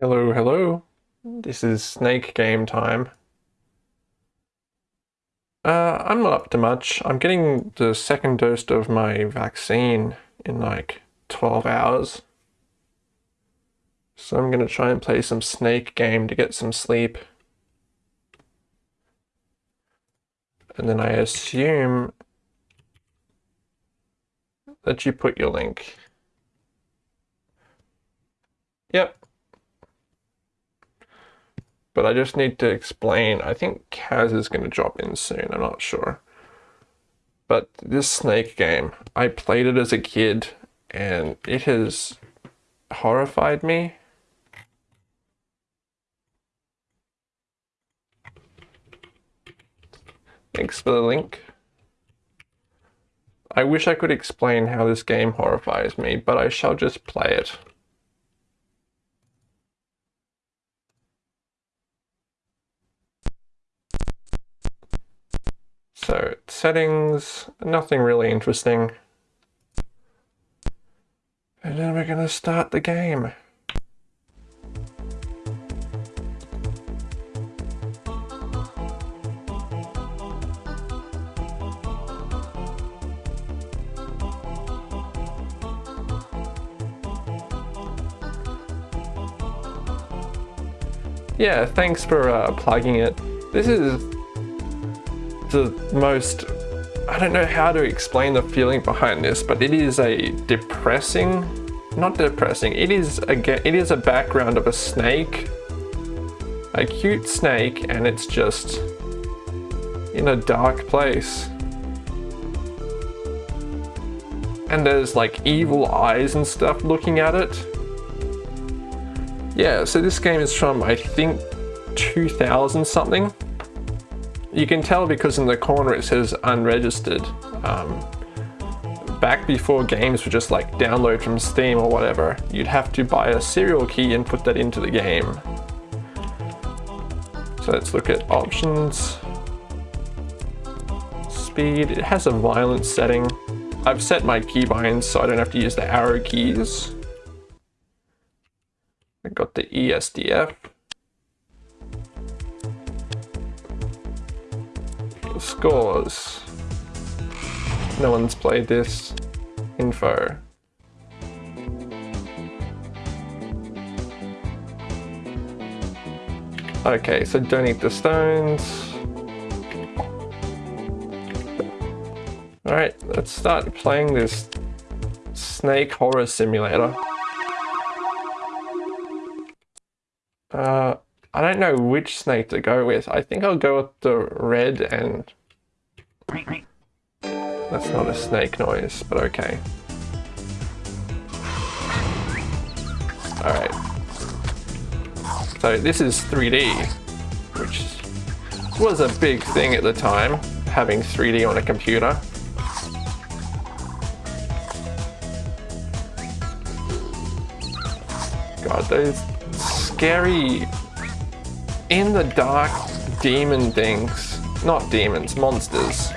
Hello, hello. This is snake game time. Uh, I'm not up to much. I'm getting the second dose of my vaccine in like 12 hours. So I'm gonna try and play some snake game to get some sleep. And then I assume that you put your link. Yep, but I just need to explain. I think Kaz is going to drop in soon. I'm not sure. But this snake game, I played it as a kid and it has horrified me. Thanks for the link. I wish I could explain how this game horrifies me, but I shall just play it. So settings, nothing really interesting. And then we're gonna start the game. Yeah, thanks for uh, plugging it. This is the most I don't know how to explain the feeling behind this, but it is a depressing, not depressing, it is a, it is a background of a snake, a cute snake, and it's just in a dark place. And there's like evil eyes and stuff looking at it. Yeah, so this game is from, I think, 2000 something. You can tell because in the corner it says unregistered. Um, back before games were just like download from Steam or whatever, you'd have to buy a serial key and put that into the game. So let's look at options. Speed, it has a violence setting. I've set my keybinds so I don't have to use the arrow keys. I got the ESDF. Scores. No one's played this. Info. Okay, so don't eat the stones. Alright, let's start playing this snake horror simulator. Uh, I don't know which snake to go with. I think I'll go with the red and... That's not a snake noise, but okay. Alright. So this is 3D, which was a big thing at the time, having 3D on a computer. God, those scary in the dark demon things. Not demons, monsters.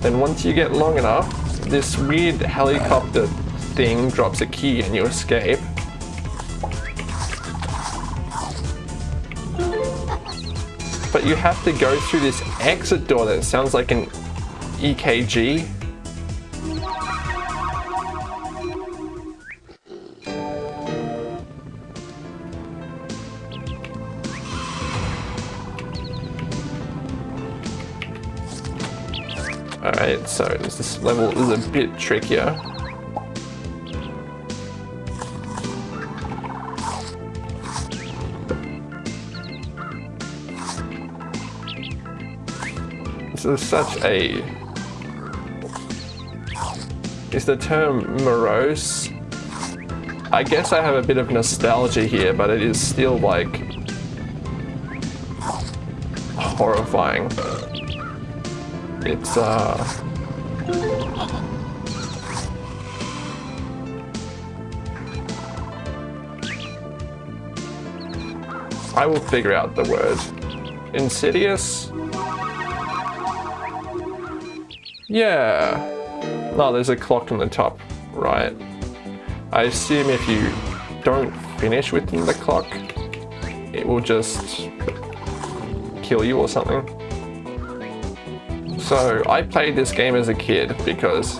Then once you get long enough, this weird helicopter thing drops a key and you escape. But you have to go through this exit door that sounds like an EKG. So this level is a bit trickier. This is such a... Is the term morose? I guess I have a bit of nostalgia here, but it is still like... horrifying. It's, uh... I will figure out the word. Insidious? Yeah. No, there's a clock on the top, right. I assume if you don't finish within the clock, it will just kill you or something. So I played this game as a kid because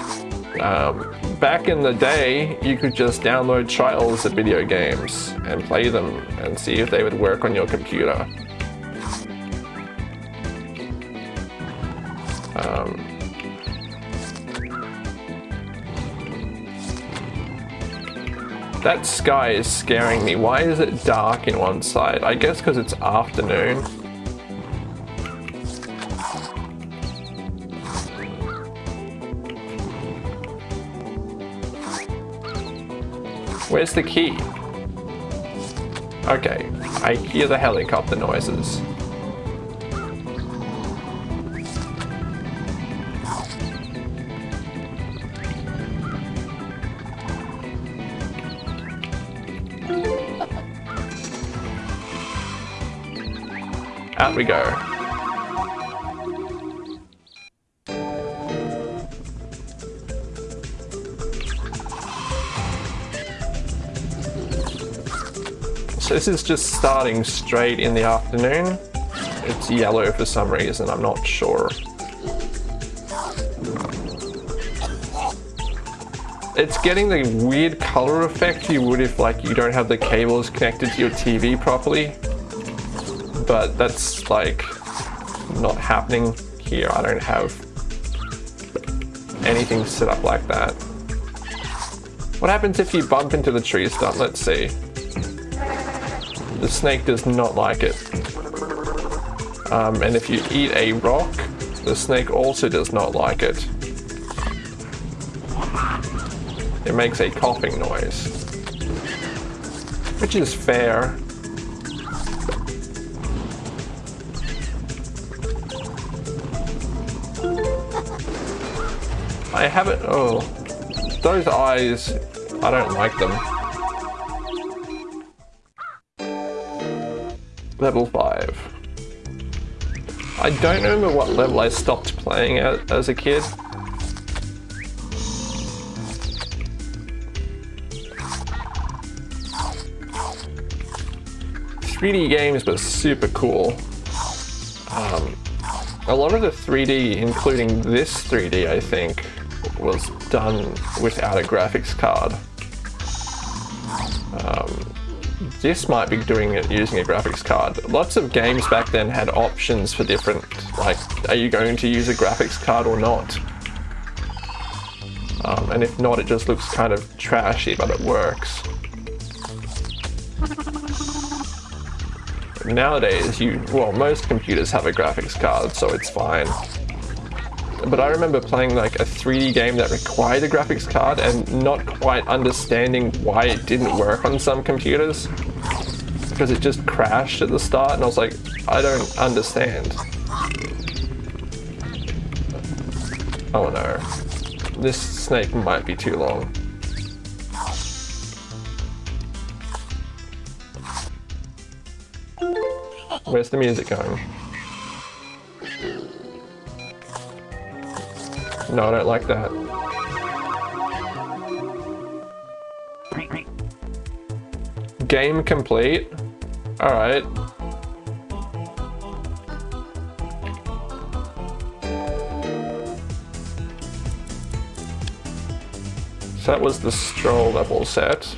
um, back in the day, you could just download trials of video games and play them and see if they would work on your computer. Um, that sky is scaring me. Why is it dark in one side? I guess because it's afternoon. Where's the key? Okay, I hear the helicopter noises. Out we go. This is just starting straight in the afternoon. It's yellow for some reason, I'm not sure. It's getting the weird color effect you would if like you don't have the cables connected to your TV properly. But that's like not happening here. I don't have anything set up like that. What happens if you bump into the tree stump? Let's see. The snake does not like it. Um, and if you eat a rock, the snake also does not like it. It makes a coughing noise. Which is fair. I haven't, oh, those eyes, I don't like them. Level 5. I don't remember what level I stopped playing at as a kid. Three D games were super cool. Um, a lot of the 3D, including this 3D, I think, was done without a graphics card. This might be doing it using a graphics card. Lots of games back then had options for different, like, are you going to use a graphics card or not? Um, and if not, it just looks kind of trashy, but it works. Nowadays, you, well, most computers have a graphics card, so it's fine but I remember playing like a 3D game that required a graphics card and not quite understanding why it didn't work on some computers. Because it just crashed at the start and I was like, I don't understand. Oh no. This snake might be too long. Where's the music going? No, I don't like that. Game complete. Alright. So that was the stroll level set.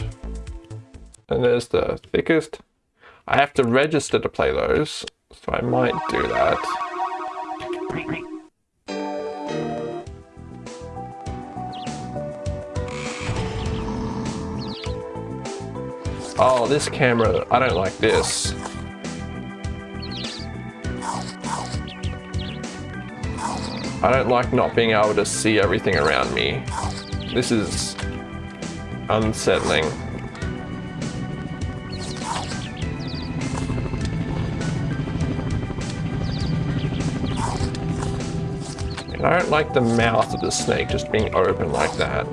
And there's the thickest. I have to register to play those, so I might do that. Oh, this camera, I don't like this. I don't like not being able to see everything around me. This is unsettling. And I don't like the mouth of the snake just being open like that.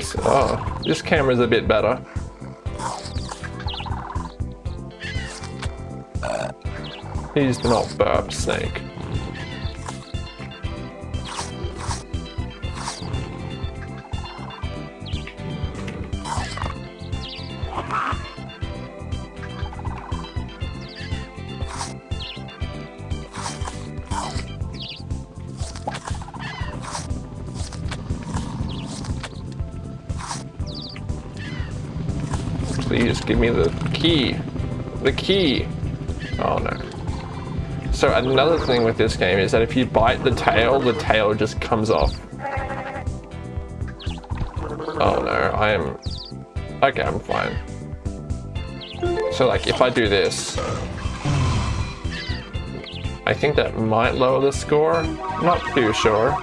This, oh, this camera's a bit better. Do not burp, snake. Key. The key. Oh no. So another thing with this game is that if you bite the tail, the tail just comes off. Oh no, I am... Okay, I'm fine. So like if I do this, I think that might lower the score. Not too sure.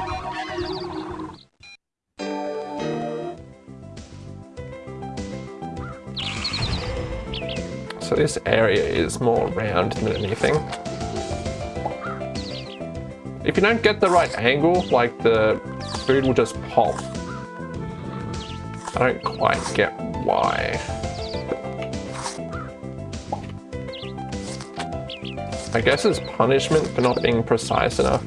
This area is more round than anything. If you don't get the right angle, like the food will just pop. I don't quite get why. I guess it's punishment for not being precise enough.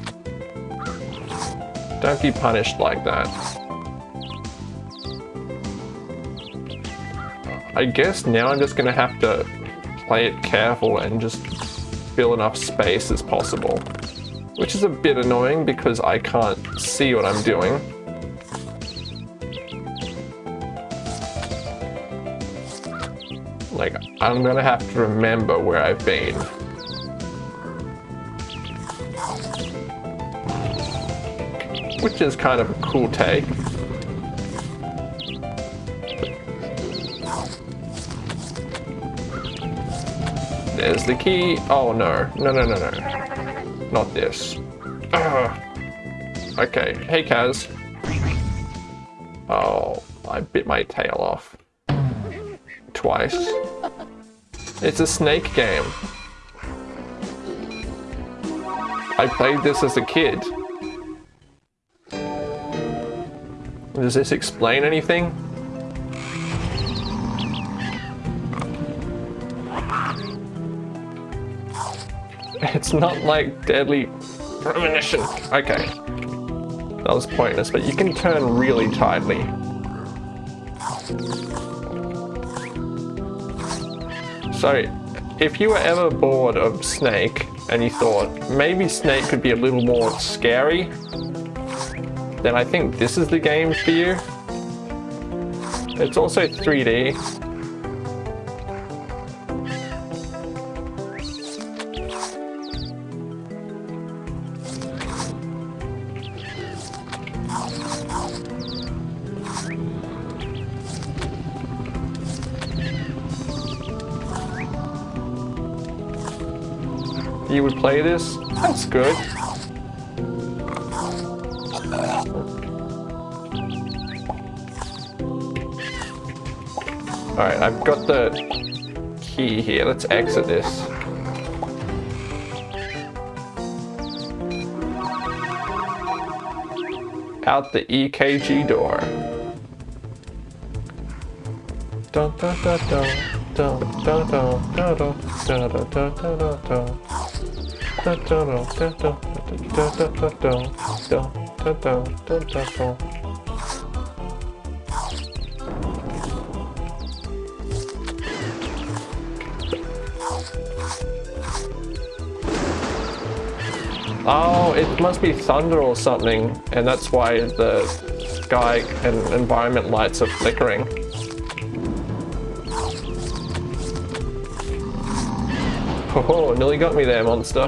Don't be punished like that. I guess now I'm just gonna have to play it careful and just fill enough space as possible which is a bit annoying because I can't see what I'm doing. Like, I'm gonna have to remember where I've been. Which is kind of a cool take. The key. Oh no, no, no, no, no. Not this. Ugh. Okay, hey Kaz. Oh, I bit my tail off. Twice. It's a snake game. I played this as a kid. Does this explain anything? It's not like deadly premonition. Okay. That was pointless, but you can turn really tightly. So, if you were ever bored of Snake and you thought maybe Snake could be a little more scary, then I think this is the game for you. It's also 3D, play this. That's good. Alright, I've got the key here. Let's exit this. Out the EKG door. Dun dun dun dun dun dun dun dun dun dun dun dun dun Oh, it must be thunder or something, and that's why the sky and environment lights are flickering. Oh, nearly got me there, monster.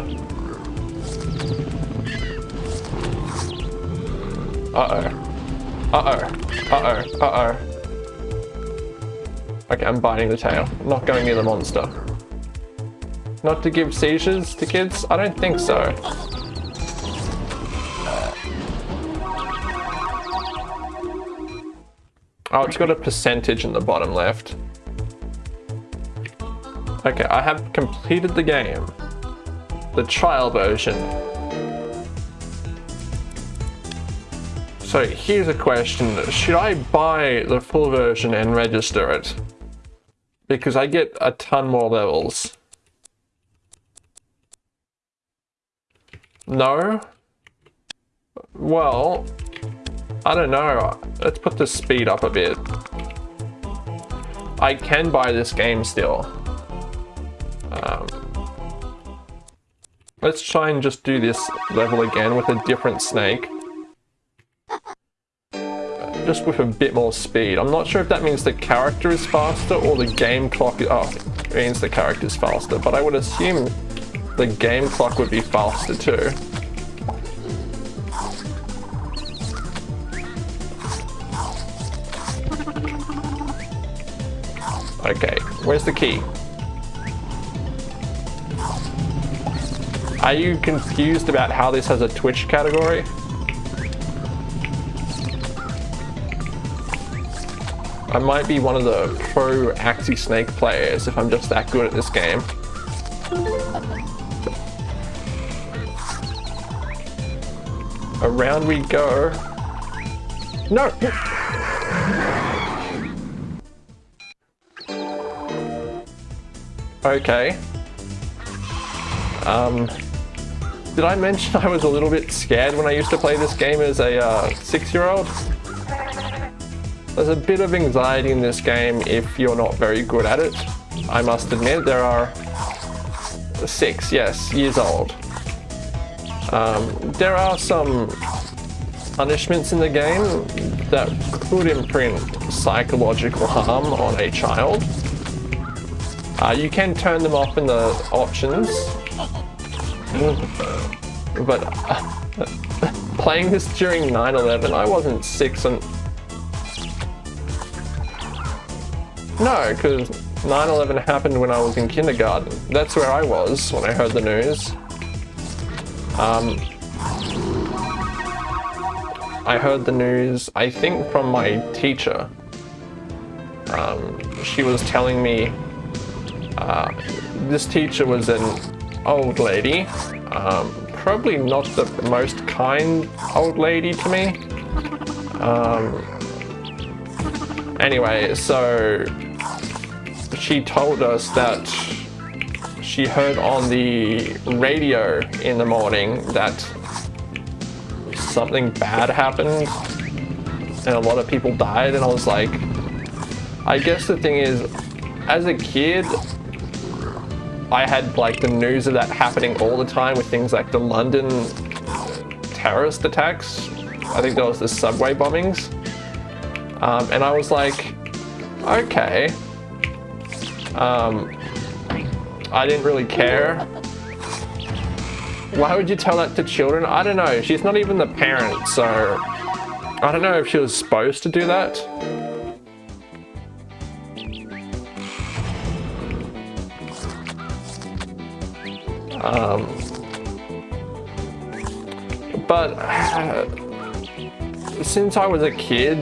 Uh-oh. Uh-oh. Uh-oh. Uh-oh. Okay, I'm biting the tail. I'm not going near the monster. Not to give seizures to kids? I don't think so. Oh, it's got a percentage in the bottom left. Okay, I have completed the game. The trial version. So here's a question. Should I buy the full version and register it? Because I get a ton more levels. No? Well, I don't know. Let's put the speed up a bit. I can buy this game still. Um, let's try and just do this level again with a different snake. Just with a bit more speed. I'm not sure if that means the character is faster or the game clock... Oh, it means the character is faster, but I would assume the game clock would be faster too. Okay, where's the key? Are you confused about how this has a Twitch category? I might be one of the pro Axy Snake players if I'm just that good at this game. Around we go. No! Okay. Um, did I mention I was a little bit scared when I used to play this game as a uh, six-year-old? There's a bit of anxiety in this game if you're not very good at it. I must admit, there are six, yes, years old. Um, there are some punishments in the game that could imprint psychological harm on a child. Uh, you can turn them off in the options. But uh, playing this during 9-11, I wasn't six and... No, because 9-11 happened when I was in kindergarten. That's where I was when I heard the news. Um, I heard the news, I think from my teacher. Um, she was telling me uh, this teacher was an old lady, um, probably not the most kind old lady to me. Um, anyway, so she told us that she heard on the radio in the morning that something bad happened and a lot of people died and I was like I guess the thing is as a kid I had like the news of that happening all the time with things like the London terrorist attacks. I think there was the subway bombings. Um, and I was like, okay. Um, I didn't really care. Why would you tell that to children? I don't know. She's not even the parent, so I don't know if she was supposed to do that. Um, but since I was a kid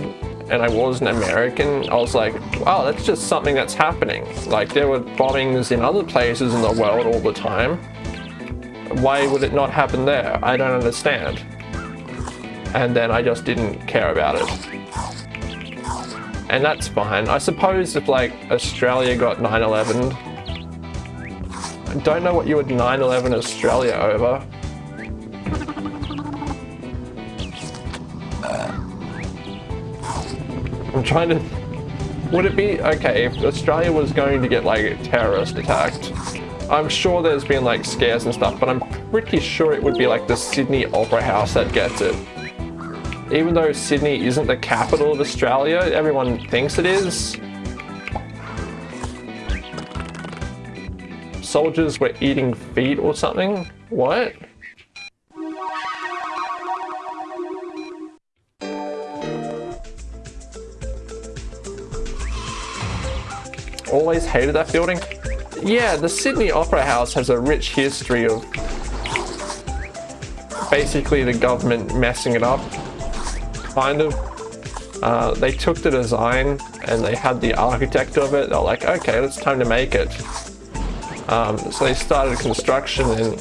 and I was an American, I was like, wow, that's just something that's happening. Like there were bombings in other places in the world all the time. Why would it not happen there? I don't understand. And then I just didn't care about it. And that's fine. I suppose if like Australia got 9-11 I don't know what you would 9-11 Australia over. I'm trying to... Would it be... Okay, if Australia was going to get, like, terrorist attacked, I'm sure there's been, like, scares and stuff, but I'm pretty sure it would be, like, the Sydney Opera House that gets it. Even though Sydney isn't the capital of Australia, everyone thinks it is. Soldiers were eating feet or something? What? Always hated that building. Yeah, the Sydney Opera House has a rich history of basically the government messing it up, kind of. Uh, they took the design and they had the architect of it. They're like, okay, it's time to make it. Um, so they started construction and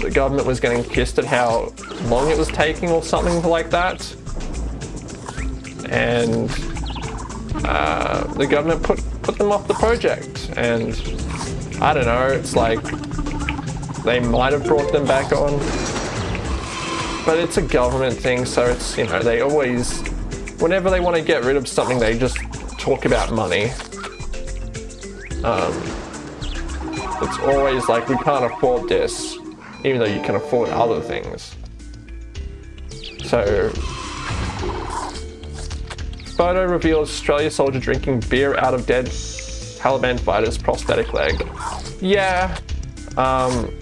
the government was getting pissed at how long it was taking or something like that. and uh, the government put put them off the project. And I don't know, it's like they might have brought them back on, but it's a government thing, so it's you know they always, whenever they want to get rid of something, they just talk about money. Um, it's always like we can't afford this, even though you can afford other things. So photo reveals Australia soldier drinking beer out of dead Taliban fighter's prosthetic leg. Yeah, um,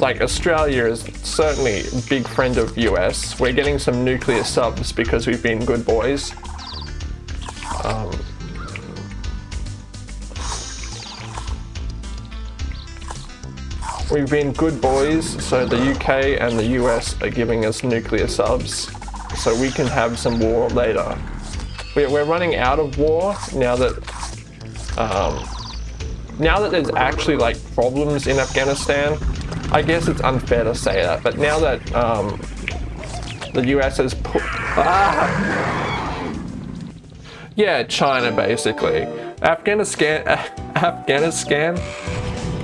like Australia is certainly a big friend of US. We're getting some nuclear subs because we've been good boys. Um, we've been good boys, so the UK and the US are giving us nuclear subs so we can have some war later. We're running out of war now that um, now that there's actually like problems in Afghanistan. I guess it's unfair to say that, but now that um, the US has put ah, yeah, China basically. Afghanistan, Afghanistan,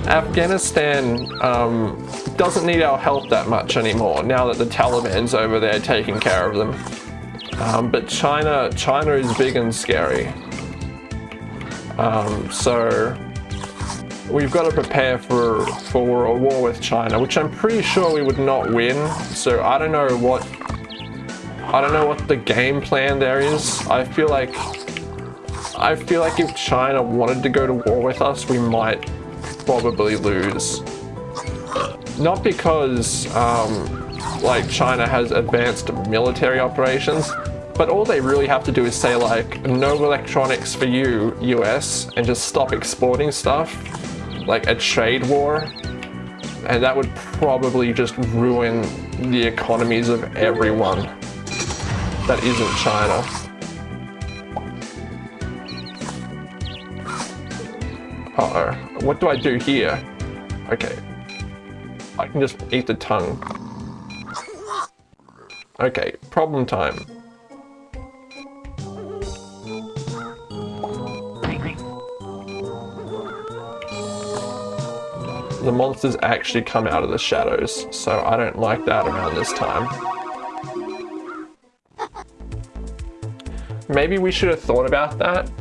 Afghanistan um, doesn't need our help that much anymore now that the Taliban's over there taking care of them. Um, but China, China is big and scary. Um, so we've got to prepare for for a war with China, which I'm pretty sure we would not win. So I don't know what I don't know what the game plan there is. I feel like I feel like if China wanted to go to war with us, we might probably lose. Not because um, like China has advanced military operations, but all they really have to do is say like, no electronics for you, US, and just stop exporting stuff, like a trade war. And that would probably just ruin the economies of everyone that isn't China. Uh oh What do I do here? Okay. I can just eat the tongue. Okay, problem time. The monsters actually come out of the shadows, so I don't like that around this time. Maybe we should have thought about that.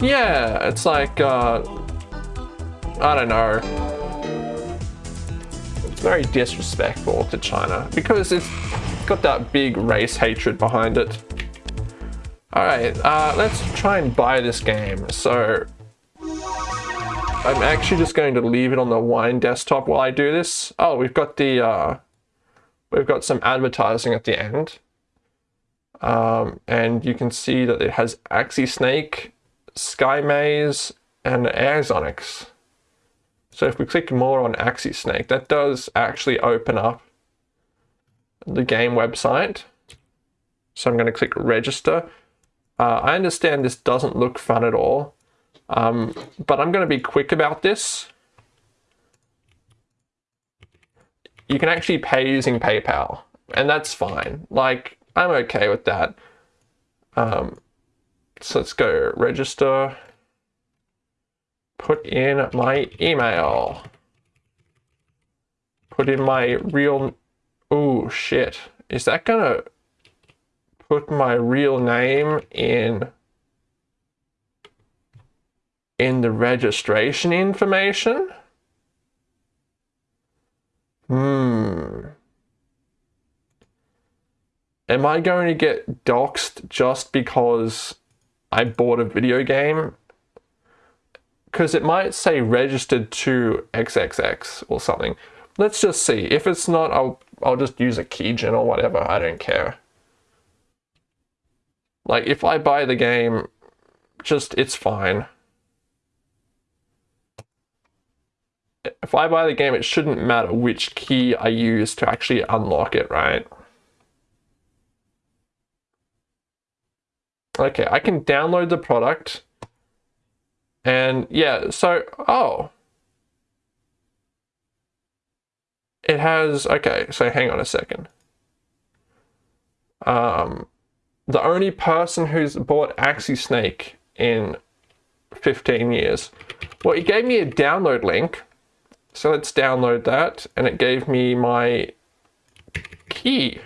Yeah, it's like, uh, I don't know It's very disrespectful to China because it's got that big race hatred behind it. Alright, uh, let's try and buy this game. So, I'm actually just going to leave it on the wine desktop while I do this. Oh, we've got the, uh, we've got some advertising at the end. Um, and you can see that it has Axy Snake, Sky Maze, and Airxonix. So if we click more on Axy Snake, that does actually open up the game website. So I'm going to click register. Uh, I understand this doesn't look fun at all, um, but I'm going to be quick about this. You can actually pay using PayPal, and that's fine. Like, I'm okay with that. Um, so let's go register put in my email. Put in my real, oh shit. Is that gonna put my real name in, in the registration information? Hmm. Am I going to get doxxed just because I bought a video game because it might say registered to XXX or something. Let's just see. If it's not, I'll, I'll just use a keygen or whatever. I don't care. Like, if I buy the game, just, it's fine. If I buy the game, it shouldn't matter which key I use to actually unlock it, right? Okay, I can download the product and yeah, so, oh. It has, okay, so hang on a second. Um, the only person who's bought Axy Snake in 15 years. Well, it gave me a download link. So let's download that. And it gave me my key,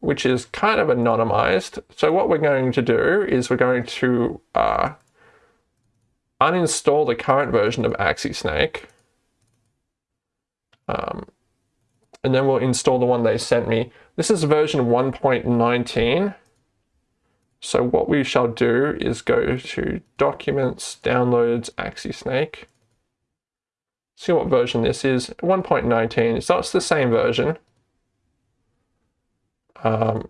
which is kind of anonymized. So what we're going to do is we're going to uh, uninstall the current version of Axy Snake. Um, and then we'll install the one they sent me. This is version 1.19. So what we shall do is go to Documents, Downloads, Axy Snake. See what version this is. 1.19, so it's the same version. Um,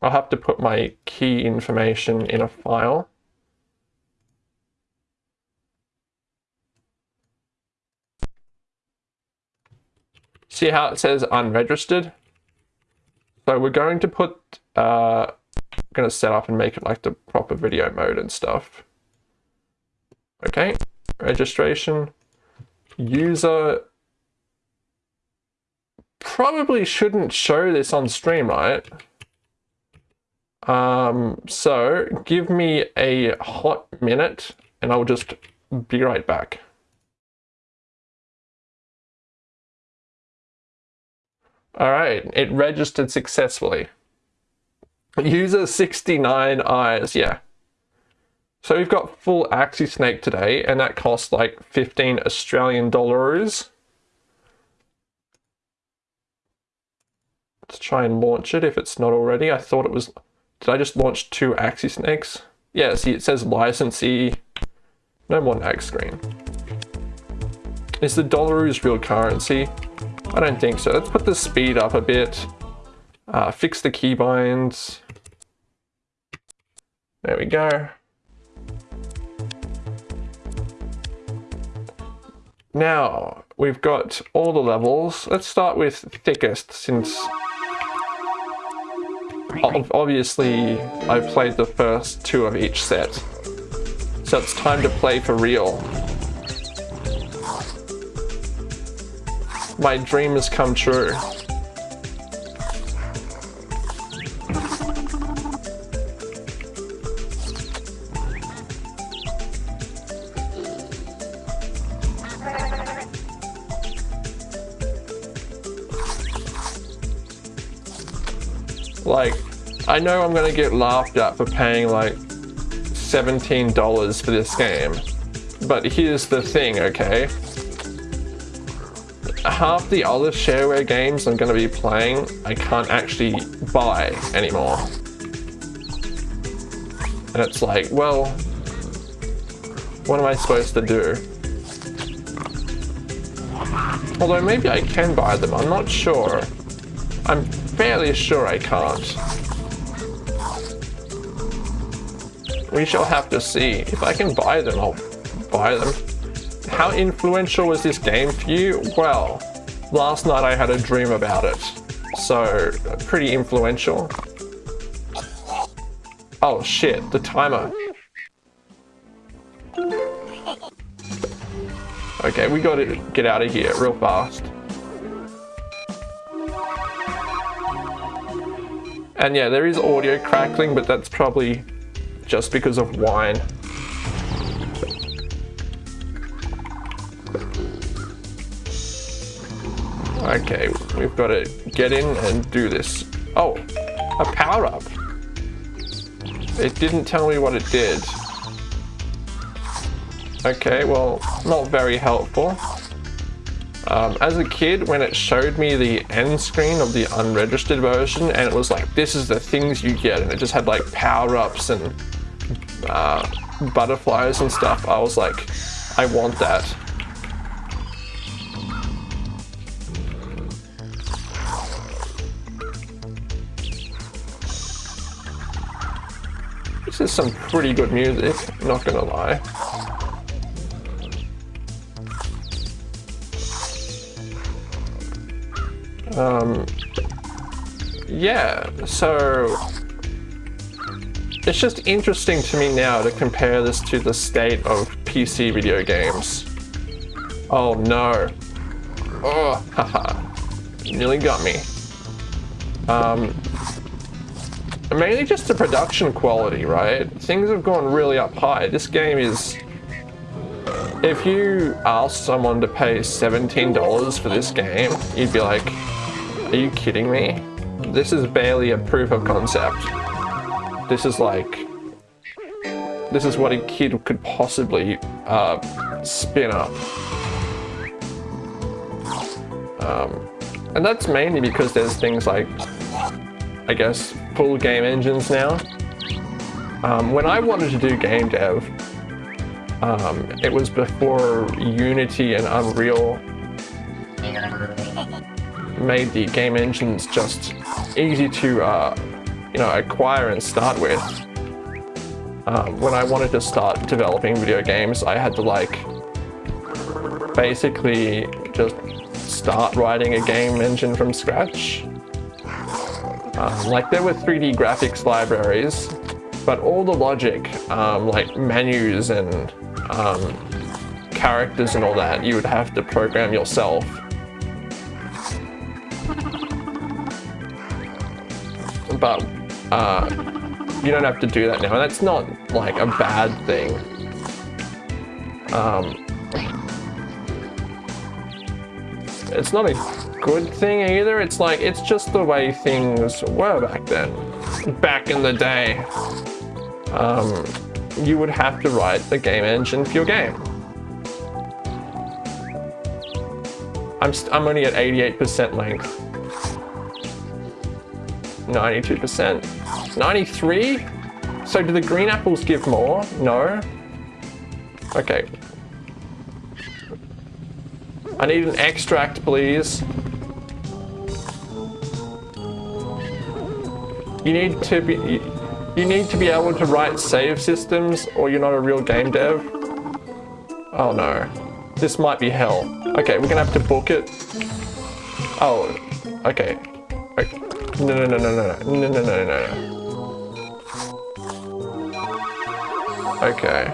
I'll have to put my key information in a file. See how it says unregistered? So we're going to put, uh, going to set up and make it like the proper video mode and stuff. Okay, registration, user, probably shouldn't show this on stream, right? Um, so give me a hot minute and I'll just be right back. All right, it registered successfully. User 69 eyes, yeah. So we've got full Axy Snake today, and that costs like 15 Australian dollars. Let's try and launch it if it's not already. I thought it was... Did I just launch two Axy Snakes? Yeah, see it says licensee. No more nag screen. Is the Dollaroos real currency? I don't think so. Let's put the speed up a bit. Uh, fix the keybinds. There we go. Now, we've got all the levels. Let's start with thickest since obviously I've played the first two of each set. So it's time to play for real. My dream has come true. Like, I know I'm gonna get laughed at for paying like $17 for this game. But here's the thing, okay? Half the other shareware games I'm going to be playing, I can't actually buy anymore. And it's like, well, what am I supposed to do? Although maybe I can buy them, I'm not sure. I'm fairly sure I can't. We shall have to see. If I can buy them, I'll buy them. How influential was this game for you? Well, last night I had a dream about it. So, pretty influential. Oh shit, the timer. Okay, we gotta get out of here real fast. And yeah, there is audio crackling, but that's probably just because of wine. Okay, we've got to get in and do this. Oh, a power up. It didn't tell me what it did. Okay, well, not very helpful. Um, as a kid, when it showed me the end screen of the unregistered version, and it was like, this is the things you get, and it just had like power-ups and uh, butterflies and stuff, I was like, I want that. Is some pretty good music, not gonna lie. Um, yeah, so it's just interesting to me now to compare this to the state of PC video games. Oh no. Oh, haha. Nearly got me. Um, mainly just the production quality, right? Things have gone really up high. This game is... If you ask someone to pay $17 for this game, you'd be like, are you kidding me? This is barely a proof of concept. This is like... This is what a kid could possibly uh, spin up. Um, and that's mainly because there's things like, I guess, full game engines now. Um, when I wanted to do game dev, um, it was before Unity and Unreal made the game engines just easy to, uh, you know, acquire and start with. Um, when I wanted to start developing video games, I had to like basically just start writing a game engine from scratch. Um, like there were 3D graphics libraries, but all the logic, um, like menus and um, characters and all that, you would have to program yourself. But uh, you don't have to do that now, and that's not like a bad thing. Um, it's not a good thing either. It's like, it's just the way things were back then. Back in the day. Um, you would have to write the game engine for your game. I'm, I'm only at 88% length. 92%. 93? So do the green apples give more? No? Okay, I need an extract, please. You need to be... You need to be able to write save systems or you're not a real game dev. Oh no. This might be hell. Okay, we're gonna have to book it. Oh, okay. okay. No, no, no, no, no, no, no, no, no, no. Okay.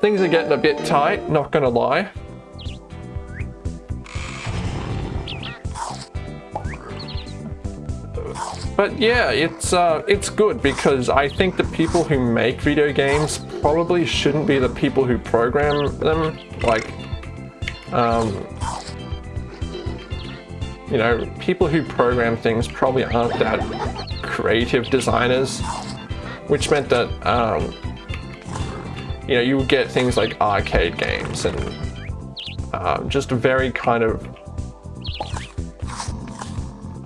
Things are getting a bit tight, not gonna lie. But yeah, it's uh, it's good because I think the people who make video games probably shouldn't be the people who program them. Like, um, you know, people who program things probably aren't that creative designers, which meant that, um, you know, you would get things like arcade games and uh, just a very kind of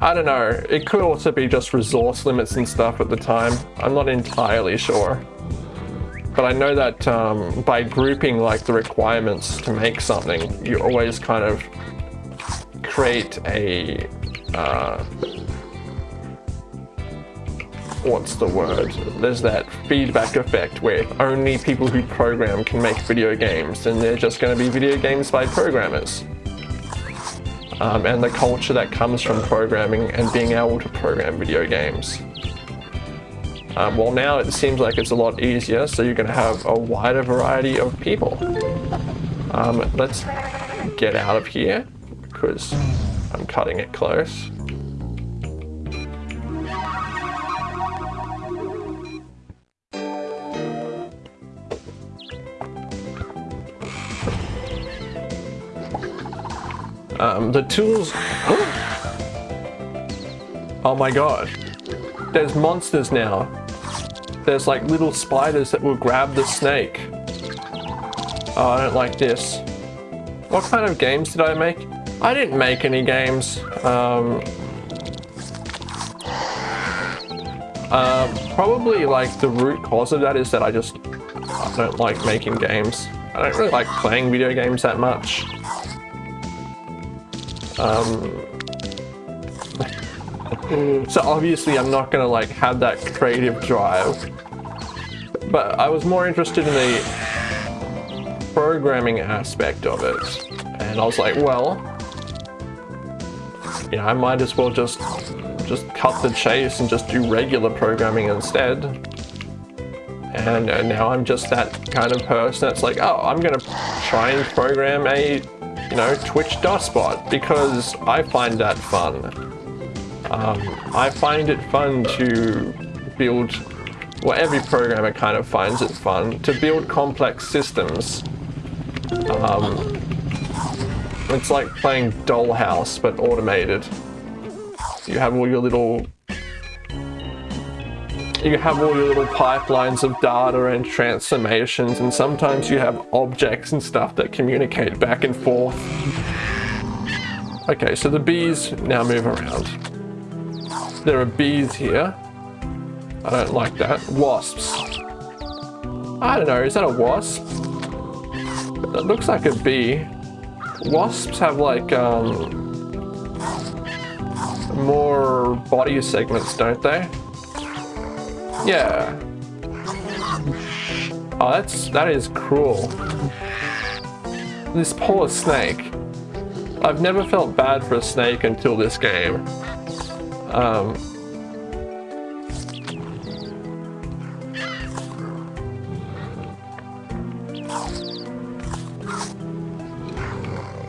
I don't know, it could also be just resource limits and stuff at the time. I'm not entirely sure. But I know that um, by grouping like the requirements to make something, you always kind of create a... Uh, what's the word? There's that feedback effect where only people who program can make video games and they're just going to be video games by programmers um, and the culture that comes from programming and being able to program video games. Um, well now it seems like it's a lot easier so you're going to have a wider variety of people. Um, let's get out of here because I'm cutting it close. Um, the tools... Oh my god. There's monsters now. There's like little spiders that will grab the snake. Oh, I don't like this. What kind of games did I make? I didn't make any games. Um, uh, probably like the root cause of that is that I just I don't like making games. I don't really like playing video games that much. Um, so obviously I'm not gonna like have that creative drive. But I was more interested in the programming aspect of it. And I was like, well, you know, I might as well just just cut the chase and just do regular programming instead. And uh, now I'm just that kind of person that's like, oh, I'm gonna try and program a you know, Twitch DOSBot because I find that fun. Um, I find it fun to build, well every programmer kind of finds it fun, to build complex systems. Um, it's like playing Dollhouse but automated. You have all your little you have all your little pipelines of data and transformations and sometimes you have objects and stuff that communicate back and forth. Okay, so the bees now move around. There are bees here. I don't like that. Wasps. I don't know, is that a wasp? That looks like a bee. Wasps have like, um, more body segments, don't they? Yeah. Oh, that's, that is cruel. This poor snake. I've never felt bad for a snake until this game. Um,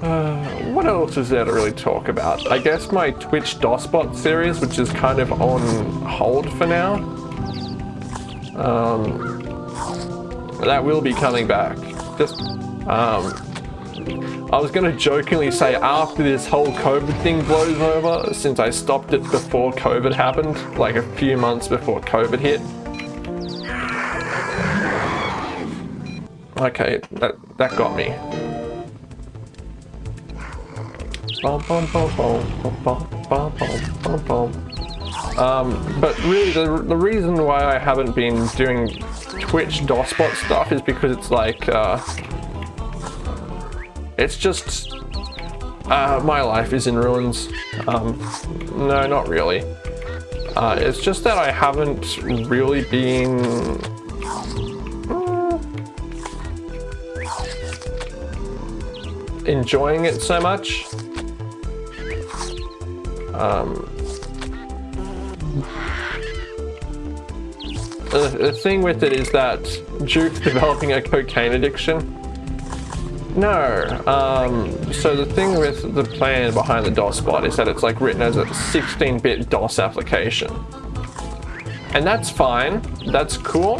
uh, what else is there to really talk about? I guess my Twitch DOSBot series, which is kind of on hold for now. Um, that will be coming back. Just, um, I was going to jokingly say after this whole COVID thing blows over, since I stopped it before COVID happened, like a few months before COVID hit. Okay, that, that got me. Bum, bum, bum, um, but really, the, the reason why I haven't been doing Twitch DOSBot stuff is because it's like, uh, it's just, uh, my life is in ruins. Um, no, not really. Uh, it's just that I haven't really been uh, enjoying it so much. Um, the, the thing with it is that Duke's developing a cocaine addiction. No, um, so the thing with the plan behind the DOS bot is that it's like written as a 16-bit DOS application. And that's fine, that's cool,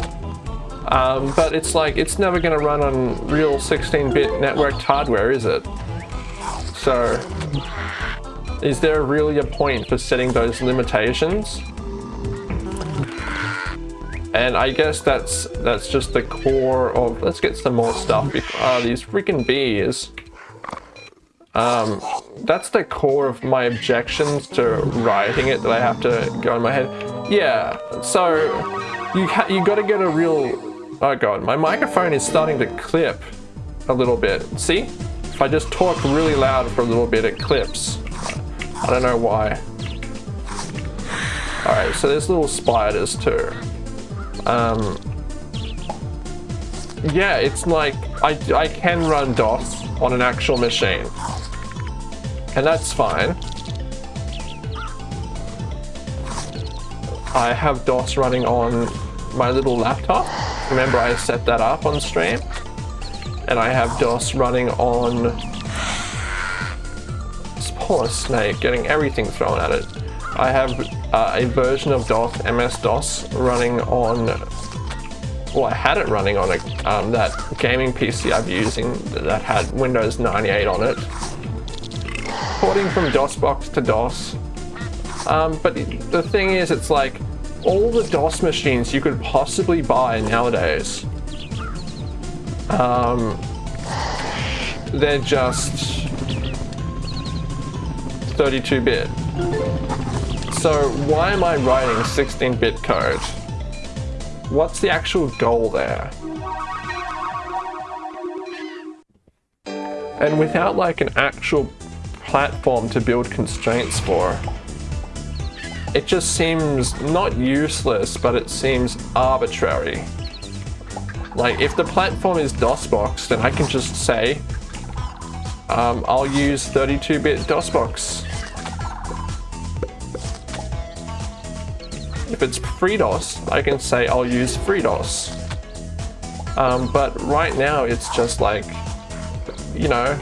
um, but it's like, it's never gonna run on real 16-bit networked hardware, is it? So, is there really a point for setting those limitations? And I guess that's that's just the core of, let's get some more stuff. Uh, these freaking bees. Um, that's the core of my objections to writing it that I have to go in my head. Yeah, so you, you gotta get a real, oh god, my microphone is starting to clip a little bit. See? If I just talk really loud for a little bit, it clips. I don't know why. Alright, so there's little spiders too. Um, yeah, it's like I, I can run DOS on an actual machine. And that's fine. I have DOS running on my little laptop. Remember I set that up on stream? And I have DOS running on this poor snake getting everything thrown at it. I have uh, a version of DOS, MS-DOS, running on, well, I had it running on a, um, that gaming PC I'm using that had Windows 98 on it. Porting from DOSBox to DOS. Um, but the thing is, it's like, all the DOS machines you could possibly buy nowadays, um, they're just 32-bit. So why am I writing 16-bit code? What's the actual goal there? And without like an actual platform to build constraints for, it just seems not useless, but it seems arbitrary. Like if the platform is DOSBox, then I can just say, um, I'll use 32-bit DOSBox If it's FreeDOS, I can say I'll use FreeDOS. Um, but right now it's just like, you know,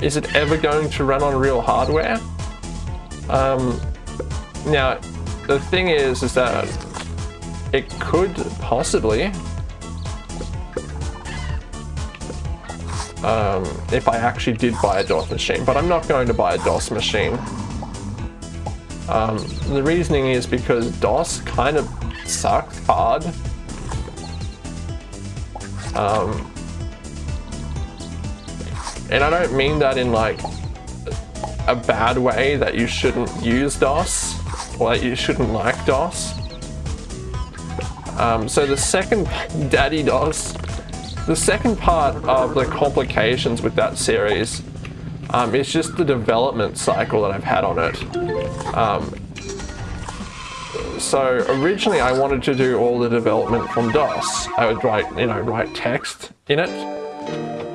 is it ever going to run on real hardware? Um, Now, the thing is, is that it could possibly, um, if I actually did buy a DOS machine, but I'm not going to buy a DOS machine. Um, the reasoning is because DOS kind of sucked hard. Um, and I don't mean that in like a bad way that you shouldn't use DOS or that you shouldn't like DOS. Um, so the second Daddy DOS, the second part of the complications with that series um, is just the development cycle that I've had on it. Um, so originally I wanted to do all the development from DOS. I would write, you know, write text in it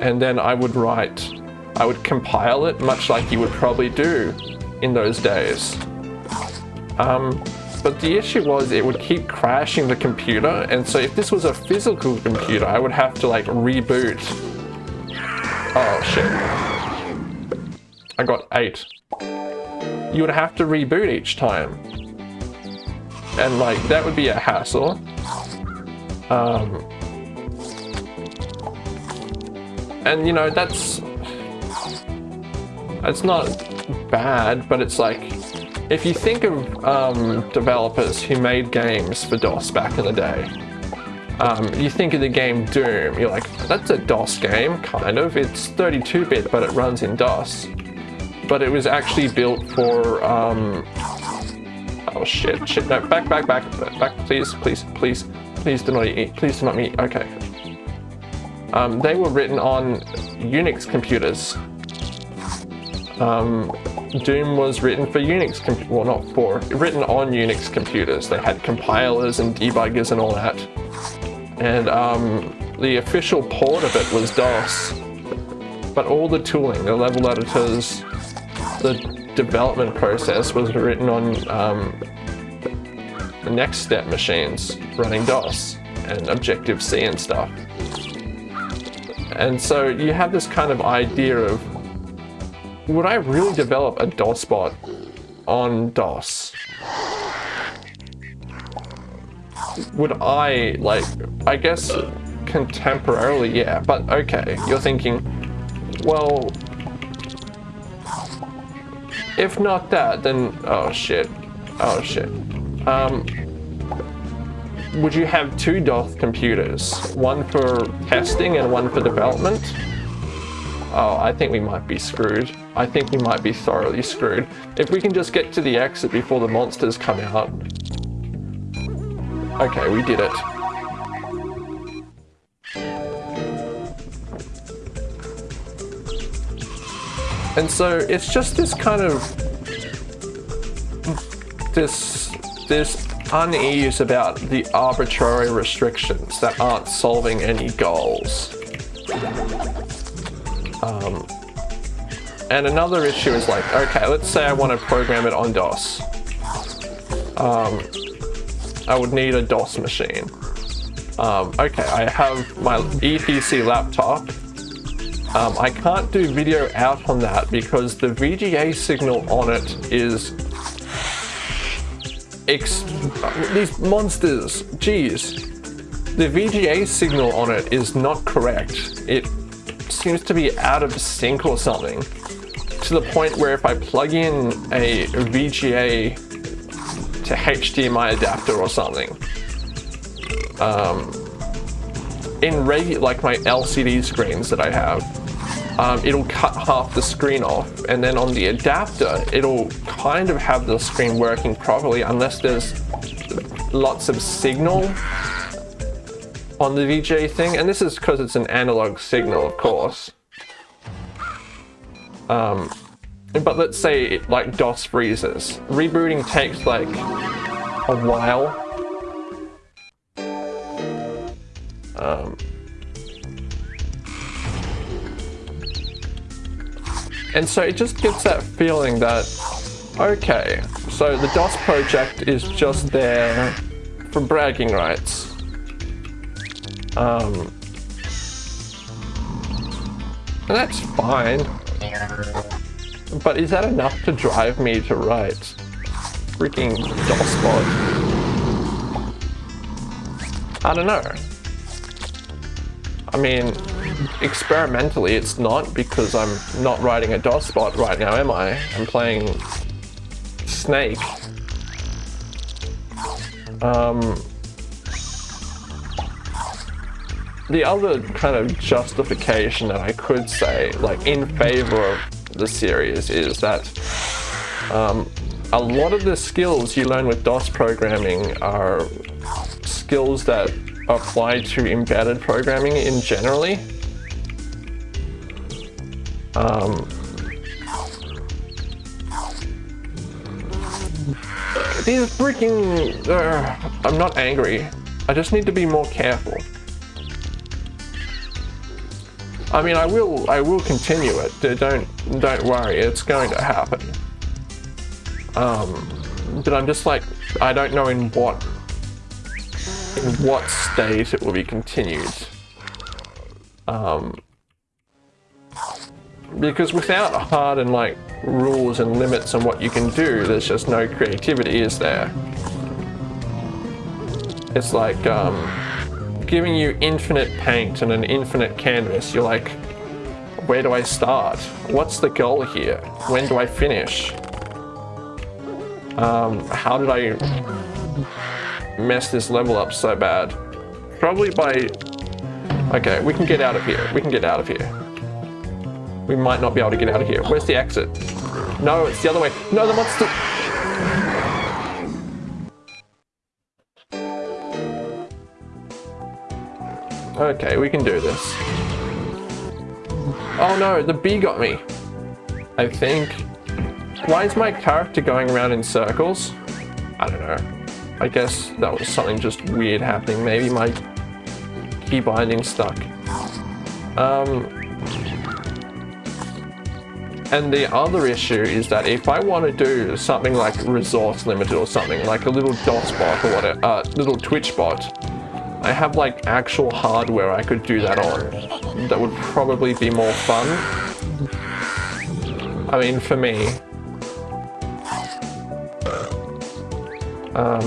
and then I would write, I would compile it much like you would probably do in those days. Um, but the issue was it would keep crashing the computer and so if this was a physical computer I would have to like reboot. Oh shit. I got eight. You would have to reboot each time. And like that would be a hassle. Um, and you know that's it's not bad but it's like if you think of um, developers who made games for DOS back in the day um, you think of the game Doom you're like that's a DOS game kind of it's 32-bit but it runs in DOS but it was actually built for um, oh shit shit no back back back back please please please please do not eat please do not eat okay um, they were written on Unix computers. Um, Doom was written for Unix, well not for, written on Unix computers. They had compilers and debuggers and all that. And um, the official port of it was DOS. But all the tooling, the level editors, the development process was written on um, NeXTSTEP machines running DOS and Objective-C and stuff. And so you have this kind of idea of, would I really develop a DOS bot on DOS? Would I, like, I guess contemporarily, yeah, but okay, you're thinking, well, if not that, then, oh shit, oh shit. Um, would you have two DOS computers? One for testing and one for development? Oh, I think we might be screwed. I think we might be thoroughly screwed. If we can just get to the exit before the monsters come out. Okay, we did it. And so it's just this kind of this this unease about the arbitrary restrictions that aren't solving any goals. Um, and another issue is like, okay, let's say I want to program it on DOS. Um, I would need a DOS machine. Um, okay, I have my Eee PC laptop. Um, I can't do video out on that because the VGA signal on it is these monsters, geez. The VGA signal on it is not correct. It seems to be out of sync or something. To the point where if I plug in a VGA to HDMI adapter or something, um, in regular, like my LCD screens that I have, um, it'll cut half the screen off and then on the adapter it'll kind of have the screen working properly unless there's lots of signal on the VGA thing and this is because it's an analog signal of course. Um, but let's say like DOS freezes. Rebooting takes like a while um, And so it just gets that feeling that, okay, so the DOS project is just there for bragging rights. Um, and that's fine. But is that enough to drive me to write? freaking DOS bot. I don't know. I mean, experimentally it's not because I'm not writing a DOS bot right now, am I? I'm playing Snake. Um, the other kind of justification that I could say, like in favor of the series, is that um, a lot of the skills you learn with DOS programming are skills that apply to embedded programming in generally. Um, these freaking... Uh, I'm not angry. I just need to be more careful. I mean, I will, I will continue it. Don't, don't worry. It's going to happen. Um, but I'm just like, I don't know in what, what state it will be continued. Um, because without hard and like rules and limits on what you can do, there's just no creativity, is there? It's like um, giving you infinite paint and an infinite canvas. You're like, where do I start? What's the goal here? When do I finish? Um, how did I mess this level up so bad? Probably by... Okay, we can get out of here. We can get out of here. We might not be able to get out of here. Where's the exit? No, it's the other way. No, the monster... Okay, we can do this. Oh no, the bee got me. I think. Why is my character going around in circles? I don't know. I guess that was something just weird happening. Maybe my key binding stuck. Um, and the other issue is that if I want to do something like resource limited or something, like a little DOS bot or whatever, uh, little Twitch bot, I have like actual hardware I could do that on. That would probably be more fun. I mean, for me. Um,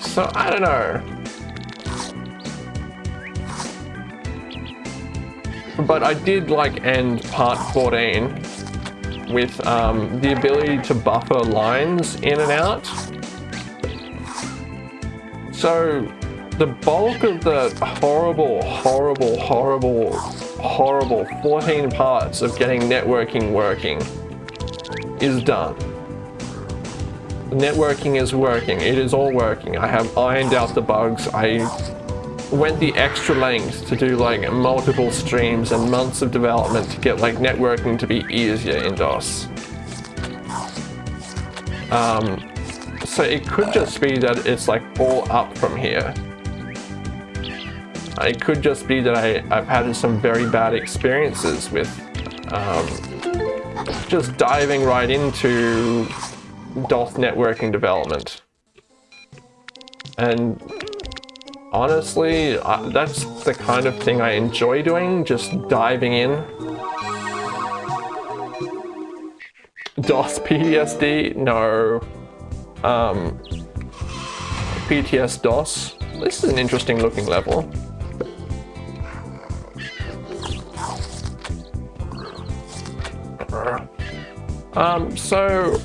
so, I don't know. But I did like end part 14 with um, the ability to buffer lines in and out. So the bulk of the horrible, horrible, horrible, horrible 14 parts of getting networking working is done. Networking is working. It is all working. I have ironed out the bugs. I went the extra length to do like multiple streams and months of development to get like networking to be easier in DOS. Um, so it could just be that it's like all up from here. It could just be that I, I've had some very bad experiences with um, just diving right into DOS networking development. And honestly, that's the kind of thing I enjoy doing, just diving in. DOS PTSD? No um, PTS DOS. This is an interesting looking level. Um, so,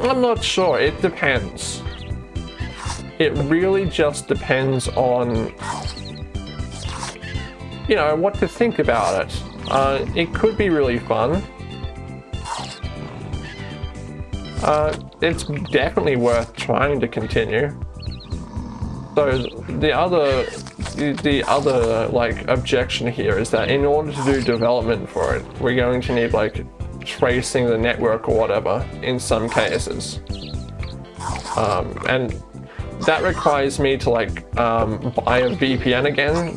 I'm not sure, it depends. It really just depends on, you know, what to think about it. Uh, it could be really fun. Uh, it's definitely worth trying to continue. So the other, the other like objection here is that in order to do development for it, we're going to need like tracing the network or whatever in some cases. Um, and that requires me to like um, buy a VPN again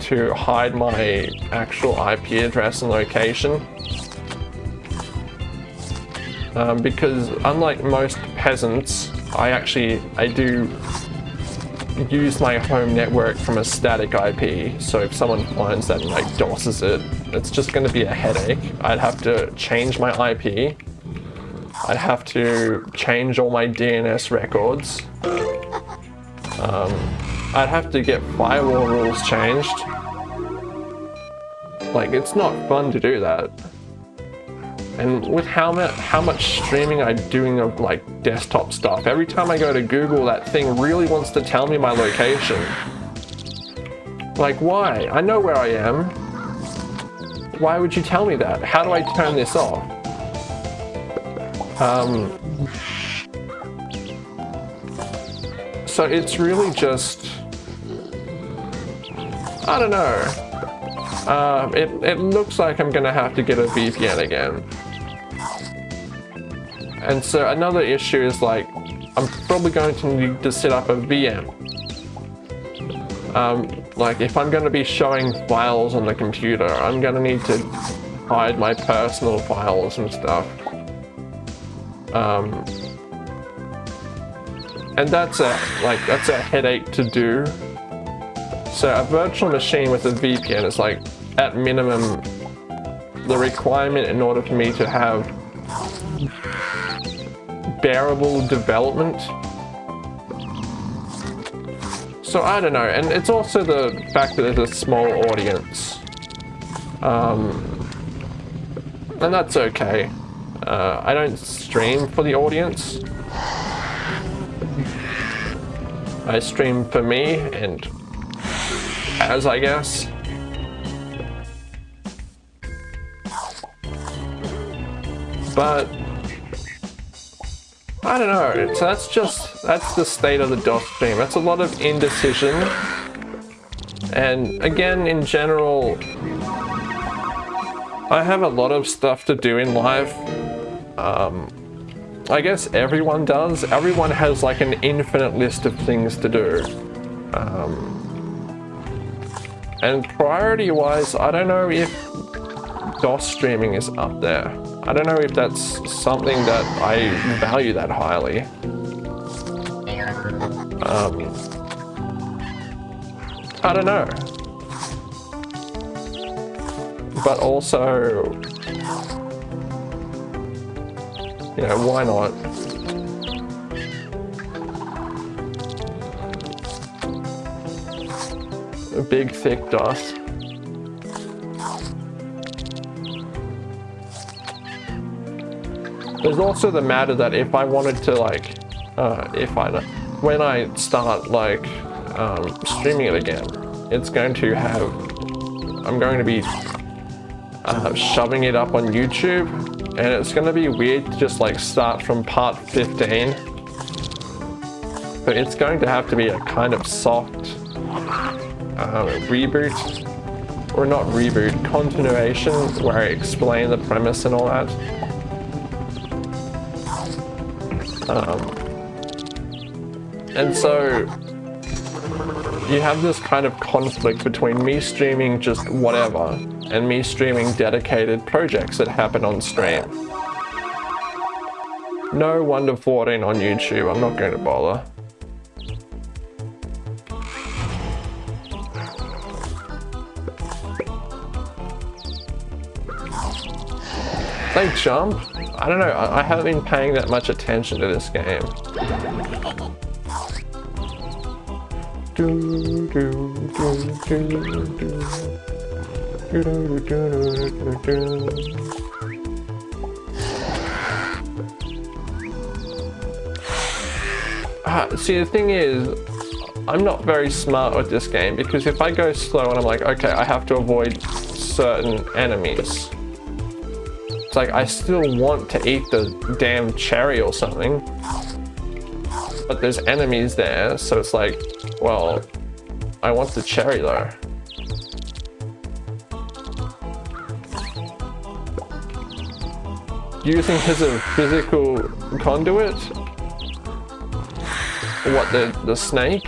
to hide my actual IP address and location um, because unlike most peasants, I actually, I do use my home network from a static IP. So if someone finds that and like DOSes it, it's just going to be a headache. I'd have to change my IP. I'd have to change all my DNS records. Um, I'd have to get firewall rules changed. Like, it's not fun to do that. And with how, much how much streaming I'm doing of like desktop stuff, every time I go to Google, that thing really wants to tell me my location. Like, why? I know where I am. Why would you tell me that? How do I turn this off? Um, so it's really just, I don't know. Uh, it, it looks like I'm gonna have to get a VPN again. And so another issue is like, I'm probably going to need to set up a VM. Um, like if I'm going to be showing files on the computer, I'm going to need to hide my personal files and stuff. Um, and that's a, like, that's a headache to do. So a virtual machine with a VPN is like, at minimum, the requirement in order for me to have bearable development. So I don't know, and it's also the fact that there's a small audience. Um, and that's okay. Uh, I don't stream for the audience. I stream for me and as I guess. But I don't know. So that's just, that's the state of the DOS stream. That's a lot of indecision. And again, in general, I have a lot of stuff to do in life. Um, I guess everyone does. Everyone has like an infinite list of things to do. Um, and priority wise, I don't know if DOS streaming is up there. I don't know if that's something that I value that highly. Um, I don't know. But also, you know, why not? A big thick DOS. There's also the matter that if I wanted to like, uh, if I, when I start like um, streaming it again, it's going to have, I'm going to be uh, shoving it up on YouTube and it's going to be weird to just like start from part 15. But it's going to have to be a kind of soft uh, reboot, or not reboot, continuation where I explain the premise and all that. Um, and so you have this kind of conflict between me streaming just whatever and me streaming dedicated projects that happen on stream. No Wonder 14 on YouTube, I'm not going to bother. They jump? I don't know, I, I haven't been paying that much attention to this game. Uh, see, the thing is, I'm not very smart with this game because if I go slow and I'm like, okay, I have to avoid certain enemies like I still want to eat the damn cherry or something. But there's enemies there, so it's like, well, I want the cherry though. Using his a physical conduit? What, the, the snake?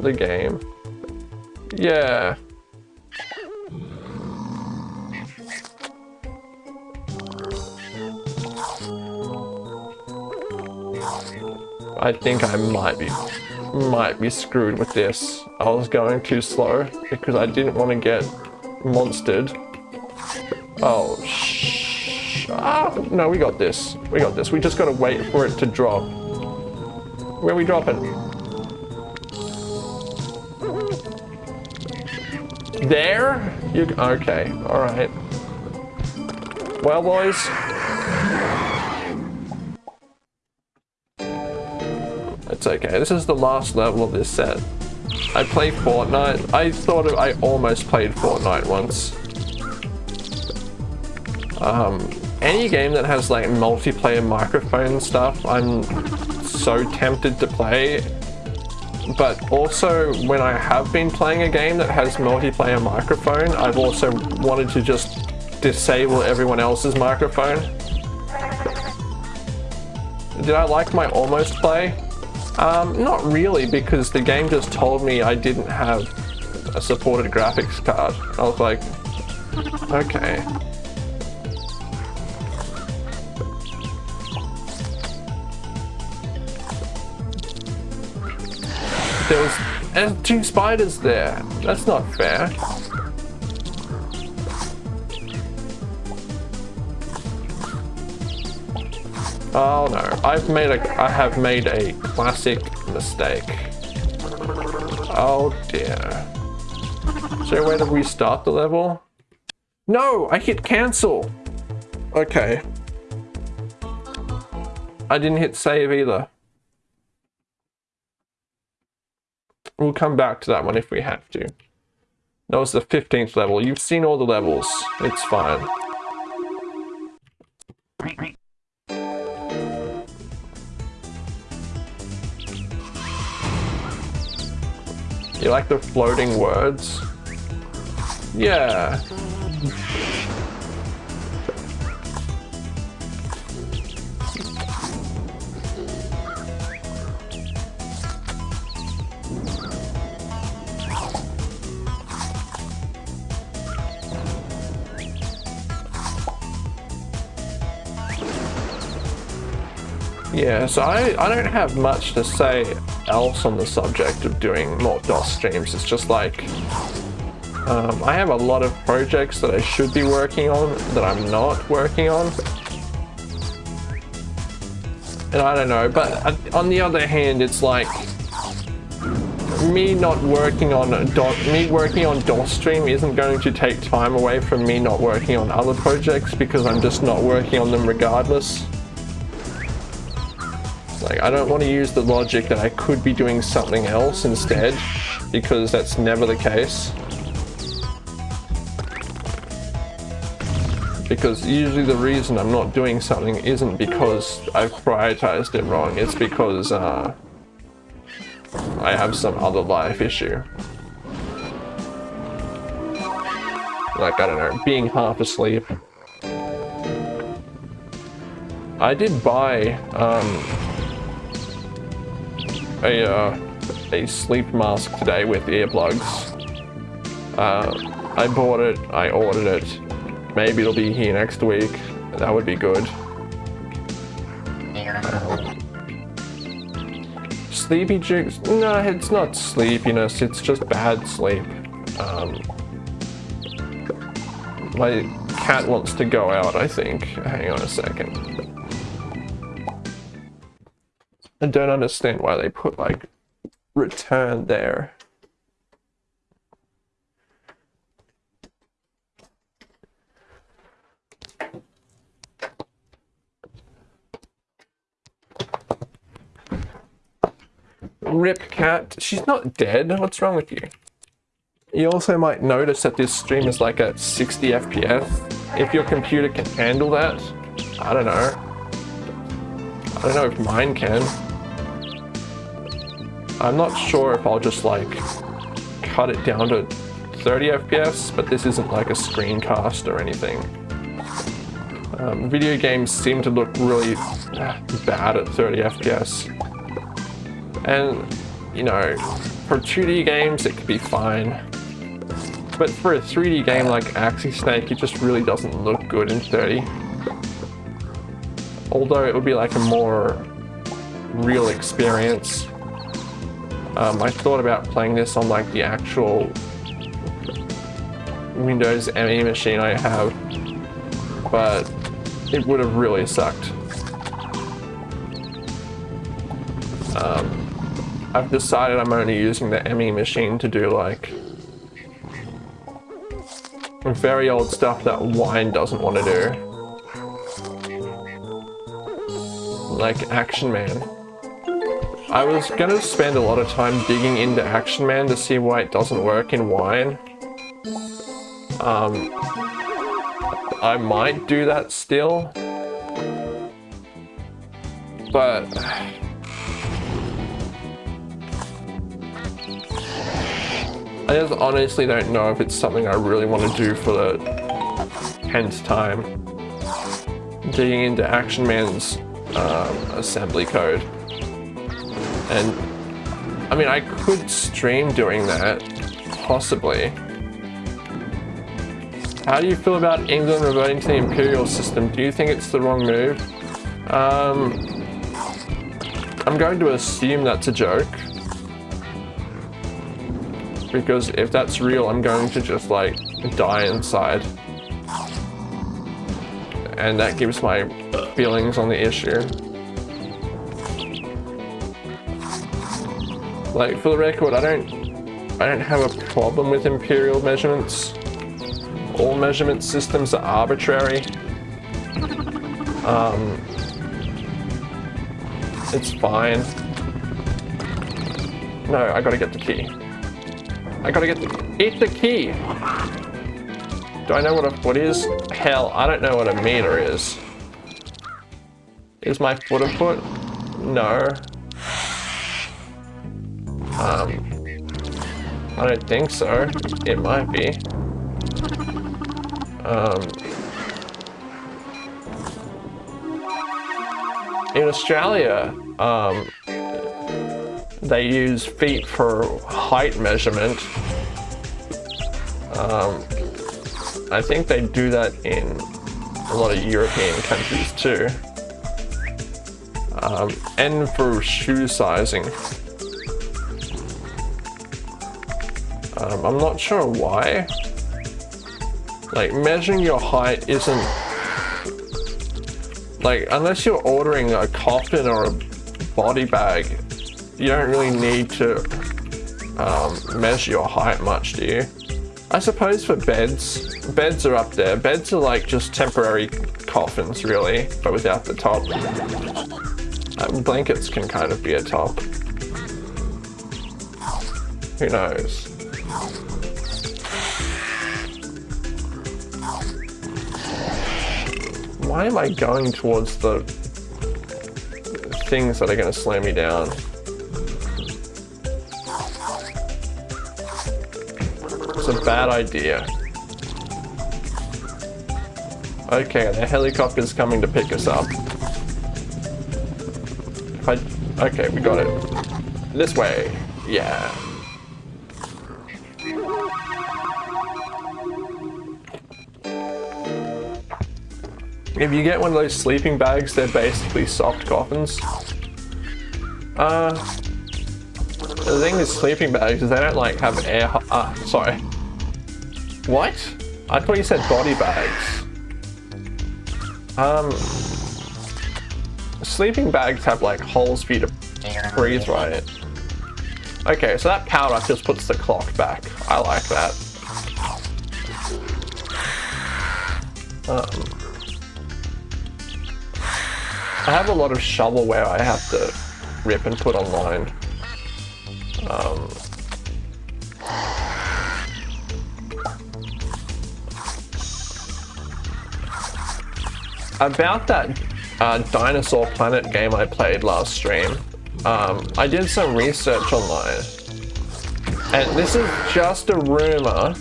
The game. Yeah. I think I might be might be screwed with this. I was going too slow because I didn't want to get monstered. Oh ah, no, we got this. We got this. We just gotta wait for it to drop. Where are we dropping? There? You okay? All right. Well, boys. It's okay. This is the last level of this set. I play Fortnite. I thought of, I almost played Fortnite once. Um, any game that has like multiplayer microphone stuff, I'm so tempted to play. But also, when I have been playing a game that has multiplayer microphone, I've also wanted to just disable everyone else's microphone. Did I like my almost play? Um, not really, because the game just told me I didn't have a supported graphics card. I was like, okay. Uh, two spiders there. That's not fair. Oh no, I've made a I have made a classic mistake. Oh dear. Is there a way to restart the level? No, I hit cancel. Okay. I didn't hit save either. We'll come back to that one if we have to. That was the 15th level. You've seen all the levels. It's fine. You like the floating words? Yeah. Yeah, so I, I don't have much to say else on the subject of doing more DOS streams. It's just like, um, I have a lot of projects that I should be working on that I'm not working on. And I don't know, but on the other hand, it's like, me not working on DOS, me working on DOS stream isn't going to take time away from me not working on other projects because I'm just not working on them regardless. Like, I don't want to use the logic that I could be doing something else instead, because that's never the case. Because usually the reason I'm not doing something isn't because I've prioritized it wrong, it's because uh, I have some other life issue. Like, I don't know, being half asleep. I did buy um, a, uh, a sleep mask today with earplugs. Uh, I bought it, I ordered it. Maybe it'll be here next week. That would be good. sleepy jigs? No, it's not sleepiness, it's just bad sleep. Um, my cat wants to go out, I think. Hang on a second. I don't understand why they put like return there. Rip cat. She's not dead. What's wrong with you? You also might notice that this stream is like at 60 FPS. If your computer can handle that, I don't know. I don't know if mine can. I'm not sure if I'll just like cut it down to 30 FPS, but this isn't like a screencast or anything. Um, video games seem to look really bad at 30 FPS. And, you know, for 2D games it could be fine. But for a 3D game like Axy Snake, it just really doesn't look good in 30. Although it would be like a more real experience. Um, I thought about playing this on like the actual Windows ME machine I have, but it would have really sucked. Um, I've decided I'm only using the ME machine to do like very old stuff that Wine doesn't want to do. Like Action Man. I was gonna spend a lot of time digging into Action Man to see why it doesn't work in Wine. Um, I might do that still. But... I just honestly don't know if it's something I really want to do for the 10th time. Digging into Action Man's um, assembly code. And, I mean, I could stream doing that, possibly. How do you feel about England reverting to the imperial system? Do you think it's the wrong move? Um, I'm going to assume that's a joke. Because if that's real, I'm going to just like die inside. And that gives my feelings on the issue. Like for the record, I don't I don't have a problem with imperial measurements all measurement systems are arbitrary. Um, it's fine. No, I gotta get the key. I gotta get the- Eat the key! Do I know what a foot is? Hell, I don't know what a meter is. Is my foot a foot? No. Um, I don't think so. It might be. Um, in Australia, um, they use feet for height measurement. Um, I think they do that in a lot of European countries too. Um, and for shoe sizing. Um, I'm not sure why. Like, measuring your height isn't... Like, unless you're ordering a coffin or a body bag, you don't really need to um, measure your height much, do you? I suppose for beds, beds are up there. Beds are like just temporary coffins, really, but without the top. Uh, blankets can kind of be a top. Who knows? Why am I going towards the things that are going to slow me down? It's a bad idea. Okay, the helicopter's coming to pick us up. I... Okay, we got it. This way. Yeah. If you get one of those sleeping bags, they're basically soft coffins. Uh, the thing with sleeping bags is they don't like have air, uh, sorry. What? I thought you said body bags. Um, sleeping bags have like holes for you to breathe right. Okay, so that powder just puts the clock back. I like that. Um, I have a lot of shovelware I have to rip and put online. Um, about that uh, Dinosaur Planet game I played last stream, um, I did some research online. And this is just a rumor.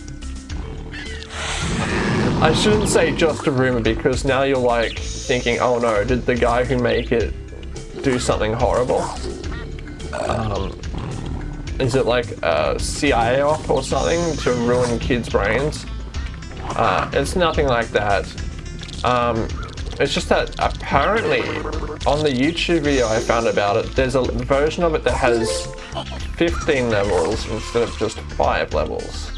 I shouldn't say just a rumor because now you're like, thinking, oh no, did the guy who make it do something horrible? Um, is it like a CIA op or something to ruin kids' brains? Uh, it's nothing like that. Um, it's just that apparently on the YouTube video I found about it, there's a version of it that has 15 levels instead of just 5 levels.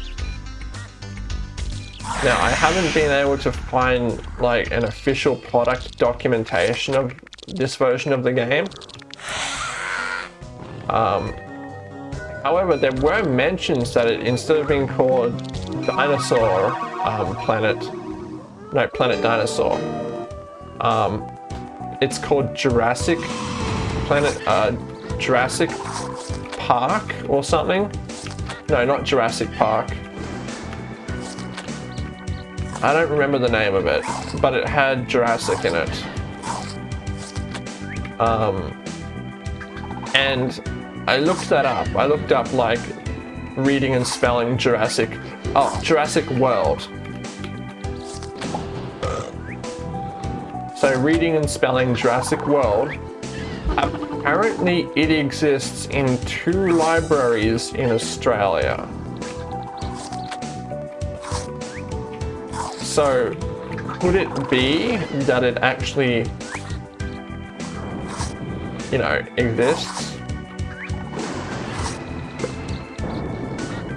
Now, I haven't been able to find like an official product documentation of this version of the game. Um, however, there were mentions that it, instead of being called Dinosaur um, Planet, no, Planet Dinosaur, um, it's called Jurassic Planet, uh, Jurassic Park or something. No, not Jurassic Park. I don't remember the name of it, but it had Jurassic in it. Um, and I looked that up. I looked up like reading and spelling Jurassic, oh, Jurassic World. So reading and spelling Jurassic World, apparently it exists in two libraries in Australia. So could it be that it actually, you know, exists?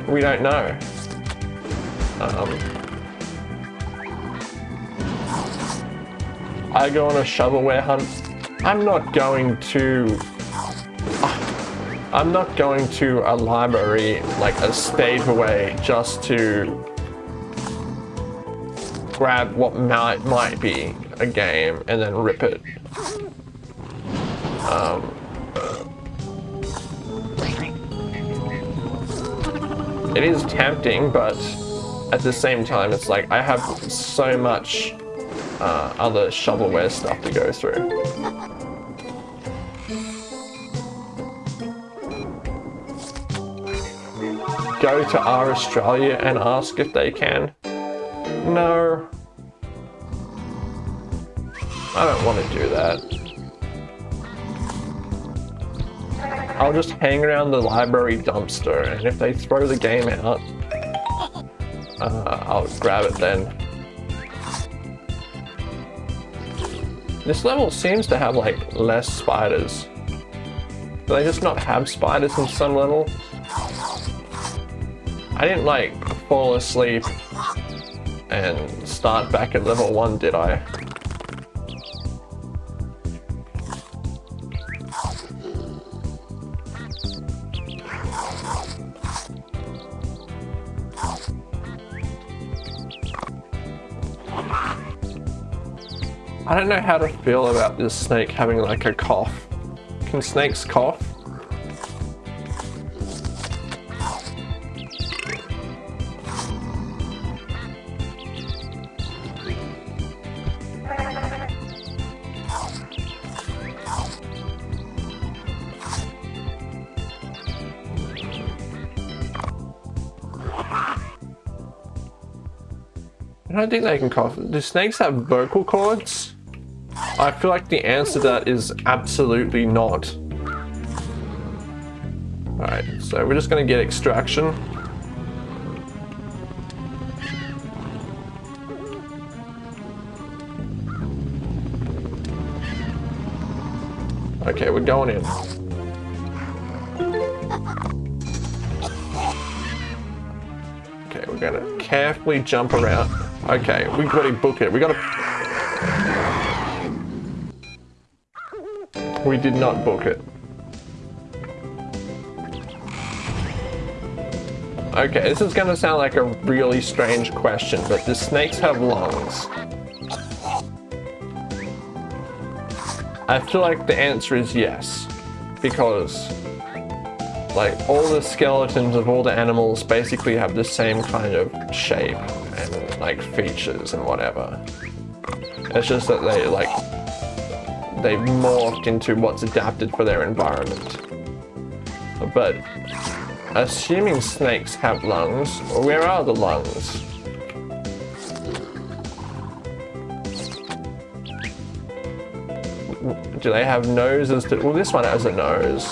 We don't know. Um, I go on a shovelware hunt. I'm not going to... I'm not going to a library like a state away just to grab what might might be a game and then rip it. Um, it is tempting, but at the same time, it's like I have so much uh, other shovelware stuff to go through. Go to R Australia and ask if they can. No. I don't want to do that. I'll just hang around the library dumpster and if they throw the game out, uh, I'll grab it then. This level seems to have like less spiders. Do they just not have spiders in some level? I didn't like fall asleep and start back at level 1, did I? I don't know how to feel about this snake having like a cough. Can snakes cough? Don't think they can cough. Do snakes have vocal cords? I feel like the answer to that is absolutely not. Alright, so we're just gonna get extraction. Okay, we're going in. Okay, we're gonna carefully jump around. Okay, we gotta book it. We gotta... We did not book it. Okay, this is gonna sound like a really strange question, but do snakes have lungs? I feel like the answer is yes, because like all the skeletons of all the animals basically have the same kind of shape like features and whatever. It's just that they like they've morphed into what's adapted for their environment. But assuming snakes have lungs, where are the lungs? Do they have noses? To, well, this one has a nose.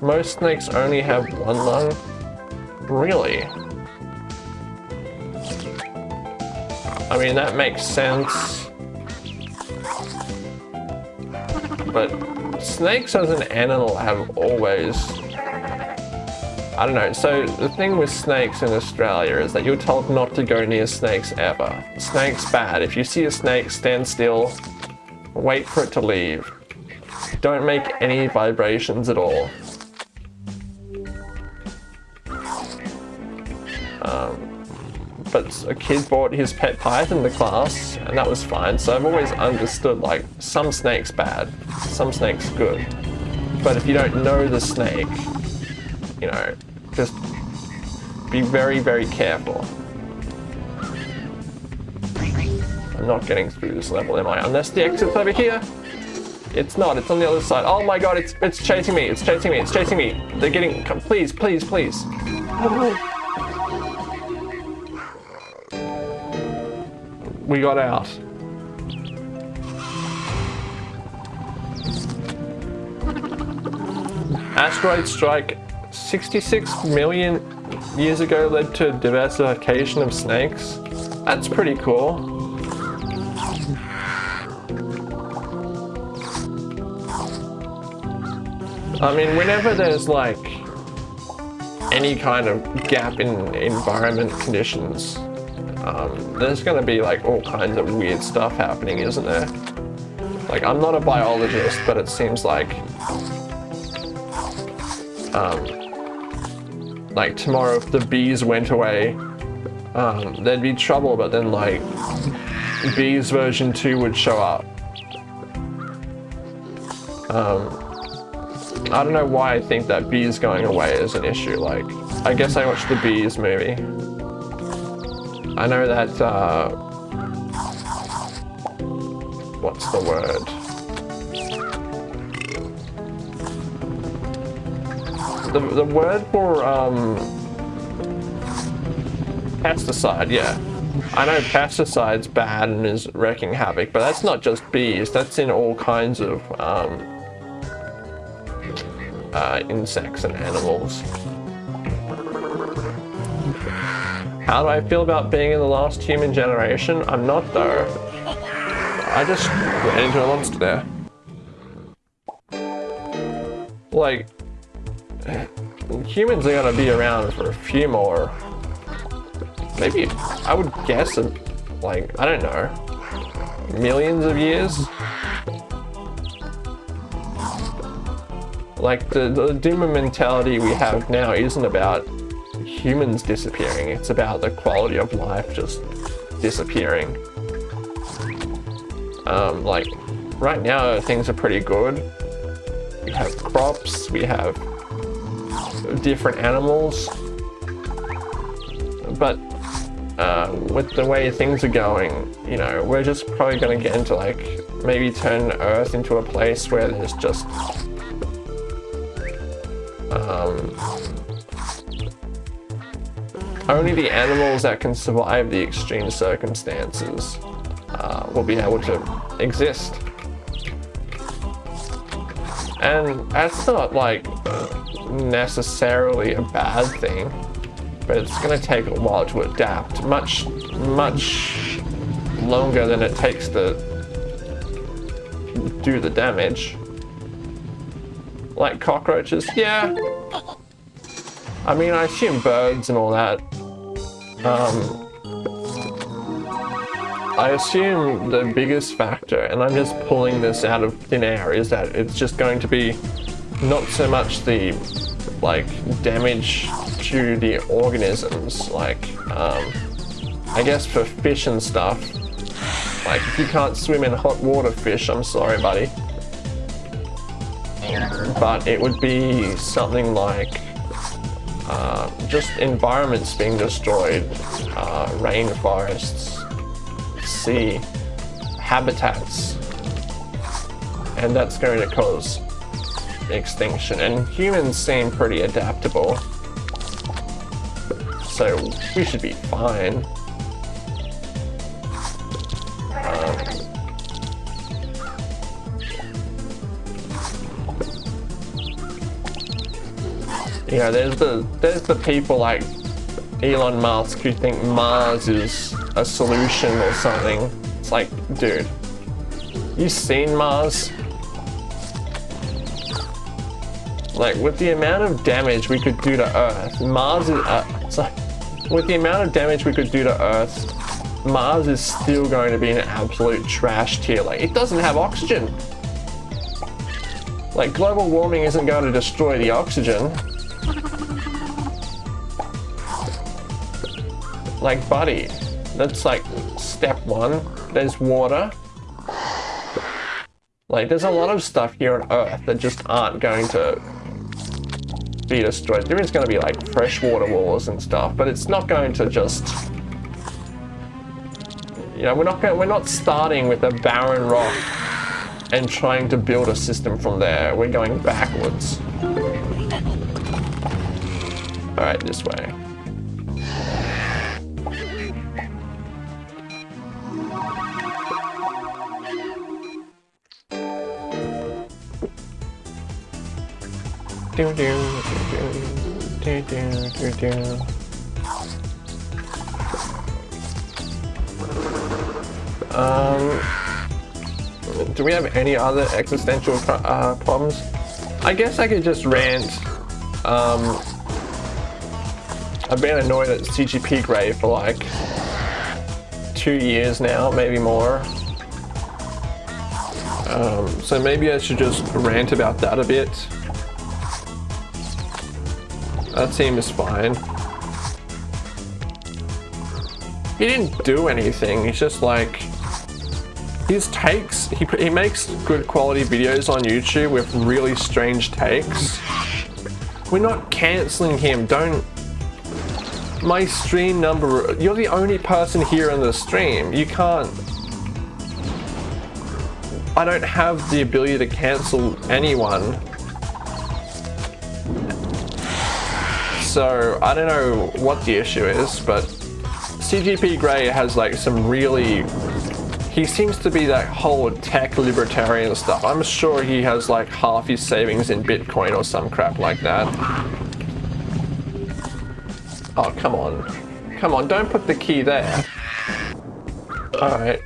Most snakes only have one lung. Really? I mean, that makes sense. But snakes as an animal have always... I don't know, so the thing with snakes in Australia is that you're told not to go near snakes ever. Snake's bad. If you see a snake, stand still, wait for it to leave. Don't make any vibrations at all. Um, but a kid brought his pet python to class and that was fine. So I've always understood like some snakes bad, some snakes good. But if you don't know the snake, you know, just be very, very careful. I'm not getting through this level, am I? Unless the exit's over here. It's not, it's on the other side. Oh my god, it's it's chasing me, it's chasing me, it's chasing me. They're getting, come, please, please, please. We got out. Asteroid strike 66 million years ago led to diversification of snakes. That's pretty cool. I mean, whenever there's like any kind of gap in environment conditions, um, there's to be like all kinds of weird stuff happening, isn't there? Like, I'm not a biologist, but it seems like um, like tomorrow if the bees went away, um, there'd be trouble, but then like bees version 2 would show up. Um, I don't know why I think that bees going away is an issue. Like, I guess I watched the bees movie. I know that, uh, what's the word? The, the word for, um, pesticide, yeah. I know pesticide's bad and is wreaking havoc, but that's not just bees, that's in all kinds of, um, uh, insects and animals. How do I feel about being in the last human generation? I'm not though. I just ran into a monster there. Like, humans are gonna be around for a few more. Maybe, I would guess, like, I don't know, millions of years? Like, the, the doomer mentality we have now isn't about humans disappearing, it's about the quality of life just disappearing. Um, like, right now things are pretty good. We have crops, we have different animals, but uh, with the way things are going, you know, we're just probably going to get into like, maybe turn Earth into a place where there's just um, only the animals that can survive the extreme circumstances uh, will be able to exist. And that's not like necessarily a bad thing, but it's going to take a while to adapt. Much, much longer than it takes to do the damage. Like cockroaches, yeah. I mean, I assume birds and all that. Um, I assume the biggest factor, and I'm just pulling this out of thin air, is that it's just going to be not so much the like damage to the organisms, like um, I guess for fish and stuff. Like if you can't swim in hot water fish, I'm sorry buddy but it would be something like uh, just environments being destroyed, uh, rainforests, sea, habitats, and that's going to cause extinction. And humans seem pretty adaptable, so we should be fine. You know, there's the there's the people like Elon Musk who think Mars is a solution or something. It's like, dude, you seen Mars? Like, with the amount of damage we could do to Earth, Mars is, uh, sorry, with the amount of damage we could do to Earth, Mars is still going to be an absolute trash tier. Like, it doesn't have oxygen. Like, global warming isn't going to destroy the oxygen. Like, buddy, that's like step one. There's water. Like, there's a lot of stuff here on Earth that just aren't going to be destroyed. There is going to be like freshwater walls and stuff, but it's not going to just you know, we're not going, we're not starting with a barren rock and trying to build a system from there. We're going backwards. All right, this way. Do do do do do do do. Um, do we have any other existential uh, problems? I guess I could just rant. Um, I've been annoyed at CGP Grey for like two years now, maybe more. Um, so maybe I should just rant about that a bit. That team is fine. He didn't do anything, he's just like his takes, he, he makes good quality videos on YouTube with really strange takes. We're not cancelling him, don't... My stream number, you're the only person here in the stream. You can't... I don't have the ability to cancel anyone. So, I don't know what the issue is, but CGP Grey has like some really he seems to be that whole tech libertarian stuff. I'm sure he has like half his savings in Bitcoin or some crap like that. Oh, come on. Come on, don't put the key there. Alright.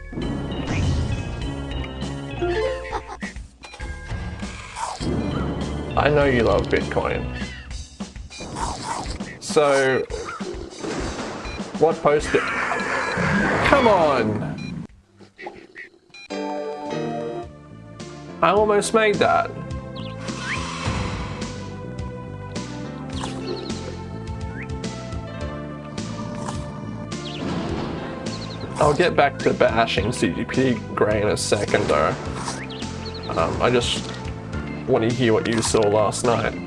I know you love Bitcoin. So, what post? Come on! I almost made that. I'll get back to bashing CGP Grey in a second though. Um, I just want to hear what you saw last night.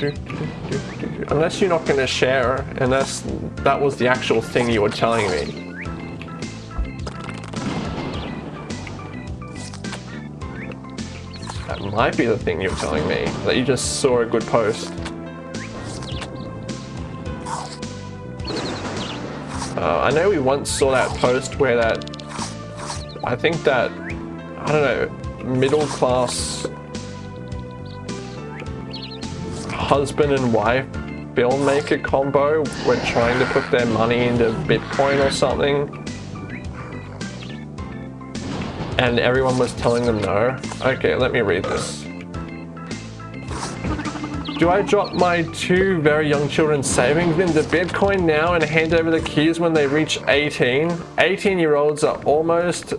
Unless you're not going to share, unless that was the actual thing you were telling me. That might be the thing you're telling me, that you just saw a good post. Uh, I know we once saw that post where that, I think that, I don't know, middle class husband and wife filmmaker combo were trying to put their money into Bitcoin or something and everyone was telling them no? Okay, let me read this. Do I drop my two very young children's savings into Bitcoin now and hand over the keys when they reach 18? 18 year olds are almost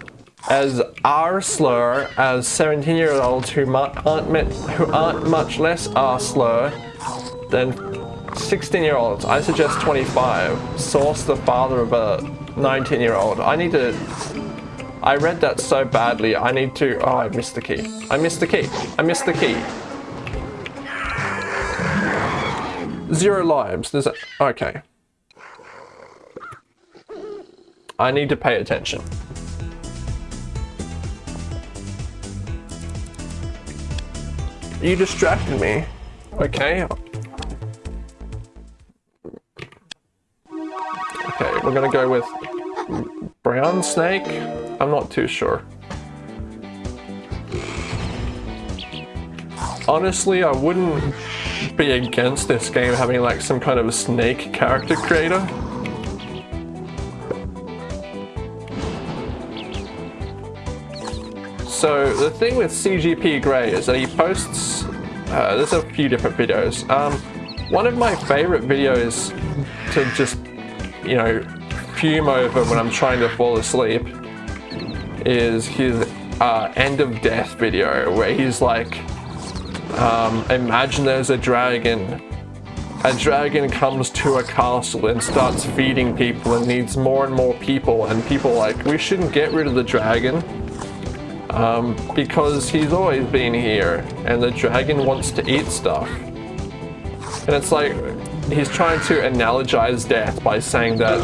as R-slur as 17 year olds who aren't, who aren't much less R arsler than 16 year olds. I suggest 25. Source the father of a 19 year old. I need to I read that so badly, I need to... Oh, I missed the key. I missed the key. I missed the key. Zero lives. There's a... Okay. I need to pay attention. You distracted me. Okay. Okay, we're gonna go with brown snake? I'm not too sure. Honestly, I wouldn't be against this game having like some kind of a snake character creator. So the thing with CGP Grey is that he posts, uh, there's a few different videos. Um, one of my favorite videos to just, you know, fume over when I'm trying to fall asleep is his uh, end of death video where he's like, um, imagine there's a dragon. A dragon comes to a castle and starts feeding people and needs more and more people and people like, we shouldn't get rid of the dragon um, because he's always been here and the dragon wants to eat stuff. And it's like, he's trying to analogize death by saying that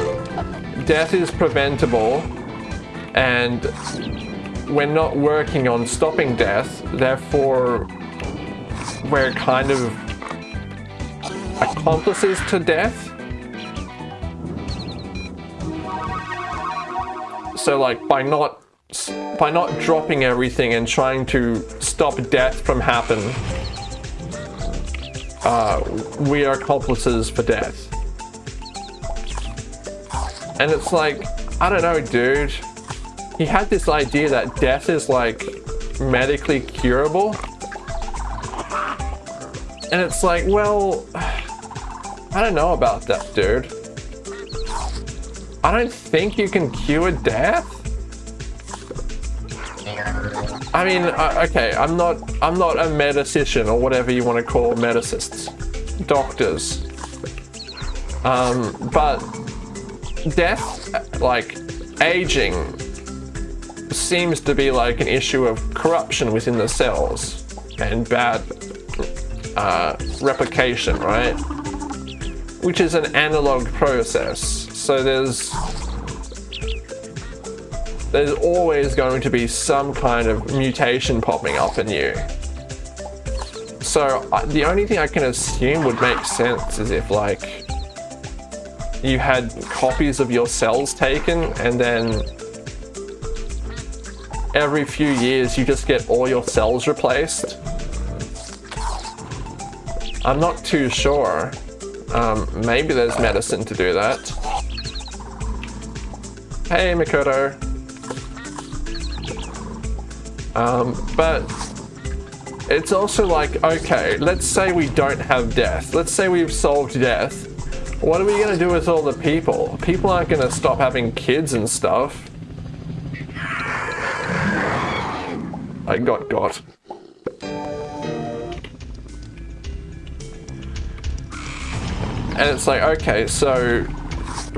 death is preventable and we're not working on stopping death, therefore we're kind of accomplices to death. So like by not by not dropping everything and trying to stop death from happening. uh, we are accomplices for death. And it's like, I don't know, dude. He had this idea that death is like medically curable. And it's like, well, I don't know about that, dude. I don't think you can cure death. I mean, uh, okay, I'm not, I'm not a medicician or whatever you want to call medicists, doctors. Um, but death, like aging, seems to be like an issue of corruption within the cells and bad uh, replication, right? Which is an analog process. So there's there's always going to be some kind of mutation popping up in you. So the only thing I can assume would make sense is if like you had copies of your cells taken and then every few years you just get all your cells replaced. I'm not too sure. Um, maybe there's medicine to do that. Hey Makoto. Um, but it's also like, okay, let's say we don't have death. Let's say we've solved death. What are we going to do with all the people? People aren't going to stop having kids and stuff. I got got. And it's like, okay, so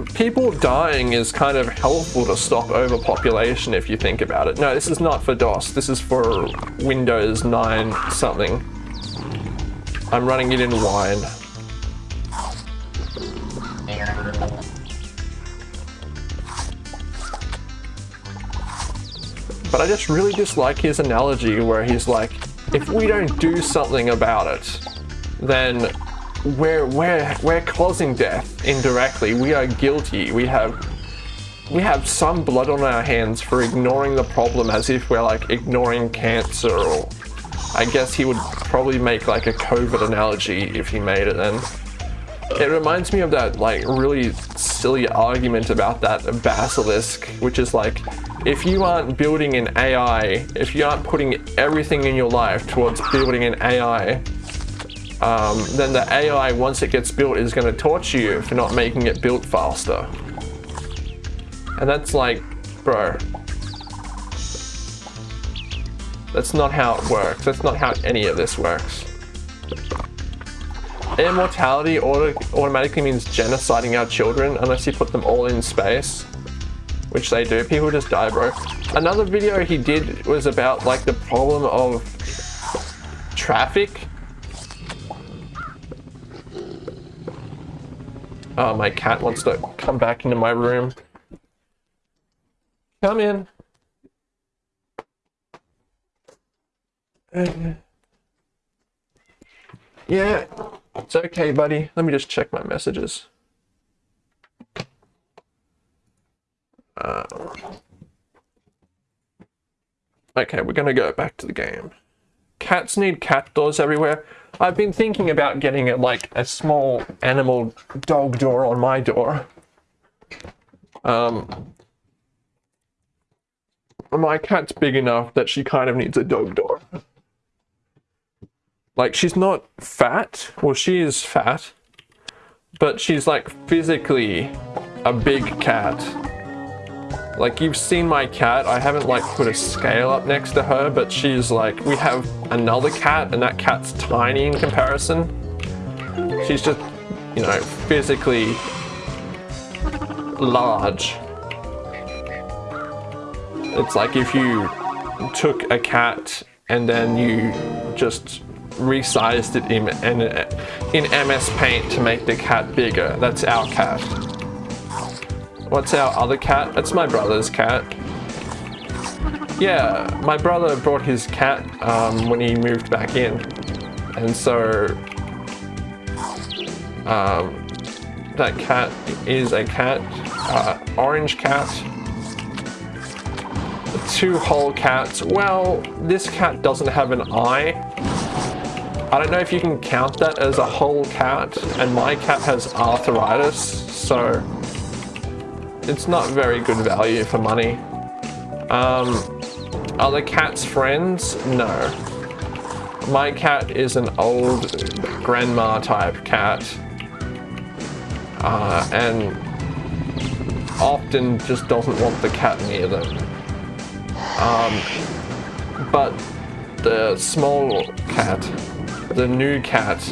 people dying is kind of helpful to stop overpopulation if you think about it. No, this is not for DOS. This is for Windows 9 something. I'm running it in Wine. But I just really dislike his analogy where he's like, if we don't do something about it, then we're we're we're causing death indirectly. We are guilty. We have we have some blood on our hands for ignoring the problem as if we're like ignoring cancer or I guess he would probably make like a COVID analogy if he made it then. it reminds me of that like really silly argument about that basilisk which is like if you aren't building an AI if you aren't putting everything in your life towards building an AI um, then the AI, once it gets built, is going to torture you for not making it built faster. And that's like, bro, that's not how it works. That's not how any of this works. Immortality auto automatically means genociding our children unless you put them all in space. Which they do. People just die, bro. Another video he did was about like the problem of traffic Oh, my cat wants to come back into my room. Come in. yeah, it's okay, buddy. Let me just check my messages. Uh, okay, we're gonna go back to the game. cats need cat doors everywhere. I've been thinking about getting it like a small animal dog door on my door. Um, my cat's big enough that she kind of needs a dog door. Like, she's not fat. Well, she is fat. But she's like physically a big cat. Like you've seen my cat, I haven't like put a scale up next to her, but she's like, we have another cat and that cat's tiny in comparison. She's just, you know, physically large. It's like if you took a cat and then you just resized it in, in, in MS Paint to make the cat bigger. That's our cat. What's our other cat? That's my brother's cat. Yeah, my brother brought his cat um, when he moved back in. And so um, that cat is a cat, uh, orange cat. Two whole cats. Well, this cat doesn't have an eye. I don't know if you can count that as a whole cat, and my cat has arthritis, so it's not very good value for money. Um, are the cat's friends? No. My cat is an old grandma type cat. Uh, and often just doesn't want the cat near them. Um, but the small cat, the new cat,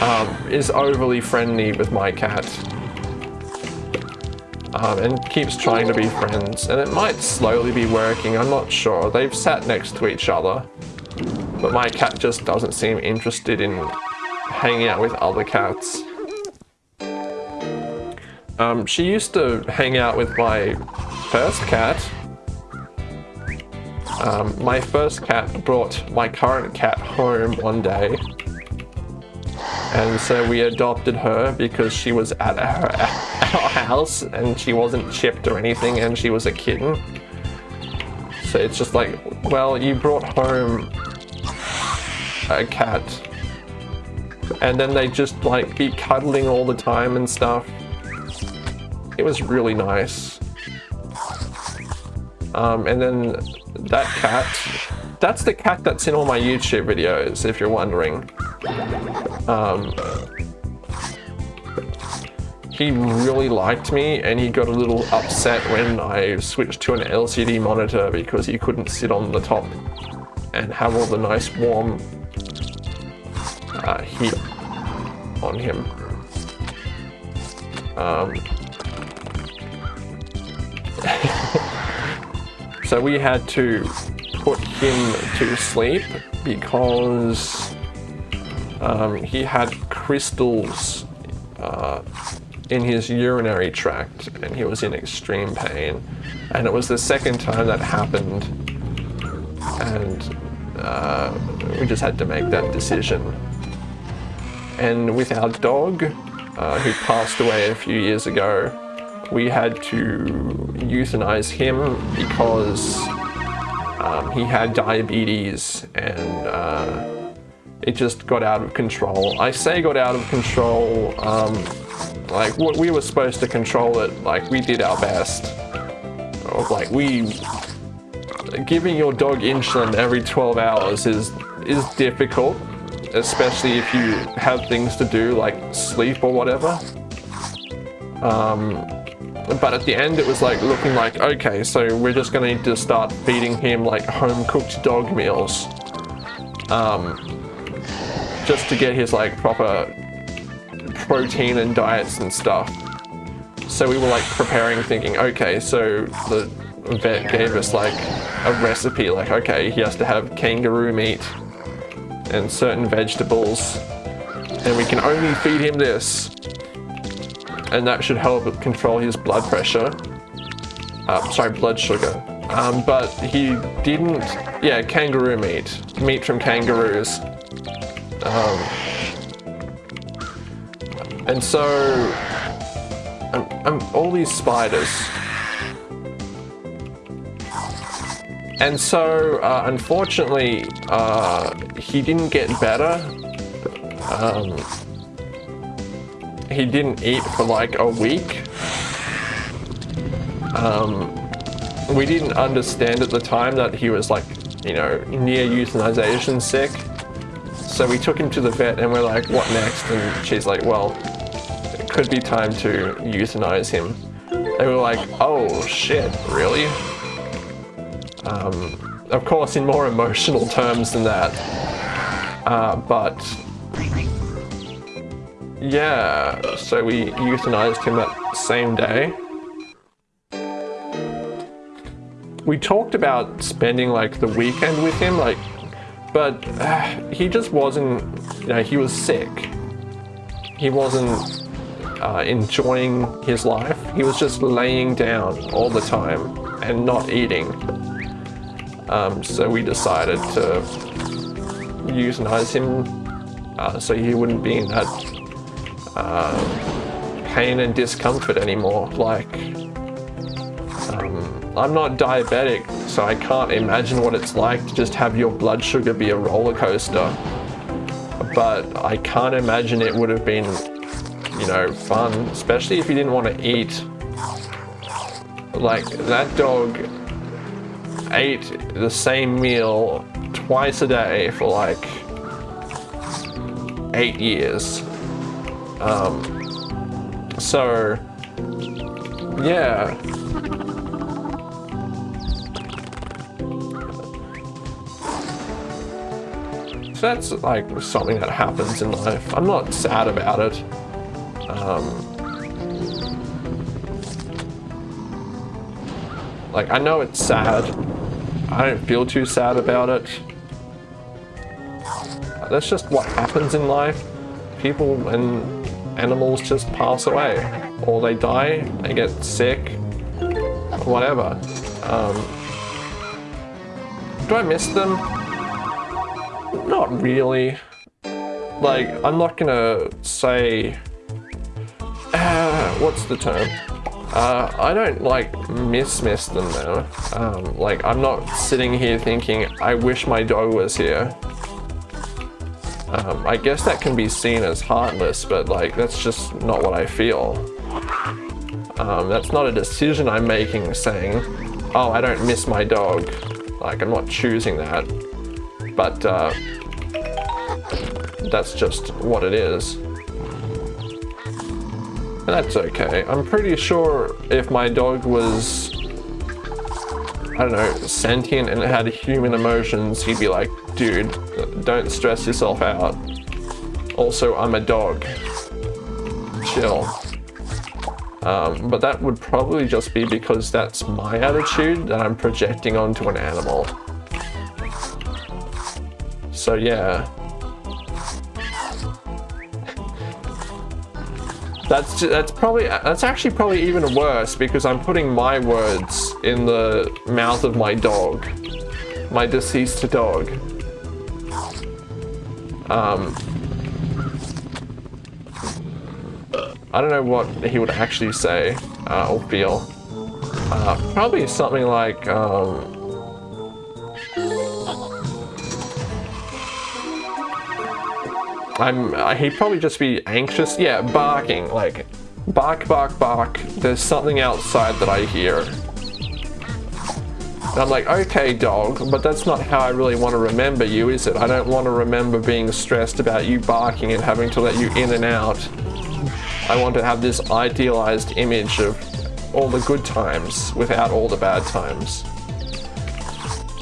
um, is overly friendly with my cat um, and keeps trying to be friends. And it might slowly be working, I'm not sure. They've sat next to each other. But my cat just doesn't seem interested in hanging out with other cats. Um, she used to hang out with my first cat. Um, my first cat brought my current cat home one day and so we adopted her because she was at our, our house and she wasn't chipped or anything and she was a kitten. So it's just like, well, you brought home a cat and then they just like be cuddling all the time and stuff. It was really nice. Um, and then that cat, that's the cat that's in all my YouTube videos, if you're wondering. Um, he really liked me and he got a little upset when I switched to an LCD monitor because he couldn't sit on the top and have all the nice warm uh, heat on him. Um, so we had to put him to sleep because um, he had crystals uh, in his urinary tract and he was in extreme pain. And it was the second time that happened and uh, we just had to make that decision. And with our dog, uh, who passed away a few years ago, we had to euthanize him because um, he had diabetes and uh, it just got out of control. I say got out of control, um, like what we were supposed to control it, like we did our best. Like we, giving your dog insulin every 12 hours is, is difficult, especially if you have things to do like sleep or whatever. Um, but at the end it was like looking like, okay, so we're just gonna need to start feeding him like home cooked dog meals. Um, just to get his like proper protein and diets and stuff. So we were like preparing thinking, okay, so the vet gave us like a recipe, like, okay, he has to have kangaroo meat and certain vegetables and we can only feed him this. And that should help control his blood pressure. Uh, sorry, blood sugar. Um, but he didn't, yeah, kangaroo meat. Meat from kangaroos. Um, and so, um, um, all these spiders. and so, uh, unfortunately, uh, he didn't get better. Um, he didn't eat for like a week. Um, we didn't understand at the time that he was like, you know, near euthanization sick. So we took him to the vet and we're like, what next? And she's like, well, could be time to euthanize him. They were like, oh shit, really? Um, of course, in more emotional terms than that. Uh, but yeah, so we euthanized him that same day. We talked about spending like the weekend with him, like, but uh, he just wasn't, you know, he was sick. He wasn't uh, enjoying his life. He was just laying down all the time and not eating. Um, so we decided to euthanize him uh, so he wouldn't be in that uh, pain and discomfort anymore. Like, um, I'm not diabetic, so I can't imagine what it's like to just have your blood sugar be a roller coaster. But I can't imagine it would have been, you know, fun, especially if you didn't want to eat. Like, that dog ate the same meal twice a day for like eight years. Um, so, yeah. That's like something that happens in life. I'm not sad about it. Um, like, I know it's sad. I don't feel too sad about it. That's just what happens in life. People and animals just pass away. Or they die, they get sick, whatever. Um, do I miss them? Not really. Like, I'm not gonna say... Uh, what's the term? Uh, I don't like miss miss them though. Um, like I'm not sitting here thinking I wish my dog was here. Um, I guess that can be seen as heartless, but like that's just not what I feel. Um, that's not a decision I'm making saying, oh, I don't miss my dog. Like I'm not choosing that, but uh, that's just what it is. That's okay. I'm pretty sure if my dog was, I don't know, sentient and it had human emotions, he'd be like, dude, don't stress yourself out. Also, I'm a dog. Chill. Um, but that would probably just be because that's my attitude that I'm projecting onto an animal. So yeah. That's that's probably that's actually probably even worse because I'm putting my words in the mouth of my dog, my deceased dog. Um, I don't know what he would actually say uh, or feel. Uh, probably something like. Um, I'm, uh, he'd probably just be anxious. Yeah, barking, like, bark, bark, bark. There's something outside that I hear. And I'm like, okay, dog, but that's not how I really want to remember you, is it? I don't want to remember being stressed about you barking and having to let you in and out. I want to have this idealized image of all the good times without all the bad times.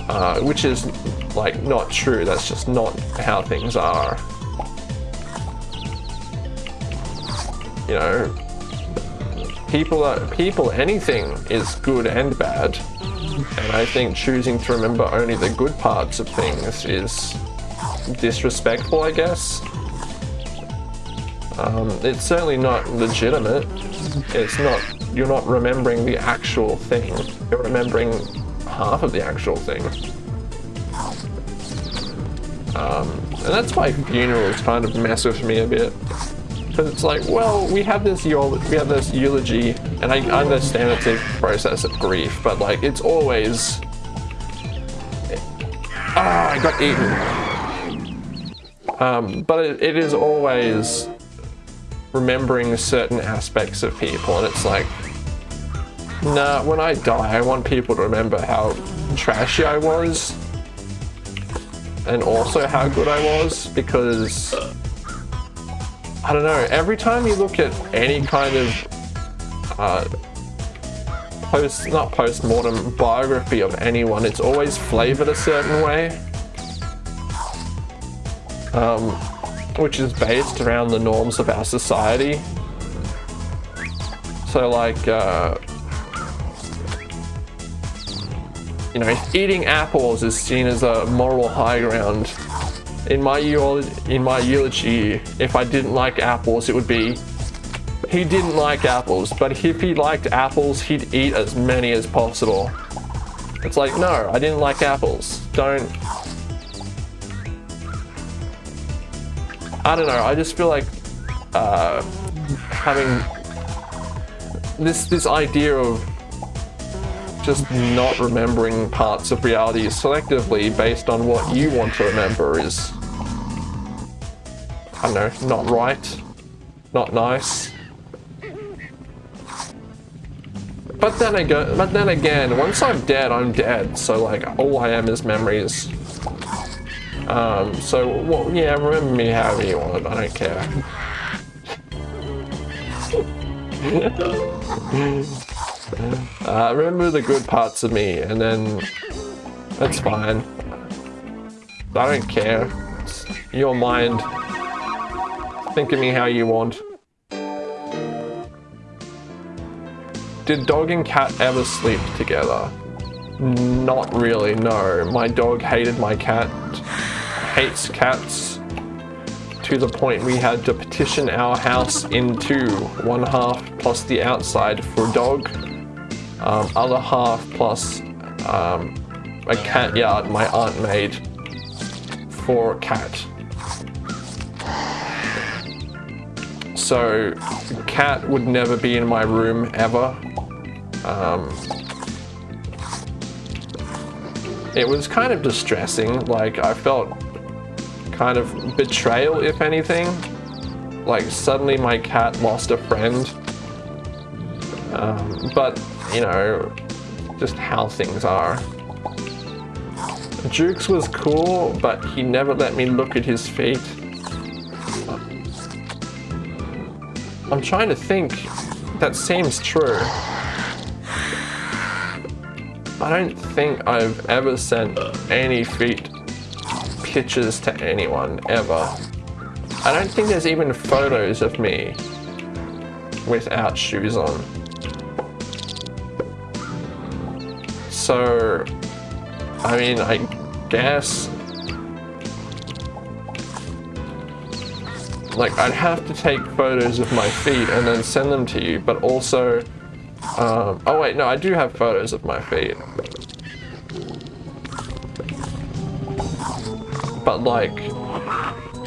Uh, which is, like, not true. That's just not how things are. You know, people are, people, anything is good and bad. And I think choosing to remember only the good parts of things is disrespectful, I guess. Um, it's certainly not legitimate. It's not, you're not remembering the actual thing. You're remembering half of the actual thing. Um, and that's why funerals kind of mess with me a bit. Because it's like, well, we have this we have this eulogy, and I understand it's a process of grief, but like, it's always ah, I got eaten. Um, but it, it is always remembering certain aspects of people, and it's like, nah, when I die, I want people to remember how trashy I was, and also how good I was, because I don't know, every time you look at any kind of uh, post, not post-mortem biography of anyone, it's always flavored a certain way. Um, which is based around the norms of our society. So like, uh, you know, eating apples is seen as a moral high ground in my in my eulogy, if I didn't like apples, it would be he didn't like apples, but if he liked apples, he'd eat as many as possible. It's like, no, I didn't like apples. Don't. I don't know. I just feel like uh, having this this idea of just not remembering parts of reality selectively based on what you want to remember is, I don't know, not right, not nice. But then again, but then again, once I'm dead, I'm dead. So like, all I am is memories. Um, so well, yeah, remember me however you want. I don't care. Uh, remember the good parts of me, and then that's fine. I don't care. It's your mind. Think of me how you want. Did dog and cat ever sleep together? Not really, no. My dog hated my cat, hates cats, to the point we had to petition our house into one half plus the outside for dog um, other half plus um, a cat yard my aunt made for a cat. So cat would never be in my room ever. Um, it was kind of distressing, like I felt kind of betrayal if anything. Like suddenly my cat lost a friend. Um, but you know, just how things are. Jukes was cool, but he never let me look at his feet. I'm trying to think. That seems true. I don't think I've ever sent any feet pictures to anyone, ever. I don't think there's even photos of me without shoes on. So, I mean, I guess... Like, I'd have to take photos of my feet and then send them to you, but also... Um, oh wait, no, I do have photos of my feet. But like,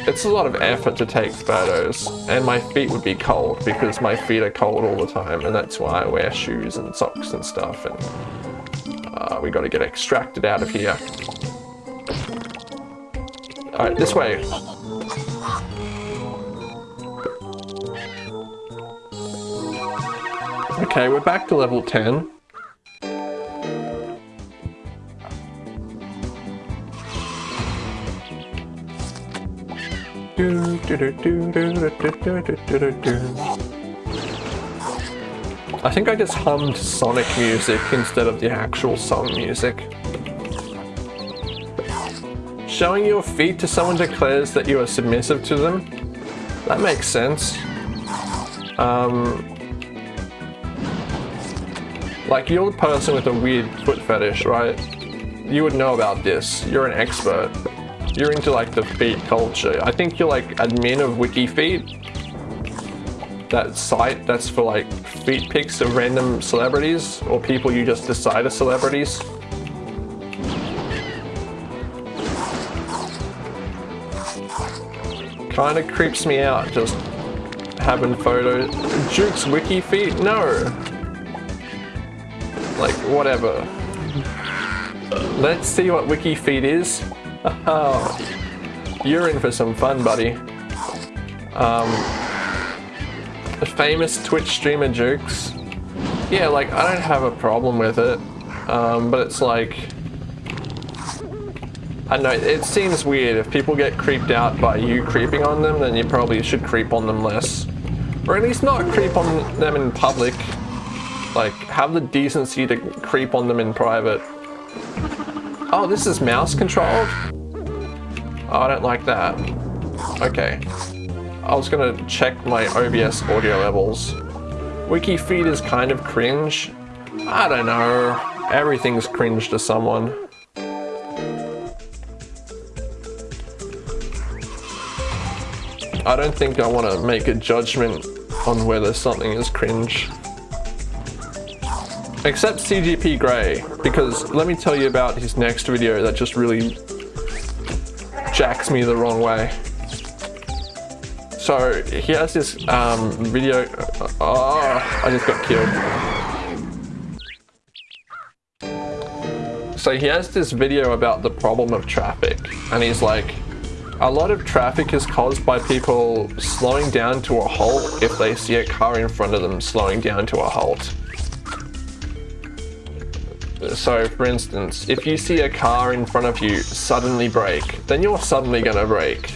it's a lot of effort to take photos, and my feet would be cold because my feet are cold all the time, and that's why I wear shoes and socks and stuff. And uh, we got to get extracted out of here. Alright, this way. Okay, we're back to level 10. Do, do, do, I think I just hummed Sonic music instead of the actual song music. Showing your feet to someone declares that you are submissive to them. That makes sense. Um, like, you're a person with a weird foot fetish, right? You would know about this. You're an expert. You're into, like, the feet culture. I think you're, like, admin of WikiFeet that site that's for like feet pics of random celebrities or people you just decide are celebrities. Kinda creeps me out just having photos. Juke's wiki feet? No. Like, whatever. Let's see what wiki feet is. Oh, you're in for some fun, buddy. Um, famous Twitch streamer Jukes. Yeah, like, I don't have a problem with it. Um, but it's like... I know, it seems weird. If people get creeped out by you creeping on them, then you probably should creep on them less. Or at least not creep on them in public. Like, have the decency to creep on them in private. Oh, this is mouse controlled? Oh, I don't like that. Okay. I was gonna check my OBS audio levels. WikiFeet is kind of cringe. I don't know. Everything's cringe to someone. I don't think I want to make a judgment on whether something is cringe. Except CGP Grey, because let me tell you about his next video that just really jacks me the wrong way. So he has this um, video. Oh, I just got killed. So he has this video about the problem of traffic, and he's like, a lot of traffic is caused by people slowing down to a halt if they see a car in front of them slowing down to a halt. So for instance, if you see a car in front of you suddenly brake, then you're suddenly gonna brake.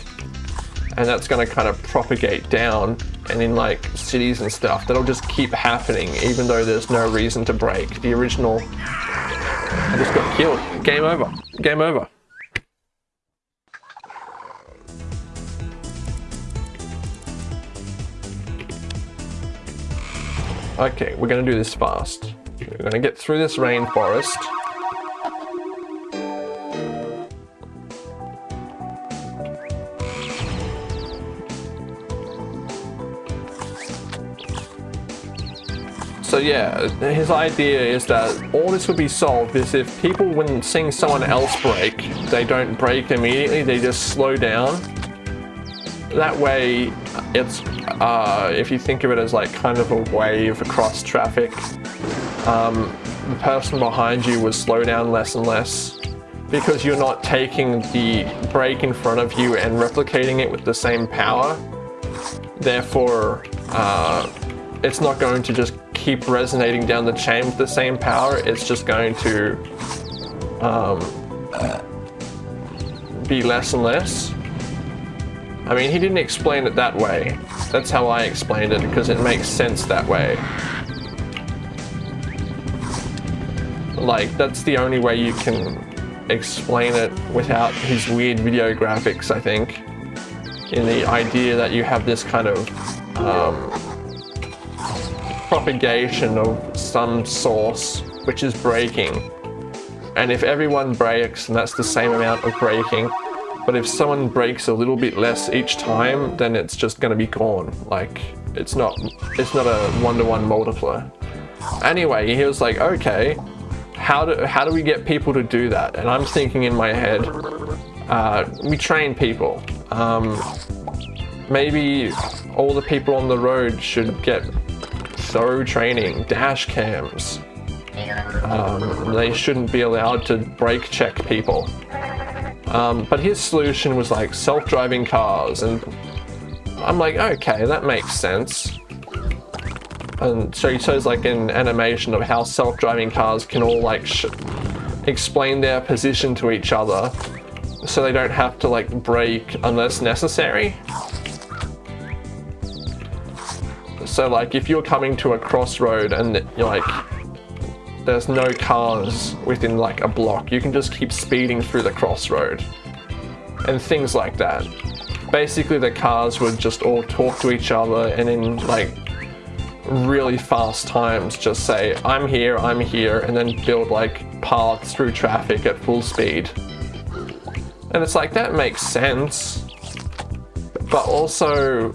And that's gonna kind of propagate down and in like cities and stuff, that'll just keep happening even though there's no reason to brake The original, I just got killed. Game over. Game over. Okay, we're gonna do this fast. We're gonna get through this rainforest. Yeah, his idea is that all this would be solved is if people, when seeing someone else brake, they don't brake immediately, they just slow down. That way, it's uh, if you think of it as like kind of a wave across traffic, um, the person behind you would slow down less and less because you're not taking the brake in front of you and replicating it with the same power. Therefore, uh, it's not going to just keep resonating down the chain with the same power. It's just going to um, be less and less. I mean, he didn't explain it that way. That's how I explained it, because it makes sense that way. Like, that's the only way you can explain it without his weird video graphics, I think. In the idea that you have this kind of um, propagation of some source which is braking. And if everyone brakes, and that's the same amount of braking, but if someone brakes a little bit less each time, then it's just going to be gone. Like, it's not, it's not a one-to-one -one multiplier. Anyway, he was like, okay, how do, how do we get people to do that? And I'm thinking in my head, uh, we train people. Um, maybe all the people on the road should get thorough training, dash cams. Um, they shouldn't be allowed to brake check people. Um, but his solution was like self-driving cars and I'm like, okay, that makes sense. And so he shows like an animation of how self-driving cars can all like explain their position to each other so they don't have to like brake unless necessary. So like if you're coming to a crossroad and you're like there's no cars within like a block. You can just keep speeding through the crossroad and things like that. Basically the cars would just all talk to each other and in like really fast times just say I'm here, I'm here and then build like paths through traffic at full speed. And it's like that makes sense but also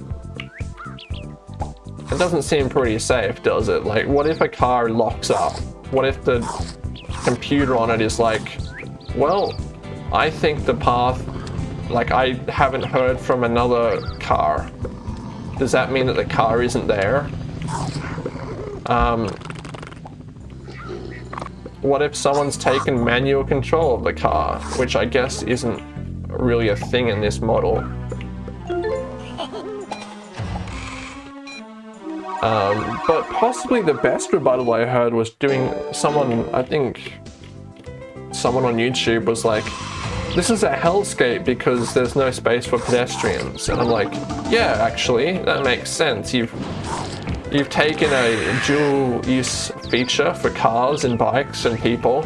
it doesn't seem pretty safe does it? Like what if a car locks up what if the computer on it is like, well, I think the path, like I haven't heard from another car. Does that mean that the car isn't there? Um, what if someone's taken manual control of the car, which I guess isn't really a thing in this model. Um, but possibly the best rebuttal I heard was doing someone, I think someone on YouTube was like, this is a hellscape because there's no space for pedestrians. And I'm like, yeah, actually, that makes sense. You've you've taken a dual use feature for cars and bikes and people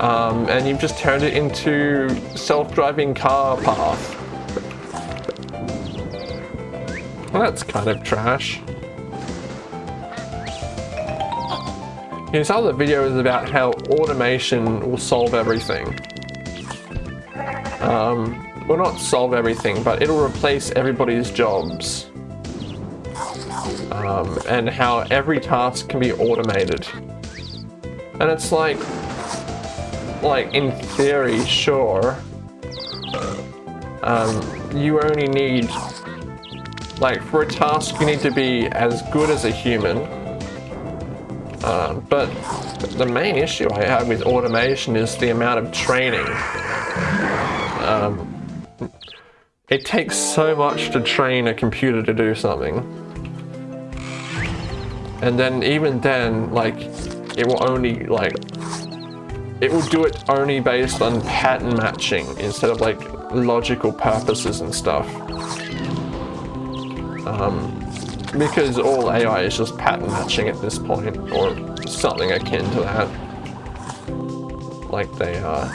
um, and you've just turned it into self-driving car path. Well, that's kind of trash. His the video is about how automation will solve everything. Um, well, not solve everything, but it'll replace everybody's jobs. Um, and how every task can be automated. And it's like, like in theory, sure. Um, you only need, like for a task you need to be as good as a human. Uh, but the main issue I have with automation is the amount of training. Um, it takes so much to train a computer to do something. And then even then, like, it will only, like, it will do it only based on pattern matching instead of like logical purposes and stuff. Um, because all AI is just pattern matching at this point, or something akin to that. Like they uh,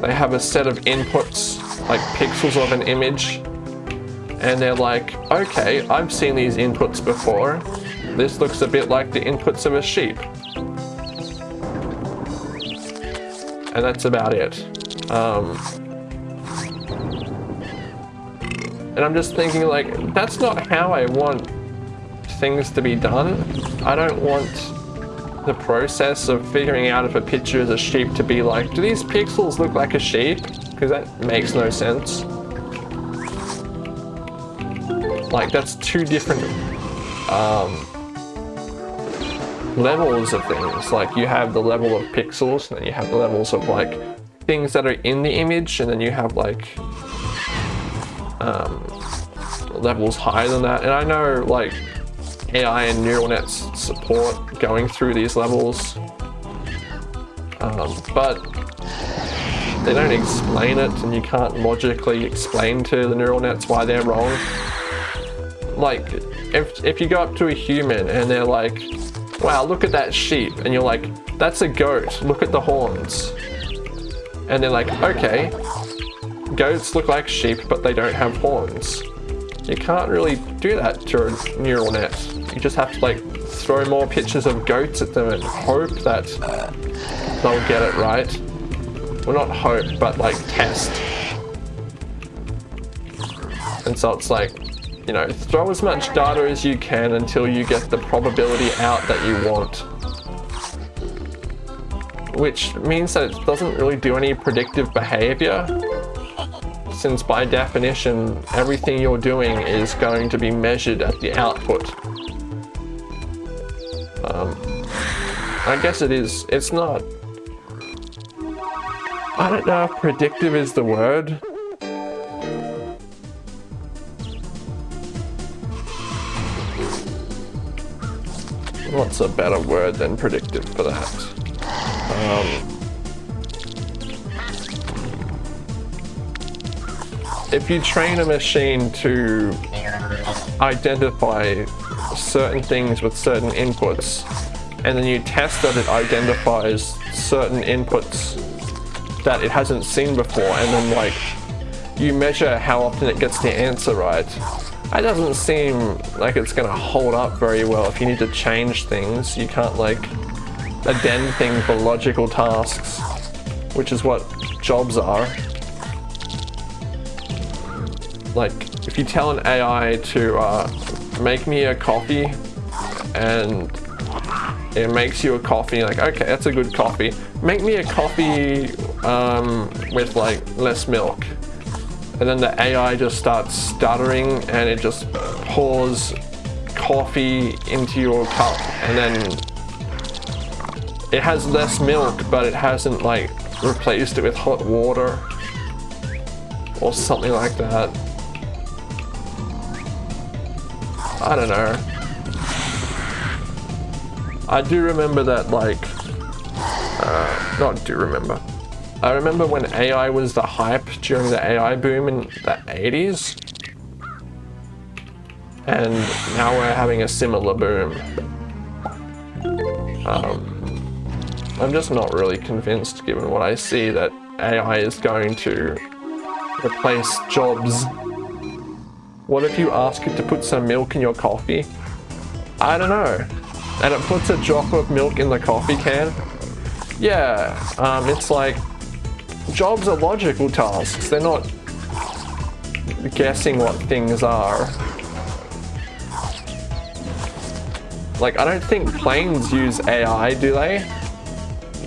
they have a set of inputs, like pixels of an image, and they're like, okay, I've seen these inputs before. This looks a bit like the inputs of a sheep. and that's about it. Um, and I'm just thinking like, that's not how I want things to be done. I don't want the process of figuring out if a picture is a sheep to be like, do these pixels look like a sheep? Because that makes no sense. Like that's two different um, levels of things. Like you have the level of pixels, and then you have the levels of like things that are in the image, and then you have like um, levels higher than that. And I know like AI and neural nets support going through these levels, um, but they don't explain it, and you can't logically explain to the neural nets why they're wrong. Like, if, if you go up to a human and they're like, wow, look at that sheep. And you're like, that's a goat. Look at the horns. And they're like, okay, goats look like sheep, but they don't have horns. You can't really do that to a neural net. You just have to like throw more pictures of goats at them and hope that they'll get it right. Well, not hope, but like test. And so it's like, you know, throw as much data as you can until you get the probability out that you want. Which means that it doesn't really do any predictive behavior, since by definition, everything you're doing is going to be measured at the output. Um, I guess it is, it's not, I don't know if predictive is the word, What's a better word than predictive for that? Um, if you train a machine to identify certain things with certain inputs, and then you test that it identifies certain inputs that it hasn't seen before, and then like you measure how often it gets the answer right, that doesn't seem like it's going to hold up very well if you need to change things. You can't like addend things for logical tasks, which is what jobs are. Like, if you tell an AI to uh, make me a coffee and it makes you a coffee, like, okay, that's a good coffee. Make me a coffee um, with like less milk and then the AI just starts stuttering and it just pours coffee into your cup and then it has less milk, but it hasn't like replaced it with hot water or something like that. I don't know. I do remember that like, uh, not do remember. I remember when AI was the hype during the AI boom in the 80s. And now we're having a similar boom. Um, I'm just not really convinced given what I see that AI is going to replace jobs. What if you ask it to put some milk in your coffee? I don't know. And it puts a drop of milk in the coffee can? Yeah, um, it's like jobs are logical tasks. They're not guessing what things are. Like, I don't think planes use AI, do they?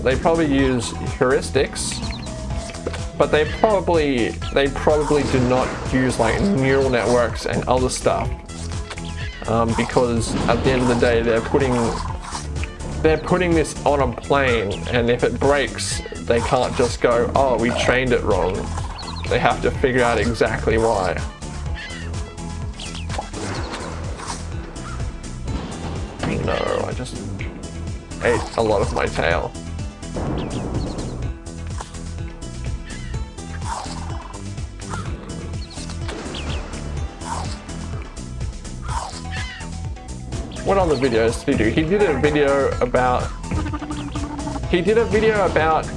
They probably use heuristics. But they probably, they probably do not use like neural networks and other stuff. Um, because at the end of the day, they're putting they're putting this on a plane and if it breaks, they can't just go, oh, we trained it wrong. They have to figure out exactly why. No, I just ate a lot of my tail. What other videos did he do? He did a video about he did a video about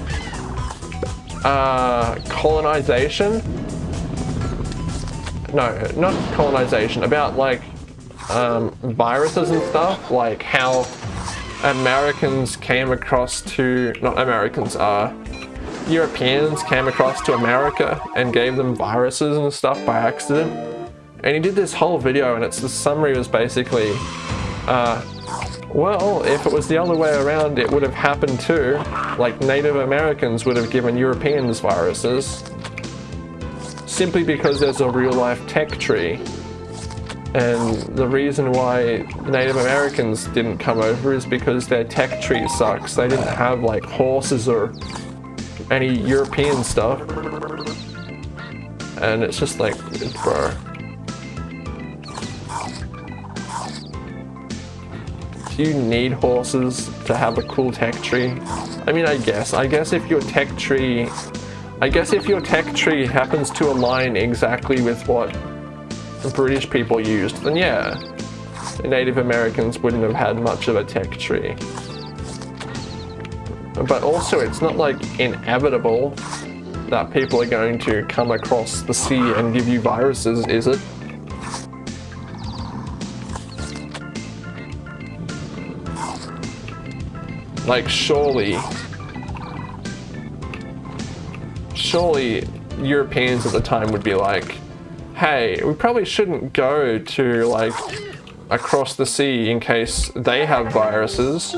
uh, colonization. No, not colonization, about like um, viruses and stuff, like how Americans came across to, not Americans, uh, Europeans came across to America and gave them viruses and stuff by accident. And he did this whole video and it's the summary was basically uh, well, if it was the other way around, it would have happened too. Like Native Americans would have given Europeans viruses. Simply because there's a real life tech tree. And the reason why Native Americans didn't come over is because their tech tree sucks. They didn't have like horses or any European stuff. And it's just like, bro. You need horses to have a cool tech tree? I mean, I guess. I guess if your tech tree... I guess if your tech tree happens to align exactly with what the British people used, then yeah, Native Americans wouldn't have had much of a tech tree. But also, it's not like inevitable that people are going to come across the sea and give you viruses, is it? Like, surely... Surely Europeans at the time would be like, hey, we probably shouldn't go to, like, across the sea in case they have viruses.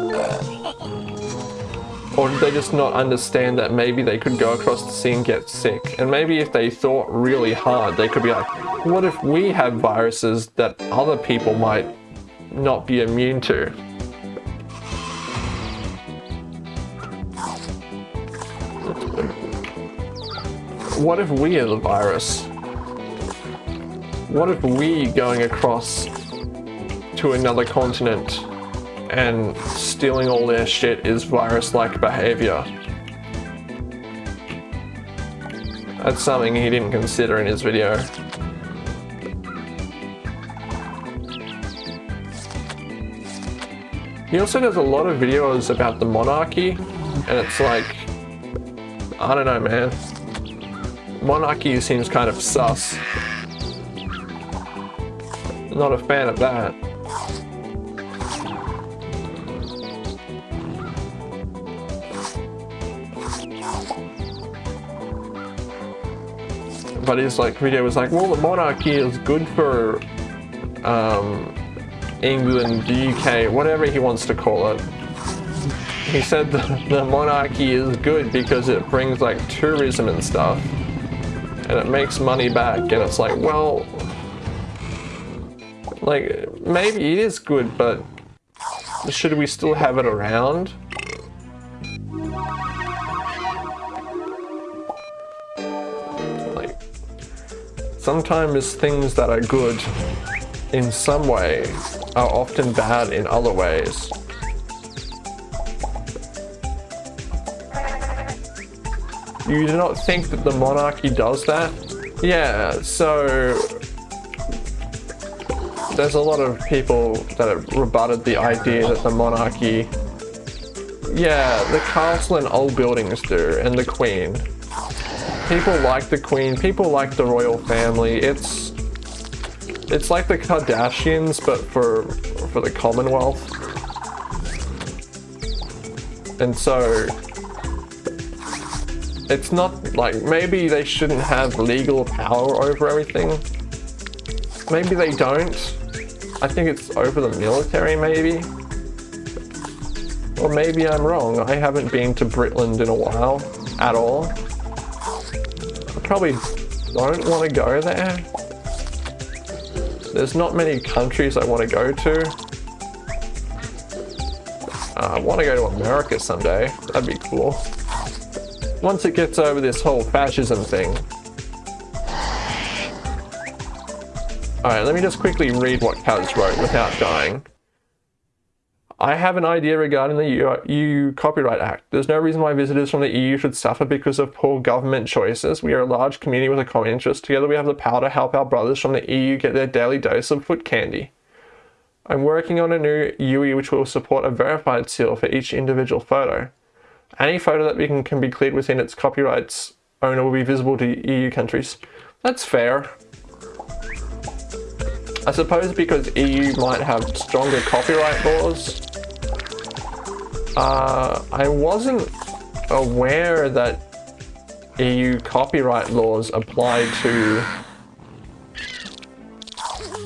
Or did they just not understand that maybe they could go across the sea and get sick? And maybe if they thought really hard, they could be like, what if we have viruses that other people might not be immune to? What if we are the virus? What if we going across to another continent and stealing all their shit is virus-like behavior? That's something he didn't consider in his video. He also does a lot of videos about the monarchy, and it's like, I don't know, man. Monarchy seems kind of sus. Not a fan of that. But his like video was like, well, the monarchy is good for um, England, UK, whatever he wants to call it. He said the, the monarchy is good because it brings like tourism and stuff and it makes money back and it's like, well, like maybe it is good, but should we still have it around? Like, sometimes things that are good in some way are often bad in other ways. You do not think that the monarchy does that? Yeah, so there's a lot of people that have rebutted the idea that the monarchy yeah, the castle and old buildings do, and the queen. People like the queen, people like the royal family. It's it's like the Kardashians, but for for the Commonwealth. And so it's not like maybe they shouldn't have legal power over everything. Maybe they don't. I think it's over the military maybe. Or maybe I'm wrong. I haven't been to Britland in a while at all. I probably don't want to go there. There's not many countries I want to go to. Uh, I want to go to America someday. That'd be cool once it gets over this whole fascism thing. Alright, let me just quickly read what Kaz wrote without dying. I have an idea regarding the EU, EU, Copyright Act. There's no reason why visitors from the EU should suffer because of poor government choices. We are a large community with a common interest. Together we have the power to help our brothers from the EU get their daily dose of foot candy. I'm working on a new UE which will support a verified seal for each individual photo. Any photo that can, can be cleared within its copyrights owner will be visible to EU countries. That's fair. I suppose because EU might have stronger copyright laws. Uh, I wasn't aware that EU copyright laws apply to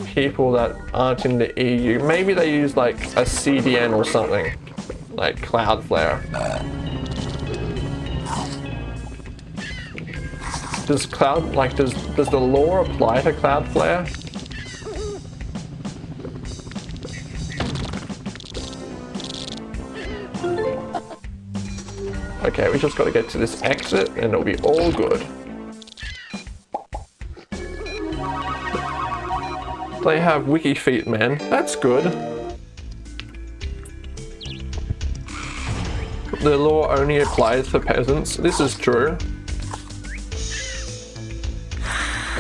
people that aren't in the EU. Maybe they use like a CDN or something, like Cloudflare. Does Cloud, like, does, does the lore apply to Cloudflare? Okay, we just got to get to this exit and it'll be all good. They have wiki feet, man. That's good. The law only applies for peasants. This is true.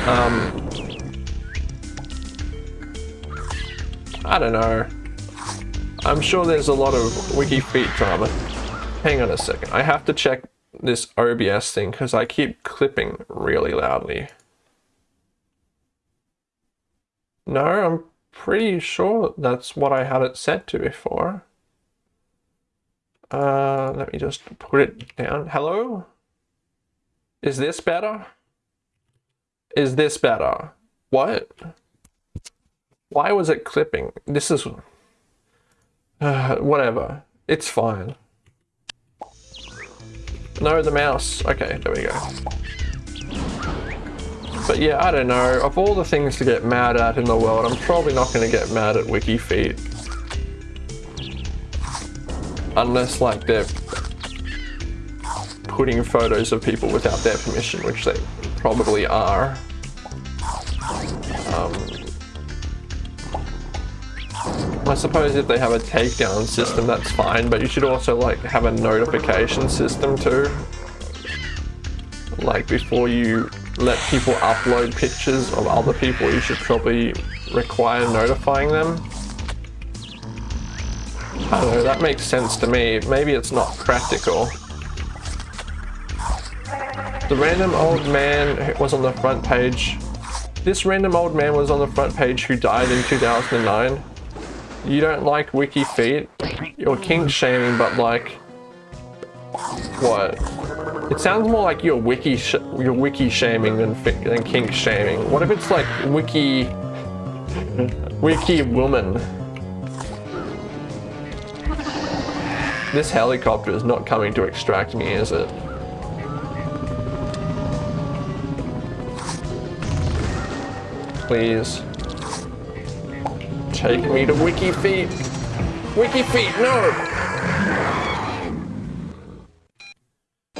Um, I don't know. I'm sure there's a lot of wiki feet drama. Hang on a second. I have to check this OBS thing because I keep clipping really loudly. No, I'm pretty sure that's what I had it set to before. Uh, let me just put it down. Hello? Is this better? Is this better? What? Why was it clipping? This is... Uh, whatever. It's fine. No, the mouse. Okay, there we go. But yeah, I don't know. Of all the things to get mad at in the world, I'm probably not going to get mad at WikiFeet. Unless, like, they're putting photos of people without their permission, which they probably are. Um, I suppose if they have a takedown system, that's fine, but you should also like have a notification system too. Like before you let people upload pictures of other people, you should probably require notifying them. I don't know, that makes sense to me. Maybe it's not practical. The random old man was on the front page. This random old man was on the front page who died in 2009. You don't like wiki feet? You're kink shaming, but like... What? It sounds more like you're wiki you're wiki shaming than, than kink shaming. What if it's like wiki... wiki woman? This helicopter is not coming to extract me, is it? please. Take me to Wiki Feet. Wiki Feet, no!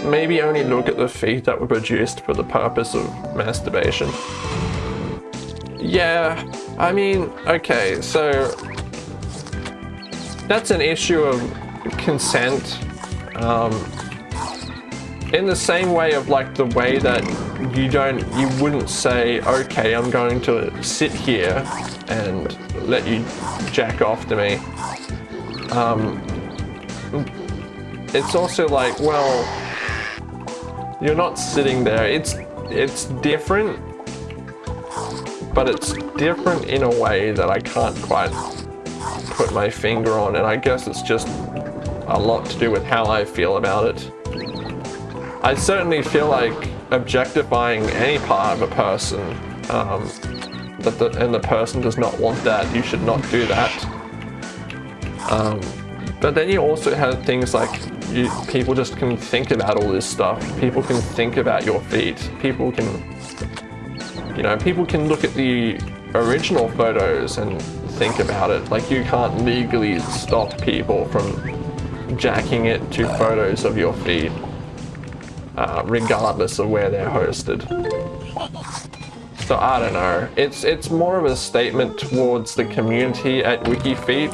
Maybe only look at the feet that were produced for the purpose of masturbation. Yeah, I mean, okay, so that's an issue of consent. Um, in the same way of like the way that you don't, you wouldn't say, okay, I'm going to sit here and let you jack off to me. Um, it's also like, well, you're not sitting there. It's it's different, but it's different in a way that I can't quite put my finger on, and I guess it's just a lot to do with how I feel about it. I certainly feel like objectifying any part of a person um, that the, and the person does not want that, you should not do that. Um, but then you also have things like you, people just can think about all this stuff. People can think about your feet. People can, you know, people can look at the original photos and think about it. Like you can't legally stop people from jacking it to photos of your feet, uh, regardless of where they're hosted. So I don't know. It's it's more of a statement towards the community at WikiFeet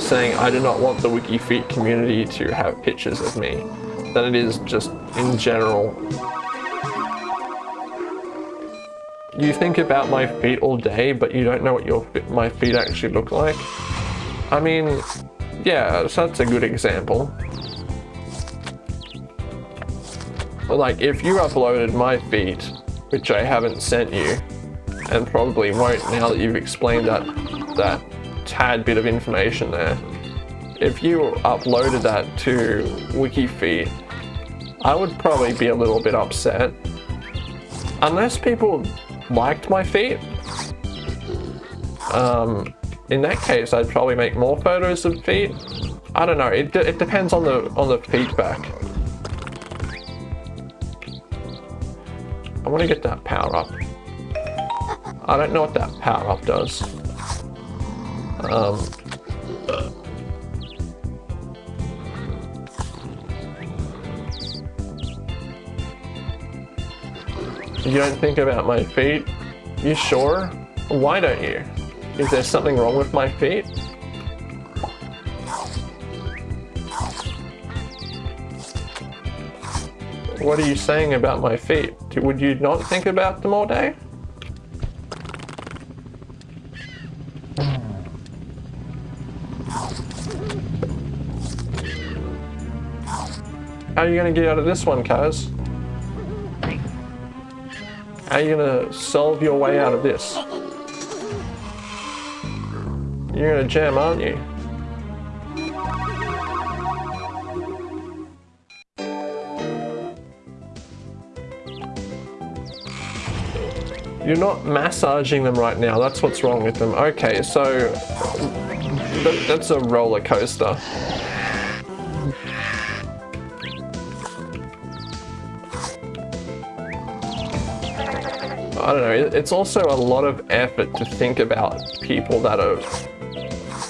saying I do not want the WikiFeet community to have pictures of me than it is just in general. You think about my feet all day, but you don't know what your my feet actually look like. I mean, yeah, so that's a good example. Like, if you uploaded my feet, which I haven't sent you, and probably won't now that you've explained that, that tad bit of information there. If you uploaded that to WikiFeet, I would probably be a little bit upset. Unless people liked my feet, um, in that case, I'd probably make more photos of feet. I don't know. It, it depends on the on the feedback. I want to get that power up. I don't know what that power up does. Um, you don't think about my feet? You sure? Why don't you? Is there something wrong with my feet? What are you saying about my feet? Would you not think about them all day? How are you going to get out of this one, Kaz? How are you going to solve your way out of this? You're going to jam, aren't you? You're not massaging them right now. That's what's wrong with them. Okay, so that's a roller coaster. I don't know, it's also a lot of effort to think about people that are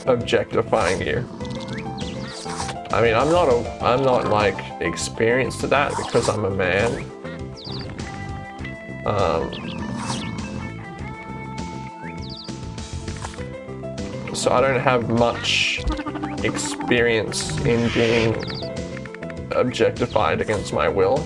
objectifying you. I mean, I'm not a, I'm not like experienced to that because I'm a man. Um, so I don't have much experience in being objectified against my will.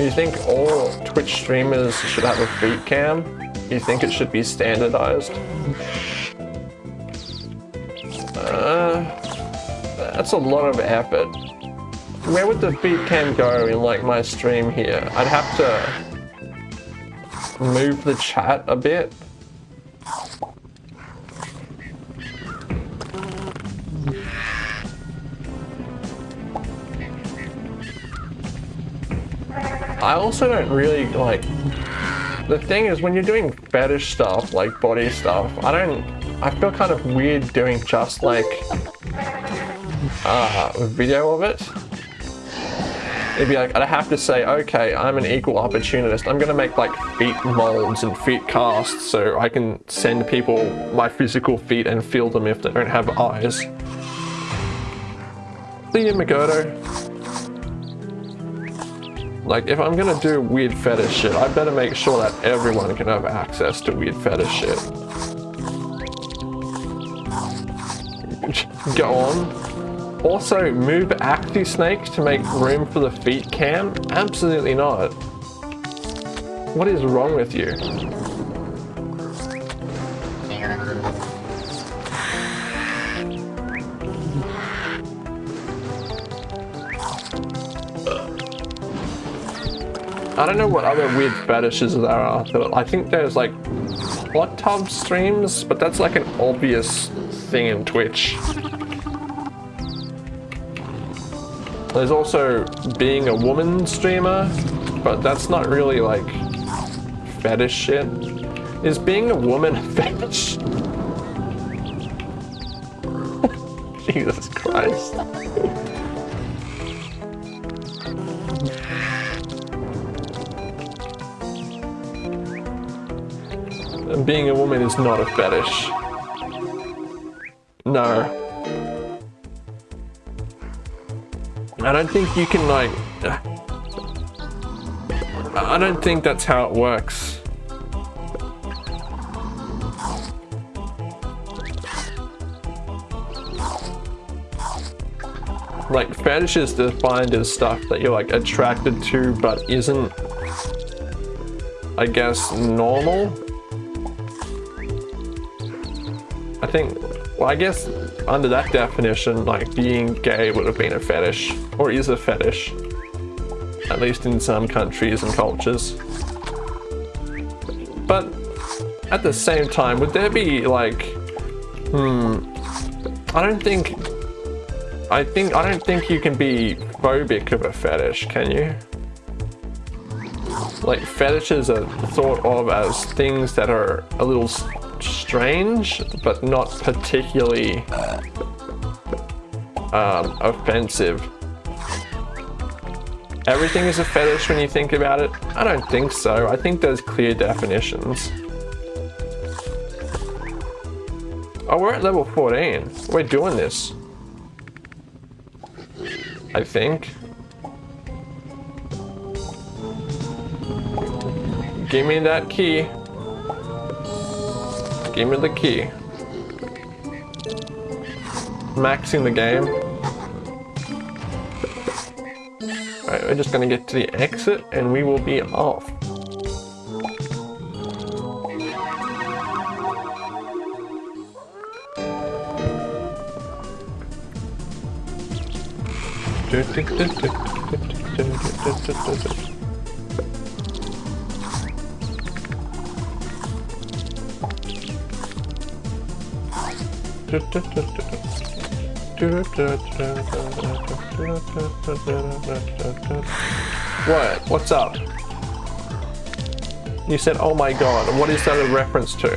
Do you think all Twitch streamers should have a feet cam? Do you think it should be standardized? Uh, that's a lot of effort. Where would the feet cam go in like my stream here? I'd have to move the chat a bit. I also don't really like the thing is when you're doing fetish stuff like body stuff I don't I feel kind of weird doing just like uh, a video of it. It'd be like I'd have to say okay I'm an equal opportunist. I'm gonna make like feet molds and feet casts so I can send people my physical feet and feel them if they don't have eyes. Leah Magoto. Like, if I'm gonna do weird fetish shit, I better make sure that everyone can have access to weird fetish shit. Go on. Also, move Axy Snake to make room for the feet cam? Absolutely not. What is wrong with you? I don't know what other weird fetishes there are. But I think there's like hot tub streams, but that's like an obvious thing in Twitch. There's also being a woman streamer, but that's not really like fetish shit. Is being a woman a fetish? Jesus Christ. Being a woman is not a fetish. No. I don't think you can like... I don't think that's how it works. Like fetish is defined as stuff that you're like attracted to but isn't I guess normal I think, well, I guess under that definition, like being gay would have been a fetish, or is a fetish, at least in some countries and cultures. But at the same time, would there be like, hmm, I don't think, I think, I don't think you can be phobic of a fetish, can you? Like fetishes are thought of as things that are a little strange, but not particularly um, offensive. Everything is a fetish when you think about it? I don't think so. I think there's clear definitions. Oh, we're at level 14. We're doing this. I think. Give me that key. Give me the key. Maxing the game. Alright, we're just gonna get to the exit and we will be off. What? What's up? You said, oh my god, what is that a reference to?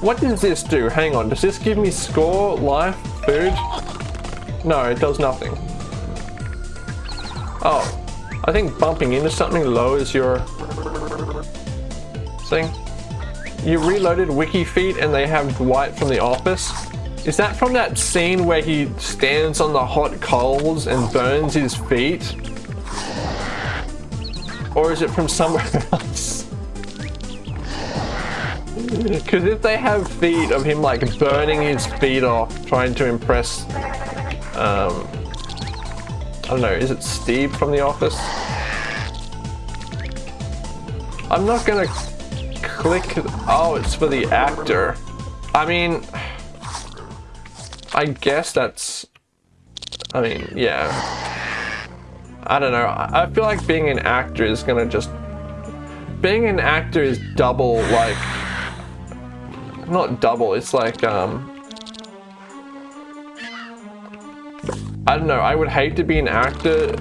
What does this do? Hang on, does this give me score, life, food? No, it does nothing. Oh, I think bumping into something lowers your thing. You reloaded WikiFeet and they have Dwight from The Office. Is that from that scene where he stands on the hot coals and burns his feet? Or is it from somewhere else? Because if they have feet of him like burning his feet off, trying to impress, um, I don't know, is it Steve from The Office? I'm not gonna click, oh, it's for the actor. I mean, I guess that's... I mean, yeah. I don't know. I feel like being an actor is gonna just... Being an actor is double, like... Not double, it's like, um... I don't know, I would hate to be an actor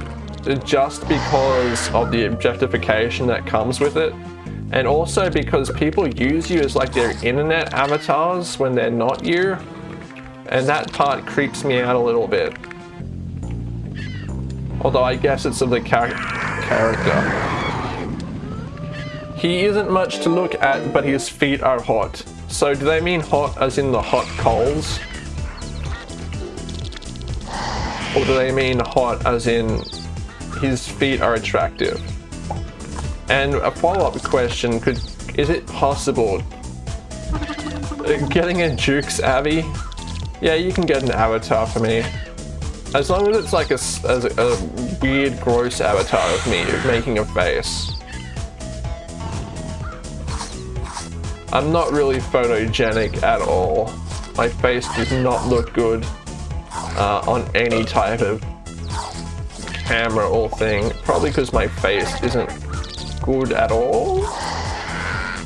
just because of the objectification that comes with it. And also because people use you as like their internet avatars when they're not you. And that part creeps me out a little bit. Although I guess it's of the char character. He isn't much to look at, but his feet are hot. So do they mean hot as in the hot coals? Or do they mean hot as in his feet are attractive? And a follow-up question could, is it possible uh, getting a Jukes Abby? Yeah, you can get an avatar for me. As long as it's like a, a, a weird, gross avatar of me making a face. I'm not really photogenic at all. My face does not look good uh, on any type of camera or thing. Probably because my face isn't good at all.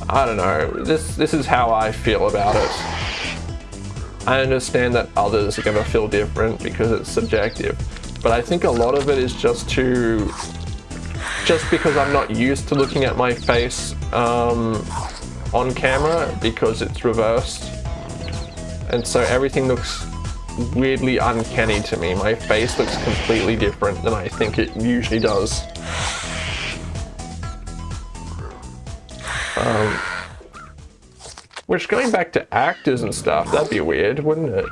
I don't know. This this is how I feel about it. I understand that others are going to feel different because it's subjective. But I think a lot of it is just to just because I'm not used to looking at my face um, on camera because it's reversed. And so everything looks weirdly uncanny to me. My face looks completely different than I think it usually does. Um, which going back to actors and stuff, that'd be weird, wouldn't it?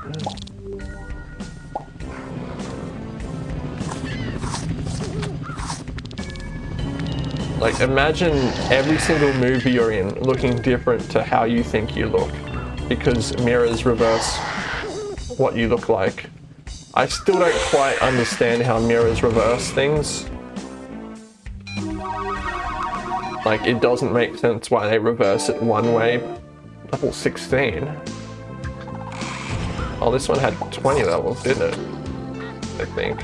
Like imagine every single movie you're in looking different to how you think you look because mirrors reverse what you look like. I still don't quite understand how mirrors reverse things. Like, it doesn't make sense why they reverse it one way. Level 16. Oh, this one had 20 levels, didn't it? I think.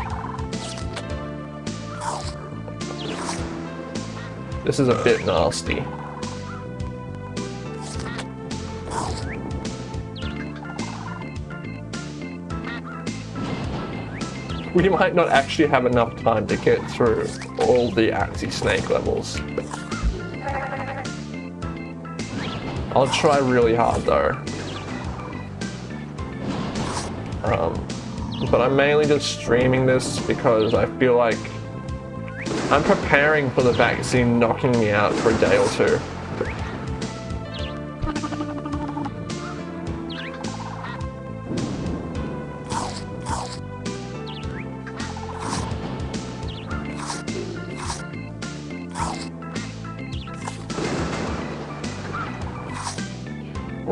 This is a bit nasty. we might not actually have enough time to get through all the Axy Snake levels. I'll try really hard though. Um, but I'm mainly just streaming this because I feel like I'm preparing for the vaccine knocking me out for a day or two.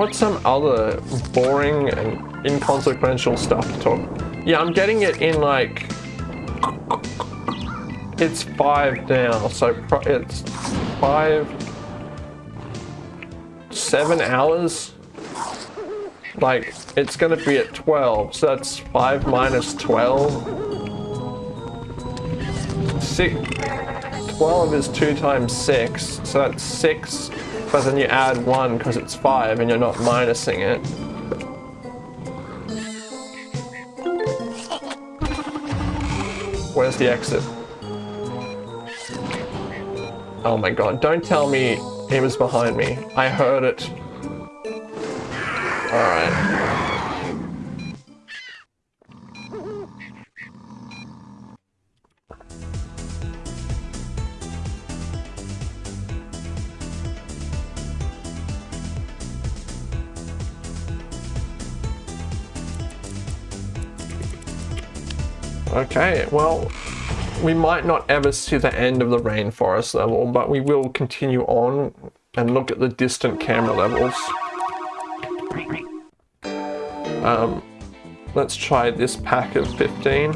What's some other boring and inconsequential stuff to talk? Yeah, I'm getting it in like... It's five now, so it's five... Seven hours? Like, it's gonna be at 12, so that's five minus 12. Six... 12 is two times six, so that's six but then you add one because it's five and you're not minusing it. Where's the exit? Oh my god, don't tell me he was behind me. I heard it. Alright. Okay, well, we might not ever see the end of the rainforest level, but we will continue on and look at the distant camera levels. Um, let's try this pack of 15.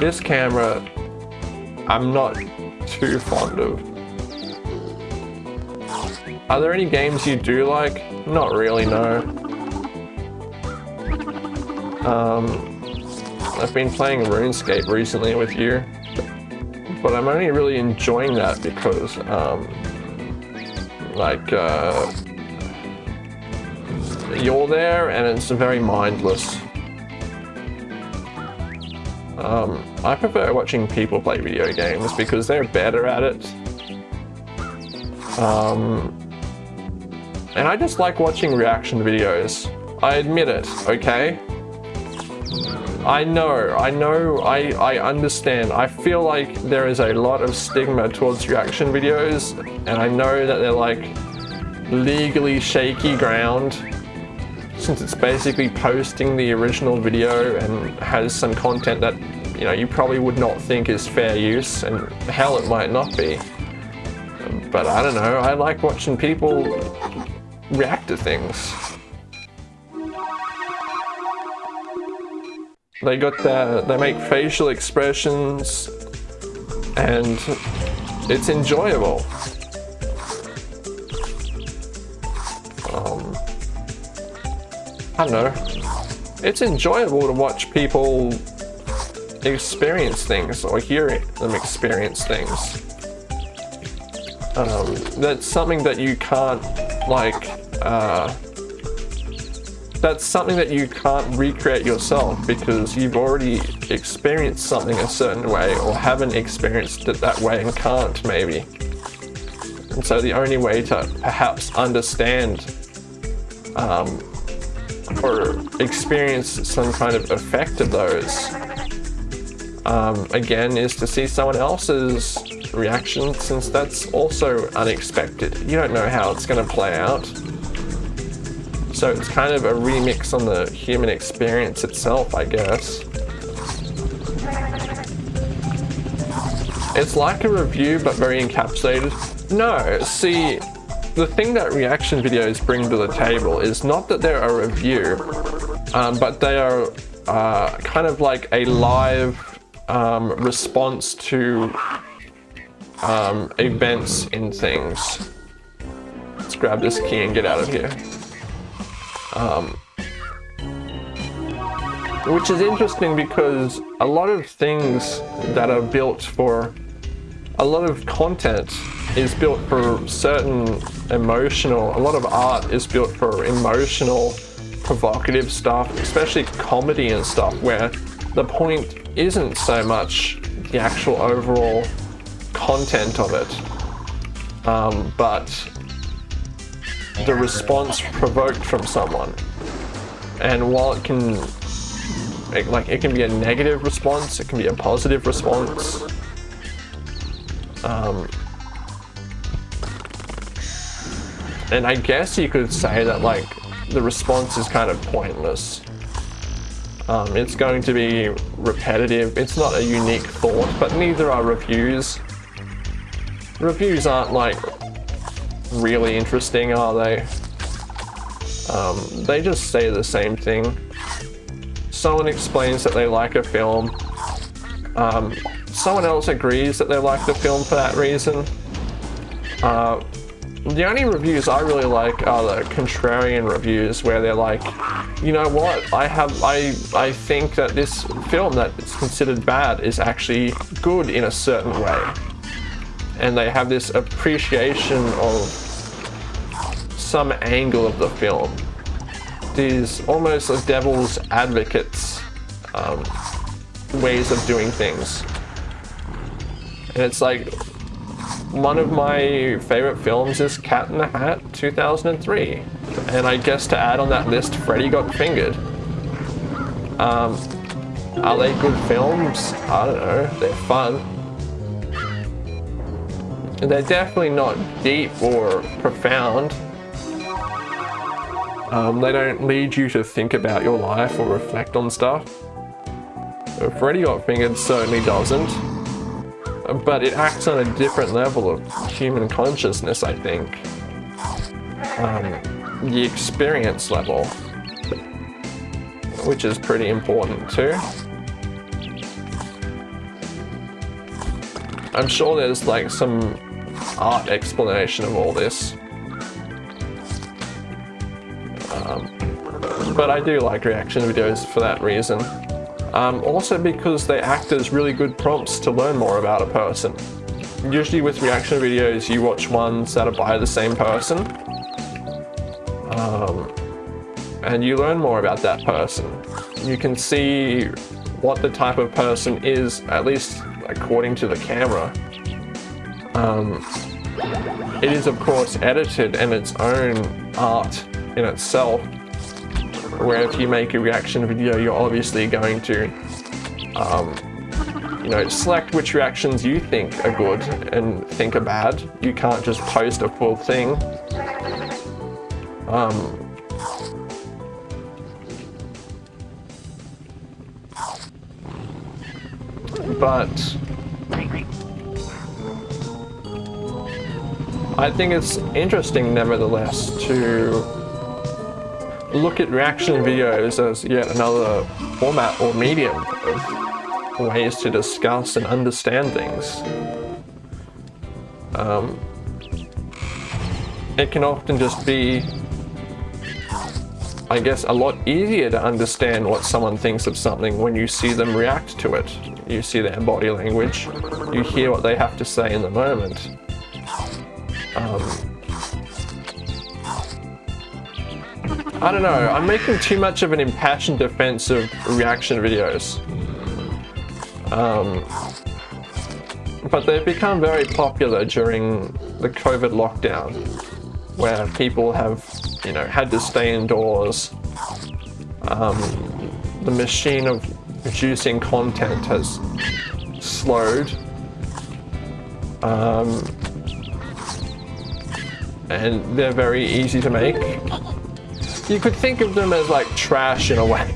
This camera, I'm not too fond of. Are there any games you do like? Not really, no. Um, I've been playing RuneScape recently with you, but I'm only really enjoying that because, um, like, uh, you're there and it's very mindless. Um, I prefer watching people play video games because they're better at it. Um, and I just like watching reaction videos. I admit it, okay? I know, I know, I, I understand. I feel like there is a lot of stigma towards reaction videos, and I know that they're like legally shaky ground. since it's basically posting the original video and has some content that you know you probably would not think is fair use and hell it might not be but I don't know I like watching people react to things they got the they make facial expressions and it's enjoyable um, I don't know it's enjoyable to watch people experience things or hear them experience things. Um, that's something that you can't like uh, that's something that you can't recreate yourself because you've already experienced something a certain way or haven't experienced it that way and can't maybe. And so the only way to perhaps understand um, or experience some kind of effect of those um, again is to see someone else's reaction since that's also unexpected. You don't know how it's going to play out. So it's kind of a remix on the human experience itself, I guess. It's like a review, but very encapsulated. No, see, the thing that reaction videos bring to the table is not that they're a review, um, but they are uh, kind of like a live um, response to um, events in things. Let's grab this key and get out of here. Um, which is interesting because a lot of things that are built for a lot of content is built for certain emotional a lot of art is built for emotional provocative stuff especially comedy and stuff where the point isn't so much the actual overall content of it, um, but the response provoked from someone. And while it can, it, like, it can be a negative response, it can be a positive response. Um, and I guess you could say that, like, the response is kind of pointless. Um, it's going to be repetitive. It's not a unique thought, but neither are reviews. Reviews aren't like really interesting, are they? Um, they just say the same thing. Someone explains that they like a film. Um, someone else agrees that they like the film for that reason. Uh, the only reviews I really like are the contrarian reviews where they're like, you know what, I have, I, I think that this film that is considered bad is actually good in a certain way. And they have this appreciation of some angle of the film. These almost a devil's advocates um, ways of doing things. And it's like, one of my favorite films is Cat in the Hat 2003. And I guess to add on that list, Freddy Got Fingered. Um, are they good films? I don't know, they're fun. They're definitely not deep or profound. Um, they don't lead you to think about your life or reflect on stuff. Freddy Got Fingered certainly doesn't but it acts on a different level of human consciousness, I think. Um, the experience level, which is pretty important too. I'm sure there's like some art explanation of all this. Um, but I do like reaction videos for that reason. Um, also because they act as really good prompts to learn more about a person. Usually with reaction videos you watch ones that are by the same person um, and you learn more about that person. You can see what the type of person is, at least according to the camera. Um, it is of course edited and its own art in itself, where if you make a reaction video, you're obviously going to, um, you know, select which reactions you think are good and think are bad. You can't just post a full thing. Um, but I think it's interesting nevertheless to look at reaction videos as yet another format or medium of ways to discuss and understand things. Um, it can often just be, I guess, a lot easier to understand what someone thinks of something when you see them react to it. You see their body language, you hear what they have to say in the moment. Um, I don't know, I'm making too much of an impassioned defense of reaction videos. Um, but they've become very popular during the COVID lockdown, where people have, you know, had to stay indoors. Um, the machine of producing content has slowed. Um, and they're very easy to make. You could think of them as like trash in a way.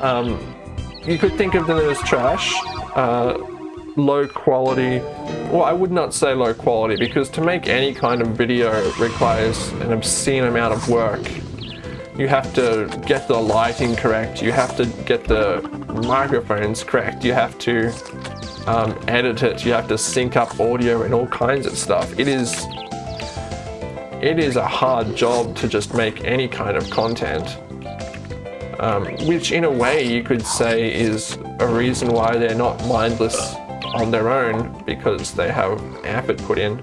Um, you could think of them as trash, uh, low quality. Well, I would not say low quality because to make any kind of video requires an obscene amount of work. You have to get the lighting correct, you have to get the microphones correct, you have to um, edit it, you have to sync up audio and all kinds of stuff. It is, it is a hard job to just make any kind of content. Um, which in a way you could say is a reason why they're not mindless on their own because they have effort put in.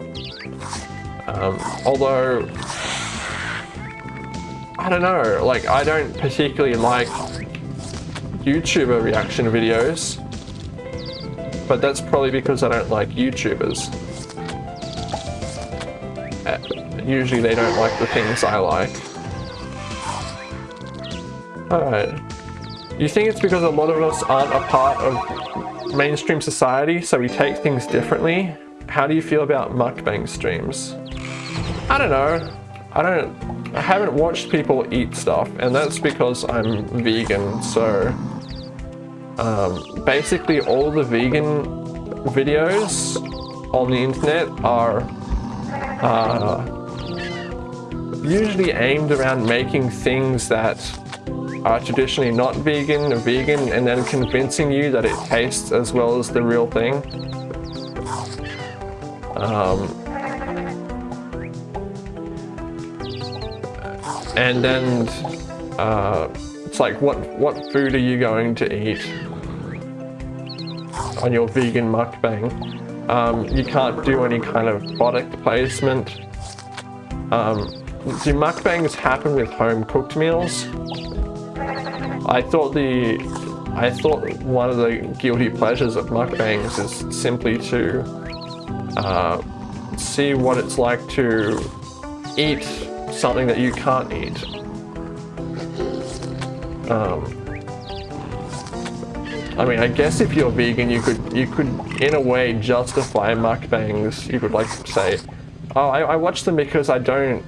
Um, although, I don't know, like I don't particularly like YouTuber reaction videos but that's probably because I don't like YouTubers. Uh, usually they don't like the things I like. Alright. You think it's because a lot of us aren't a part of mainstream society, so we take things differently? How do you feel about mukbang streams? I don't know. I don't... I haven't watched people eat stuff, and that's because I'm vegan, so um, basically all the vegan videos on the internet are uh, usually aimed around making things that are traditionally not vegan or vegan and then convincing you that it tastes as well as the real thing. Um, and then uh, it's like, what, what food are you going to eat on your vegan mukbang? Um, you can't do any kind of product placement. Um, do mukbangs happen with home cooked meals? I thought the I thought one of the guilty pleasures of mukbangs is simply to uh, see what it's like to eat something that you can't eat. Um, I mean, I guess if you're vegan, you could, you could, in a way, justify mukbangs. You could like say, oh, I, I watch them because I don't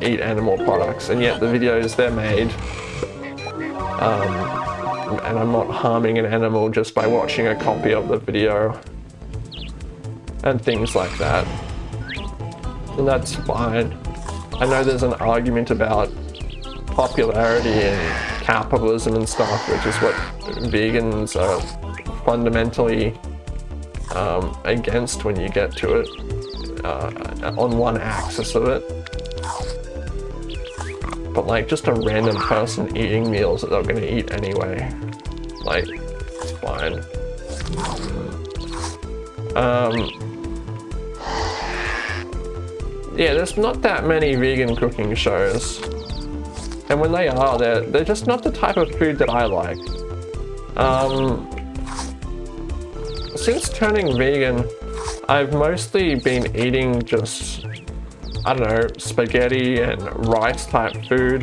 eat animal products, and yet the videos they're made, um, and I'm not harming an animal just by watching a copy of the video, and things like that. And that's fine. I know there's an argument about popularity and capitalism and stuff, which is what vegans are fundamentally um, against when you get to it, uh, on one axis of it. But like just a random person eating meals that they're gonna eat anyway, like, it's fine. Um, yeah, there's not that many vegan cooking shows. And when they are, they're, they're just not the type of food that I like. Um, since turning vegan, I've mostly been eating just, I don't know, spaghetti and rice type food,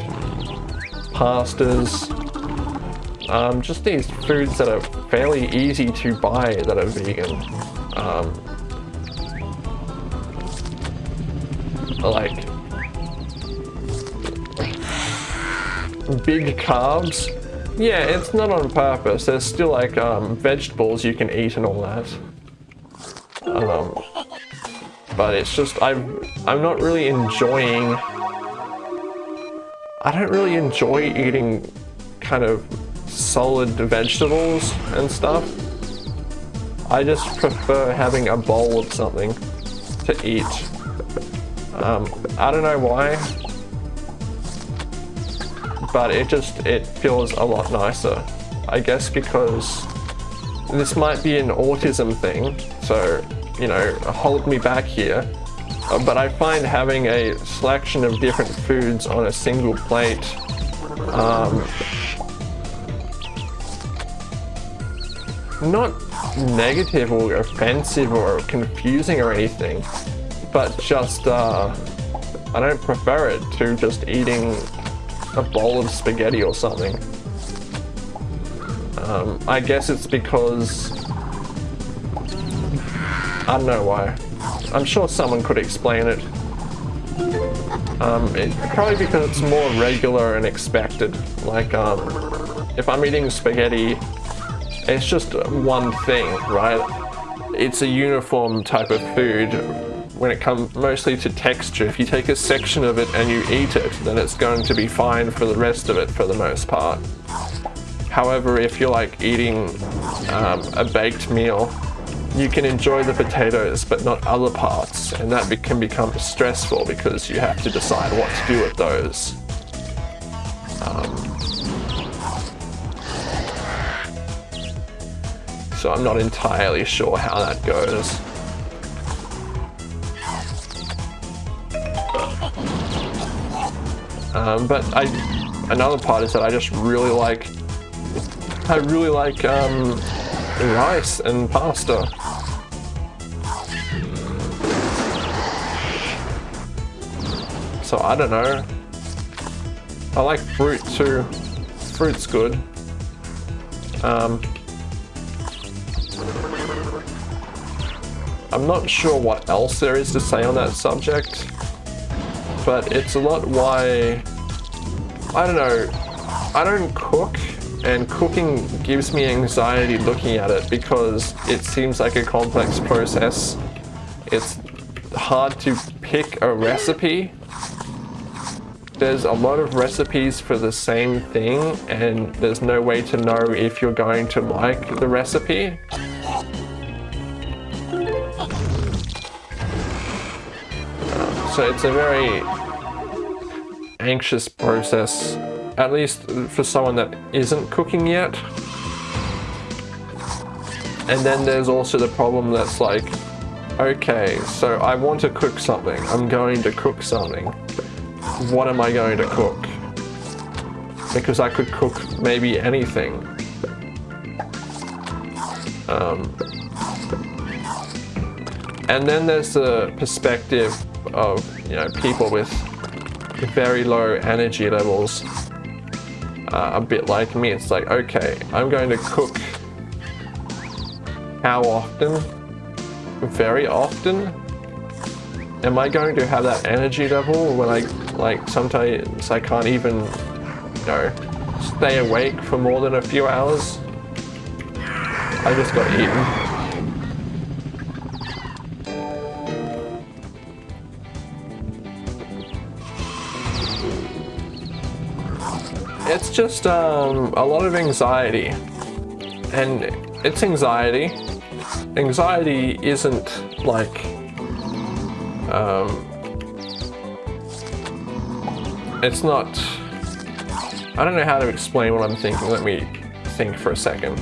pastas, um, just these foods that are fairly easy to buy that are vegan. Um, like big carbs, Yeah, it's not on purpose. There's still like um, vegetables you can eat and all that. Um, but it's just I'm I'm not really enjoying. I don't really enjoy eating kind of solid vegetables and stuff. I just prefer having a bowl of something to eat. Um, I don't know why but it just, it feels a lot nicer. I guess because this might be an autism thing, so, you know, hold me back here. Uh, but I find having a selection of different foods on a single plate um, not negative or offensive or confusing or anything, but just uh, I don't prefer it to just eating a bowl of spaghetti or something. Um, I guess it's because... I don't know why. I'm sure someone could explain it. Um, it, probably because it's more regular and expected. Like, um, if I'm eating spaghetti, it's just one thing, right? It's a uniform type of food when it comes mostly to texture. If you take a section of it and you eat it, then it's going to be fine for the rest of it for the most part. However, if you're like eating um, a baked meal, you can enjoy the potatoes but not other parts and that be can become stressful because you have to decide what to do with those. Um, so I'm not entirely sure how that goes. Um, but I, another part is that I just really like, I really like um, rice and pasta. So I don't know. I like fruit too. Fruit's good. Um, I'm not sure what else there is to say on that subject but it's a lot why, I don't know, I don't cook and cooking gives me anxiety looking at it because it seems like a complex process. It's hard to pick a recipe. There's a lot of recipes for the same thing and there's no way to know if you're going to like the recipe. So it's a very anxious process, at least for someone that isn't cooking yet. And then there's also the problem that's like, okay, so I want to cook something. I'm going to cook something. What am I going to cook? Because I could cook maybe anything. Um, and then there's the perspective of you know people with very low energy levels uh, a bit like me. It's like okay I'm going to cook how often? Very often? Am I going to have that energy level when I like sometimes I can't even you know stay awake for more than a few hours? I just got eaten just um, a lot of anxiety. And it's anxiety. Anxiety isn't like... Um, it's not... I don't know how to explain what I'm thinking. Let me think for a second.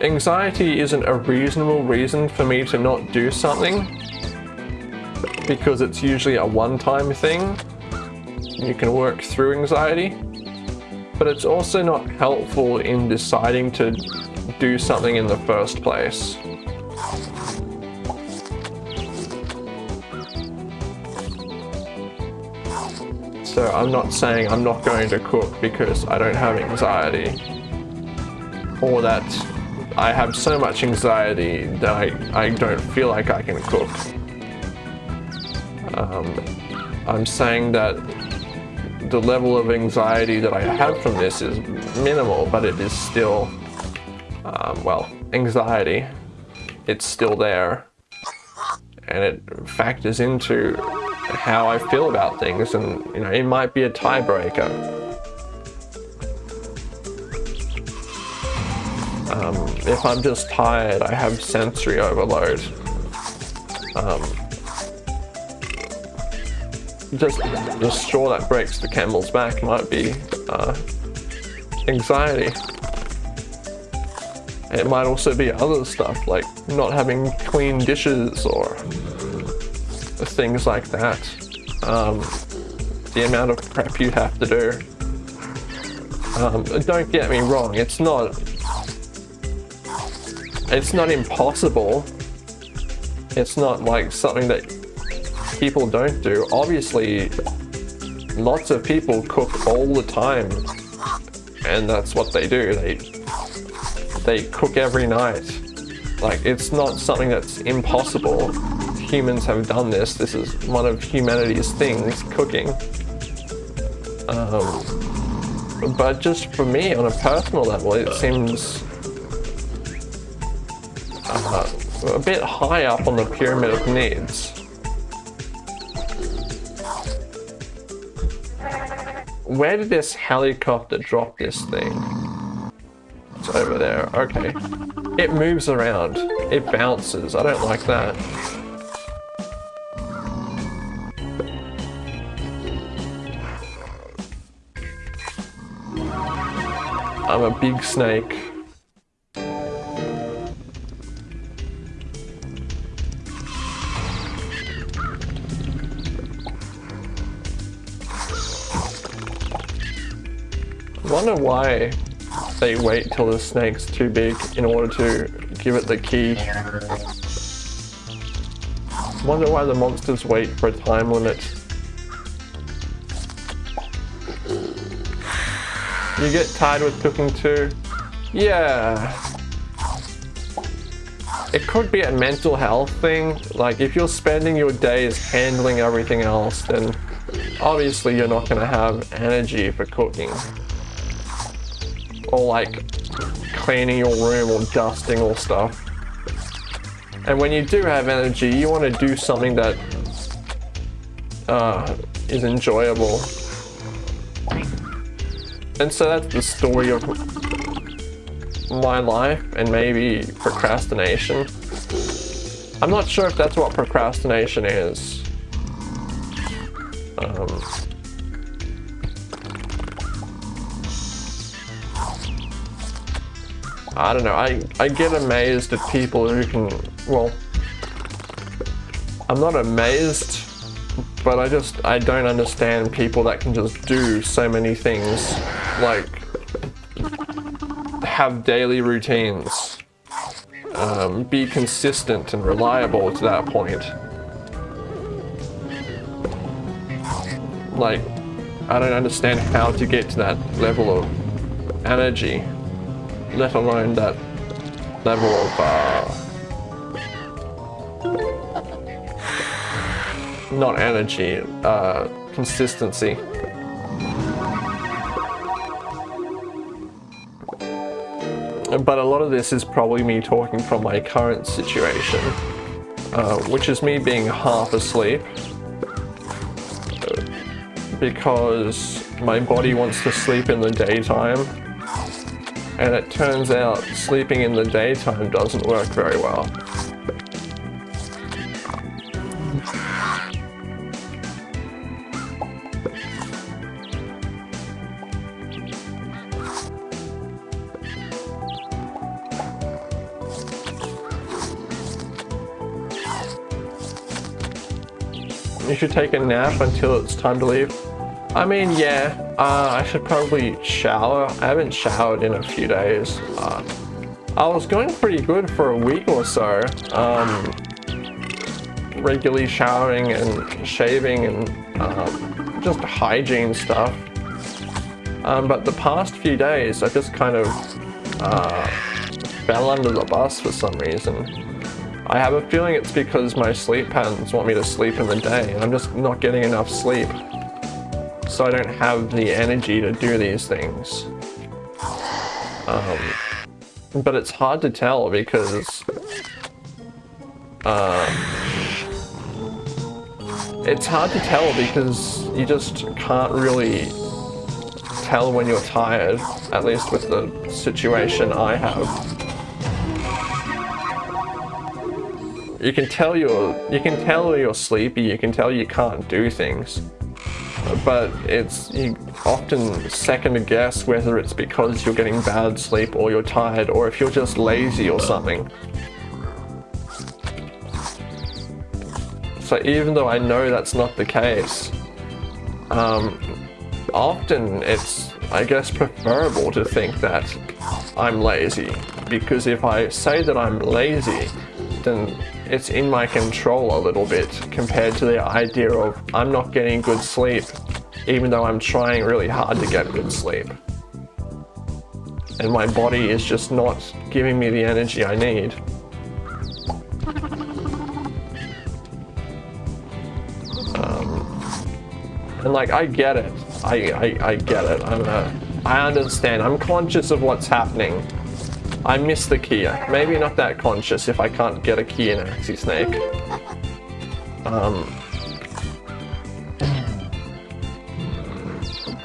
Anxiety isn't a reasonable reason for me to not do something because it's usually a one-time thing you can work through anxiety, but it's also not helpful in deciding to do something in the first place. So I'm not saying I'm not going to cook because I don't have anxiety or that I have so much anxiety that I, I don't feel like I can cook. Um, I'm saying that the level of anxiety that I have from this is minimal, but it is still, um, well, anxiety. It's still there. And it factors into how I feel about things, and you know, it might be a tiebreaker. Um, if I'm just tired, I have sensory overload. Um, just the straw that breaks the camel's back might be uh, anxiety. It might also be other stuff like not having clean dishes or things like that. Um, the amount of prep you have to do. Um, don't get me wrong, it's not it's not impossible. It's not like something that people don't do. Obviously, lots of people cook all the time, and that's what they do. They they cook every night. Like it's not something that's impossible. Humans have done this. This is one of humanity's things, cooking. Um, but just for me, on a personal level, it seems uh, a bit high up on the pyramid of needs. Where did this helicopter drop this thing? It's over there, okay. It moves around. It bounces. I don't like that. I'm a big snake. Wonder why they wait till the snake's too big in order to give it the key. Wonder why the monsters wait for a time limit. You get tired with cooking too? Yeah. It could be a mental health thing. Like if you're spending your days handling everything else, then obviously you're not going to have energy for cooking or like cleaning your room or dusting or stuff. And when you do have energy, you want to do something that uh, is enjoyable. And so that's the story of my life and maybe procrastination. I'm not sure if that's what procrastination is. Um, I don't know, I, I get amazed at people who can, well, I'm not amazed, but I just, I don't understand people that can just do so many things, like, have daily routines, um, be consistent and reliable to that point. Like, I don't understand how to get to that level of energy let alone that level of uh, not energy, uh, consistency. But a lot of this is probably me talking from my current situation, uh, which is me being half asleep because my body wants to sleep in the daytime and it turns out sleeping in the daytime doesn't work very well. You should take a nap until it's time to leave. I mean, yeah, uh, I should probably shower. I haven't showered in a few days. Uh, I was going pretty good for a week or so. Um, regularly showering and shaving and um, just hygiene stuff. Um, but the past few days, I just kind of uh, fell under the bus for some reason. I have a feeling it's because my sleep patterns want me to sleep in the day and I'm just not getting enough sleep. So I don't have the energy to do these things. Um, but it's hard to tell because uh, it's hard to tell because you just can't really tell when you're tired, at least with the situation I have. You can tell you're you can tell you're sleepy, you can tell you can't do things. But it's you often second guess whether it's because you're getting bad sleep or you're tired or if you're just lazy or something. So even though I know that's not the case, um, often it's, I guess, preferable to think that I'm lazy. Because if I say that I'm lazy, then it's in my control a little bit compared to the idea of I'm not getting good sleep, even though I'm trying really hard to get good sleep. And my body is just not giving me the energy I need. Um, and like, I get it. I, I, I get it. I'm a, I understand. I'm conscious of what's happening. I miss the key. Maybe not that conscious if I can't get a key in Axy Snake. Um,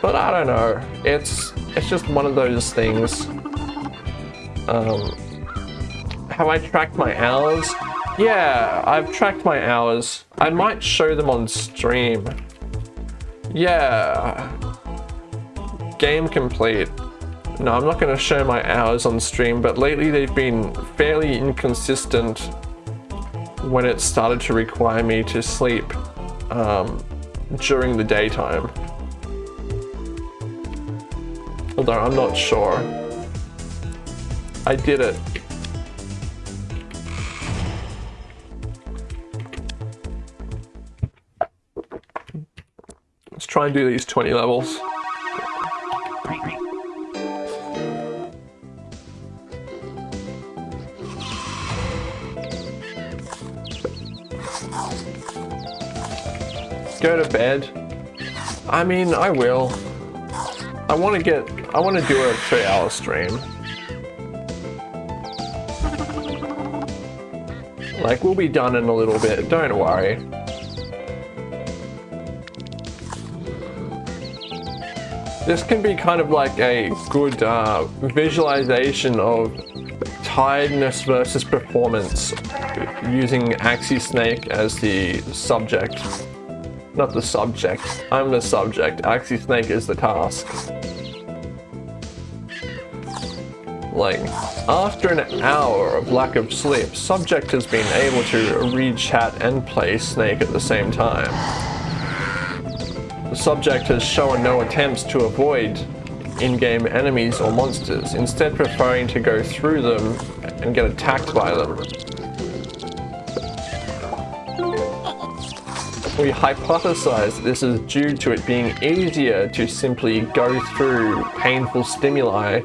but I don't know. It's it's just one of those things. Um, have I tracked my hours? Yeah, I've tracked my hours. I might show them on stream. Yeah. Game complete. No, I'm not going to show my hours on stream, but lately they've been fairly inconsistent when it started to require me to sleep um, during the daytime. Although I'm not sure. I did it. Let's try and do these 20 levels. Go to bed. I mean, I will. I want to get, I want to do a three hour stream. Like, we'll be done in a little bit, don't worry. This can be kind of like a good uh, visualization of tiredness versus performance using Axy Snake as the subject. Not the subject, I'm the subject, Axy Snake is the task. Like, after an hour of lack of sleep, subject has been able to read chat and play Snake at the same time. The subject has shown no attempts to avoid in-game enemies or monsters, instead preferring to go through them and get attacked by them. We hypothesize this is due to it being easier to simply go through painful stimuli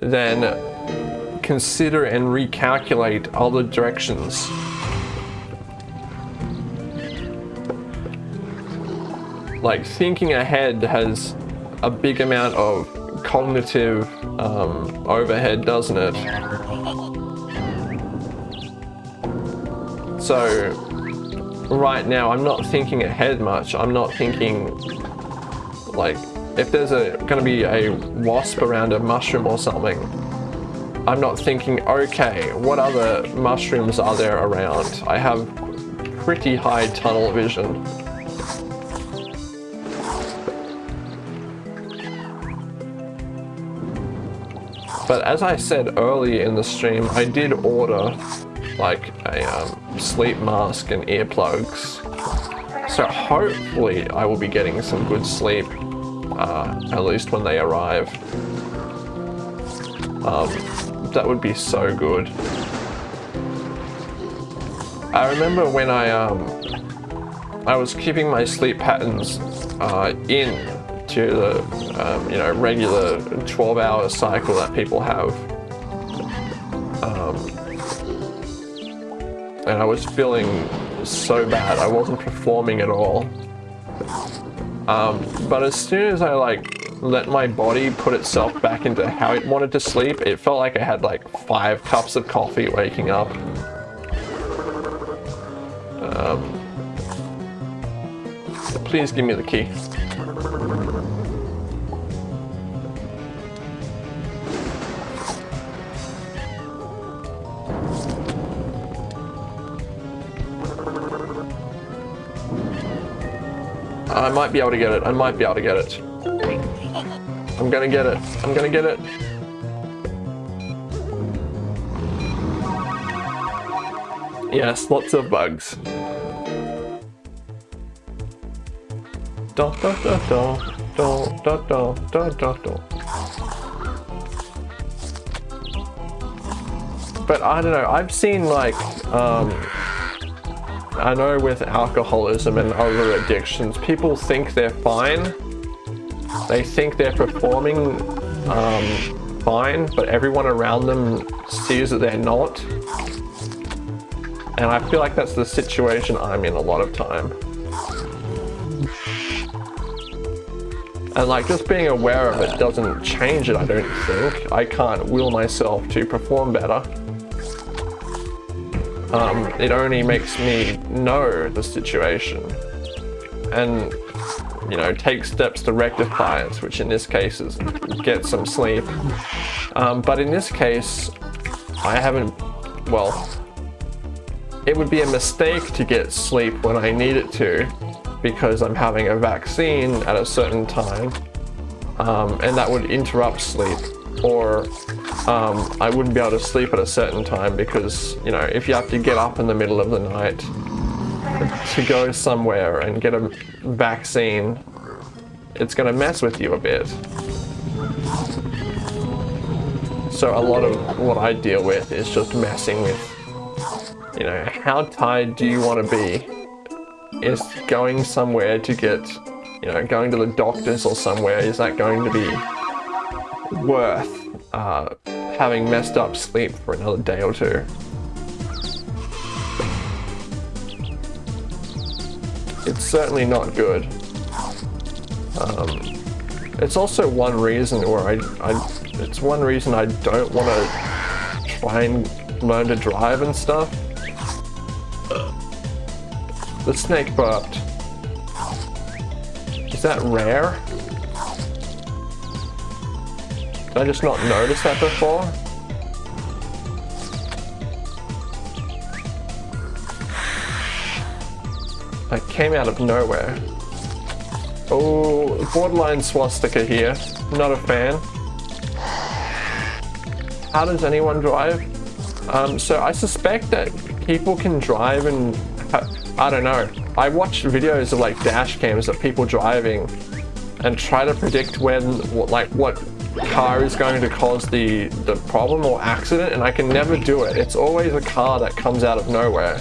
than consider and recalculate other directions. like thinking ahead has a big amount of cognitive um, overhead, doesn't it? So right now I'm not thinking ahead much. I'm not thinking like if there's a going to be a wasp around a mushroom or something, I'm not thinking, okay, what other mushrooms are there around? I have pretty high tunnel vision. But as I said early in the stream, I did order like a um, sleep mask and earplugs. So hopefully I will be getting some good sleep, uh, at least when they arrive. Um, that would be so good. I remember when I um, I was keeping my sleep patterns uh, in to the um, you know regular 12 hour cycle that people have. And I was feeling so bad. I wasn't performing at all. Um, but as soon as I like let my body put itself back into how it wanted to sleep, it felt like I had like five cups of coffee waking up. Um, please give me the key. I might be able to get it. I might be able to get it. I'm gonna get it. I'm gonna get it. Yes, lots of bugs. Da da da da da da da da da da. But I don't know, I've seen like um I know with alcoholism and other addictions, people think they're fine. They think they're performing um, fine, but everyone around them sees that they're not. And I feel like that's the situation I'm in a lot of time. And like just being aware of it doesn't change it, I don't think. I can't will myself to perform better. Um, it only makes me know the situation and, you know, take steps to rectify it, which in this case is get some sleep. Um, but in this case, I haven't, well, it would be a mistake to get sleep when I need it to because I'm having a vaccine at a certain time um, and that would interrupt sleep or um, I wouldn't be able to sleep at a certain time because, you know, if you have to get up in the middle of the night to go somewhere and get a vaccine, it's going to mess with you a bit. So a lot of what I deal with is just messing with, you know, how tired do you want to be? Is going somewhere to get, you know, going to the doctors or somewhere, is that going to be worth uh, having messed up sleep for another day or two. It's certainly not good. Um, it's also one reason where I, I, it's one reason I don't want to try and learn to drive and stuff. The snake burped. Is that rare? Did I just not notice that before? That came out of nowhere. Oh, borderline swastika here. Not a fan. How does anyone drive? Um, so I suspect that people can drive and I don't know. I watched videos of like dash cams of people driving and try to predict when, like what car is going to cause the, the problem or accident and I can never do it. It's always a car that comes out of nowhere.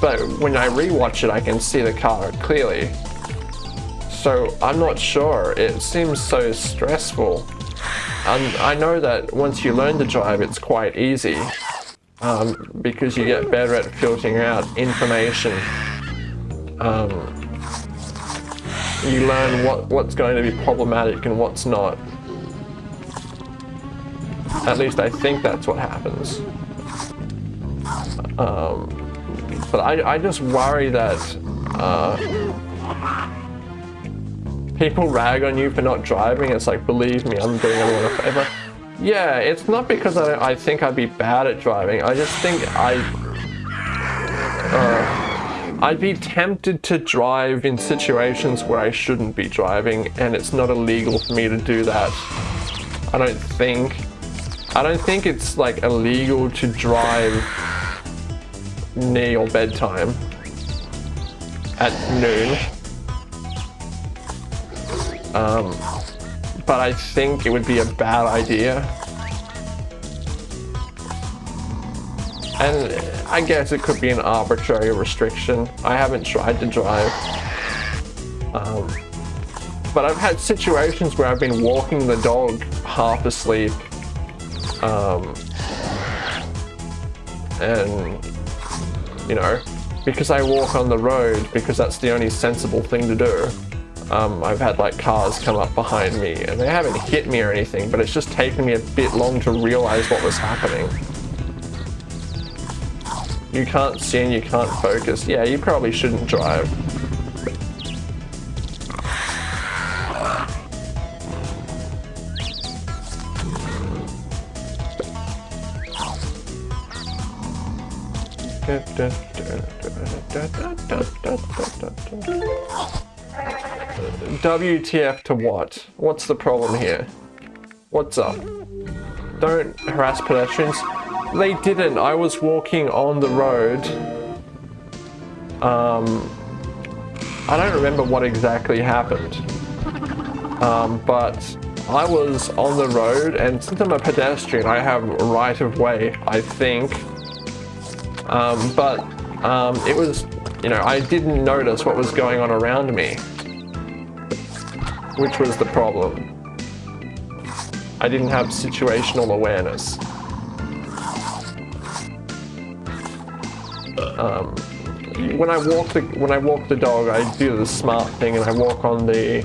But when I rewatch it, I can see the car clearly. So I'm not sure. It seems so stressful. And I know that once you learn to drive, it's quite easy. Um, because you get better at filtering out information. Um, you learn what, what's going to be problematic and what's not. At least I think that's what happens. Um, but I, I just worry that uh, people rag on you for not driving. It's like, believe me, I'm doing everyone a favor. Yeah, it's not because I, I think I'd be bad at driving. I just think I... Uh, I'd be tempted to drive in situations where I shouldn't be driving and it's not illegal for me to do that. I don't think. I don't think it's like illegal to drive near your bedtime at noon. Um, but I think it would be a bad idea. And I guess it could be an arbitrary restriction. I haven't tried to drive. Um, but I've had situations where I've been walking the dog half asleep um, and, you know, because I walk on the road, because that's the only sensible thing to do, um, I've had like cars come up behind me and they haven't hit me or anything, but it's just taken me a bit long to realize what was happening. You can't see and you can't focus. Yeah, you probably shouldn't drive. WTF to what? What's the problem here? What's up? Don't harass pedestrians. They didn't. I was walking on the road. Um, I don't remember what exactly happened. Um, but I was on the road and since I'm a pedestrian, I have right of way, I think. Um, but um, it was, you know, I didn't notice what was going on around me, which was the problem. I didn't have situational awareness. Um, when I walk the when I walk the dog, I do the smart thing and I walk on the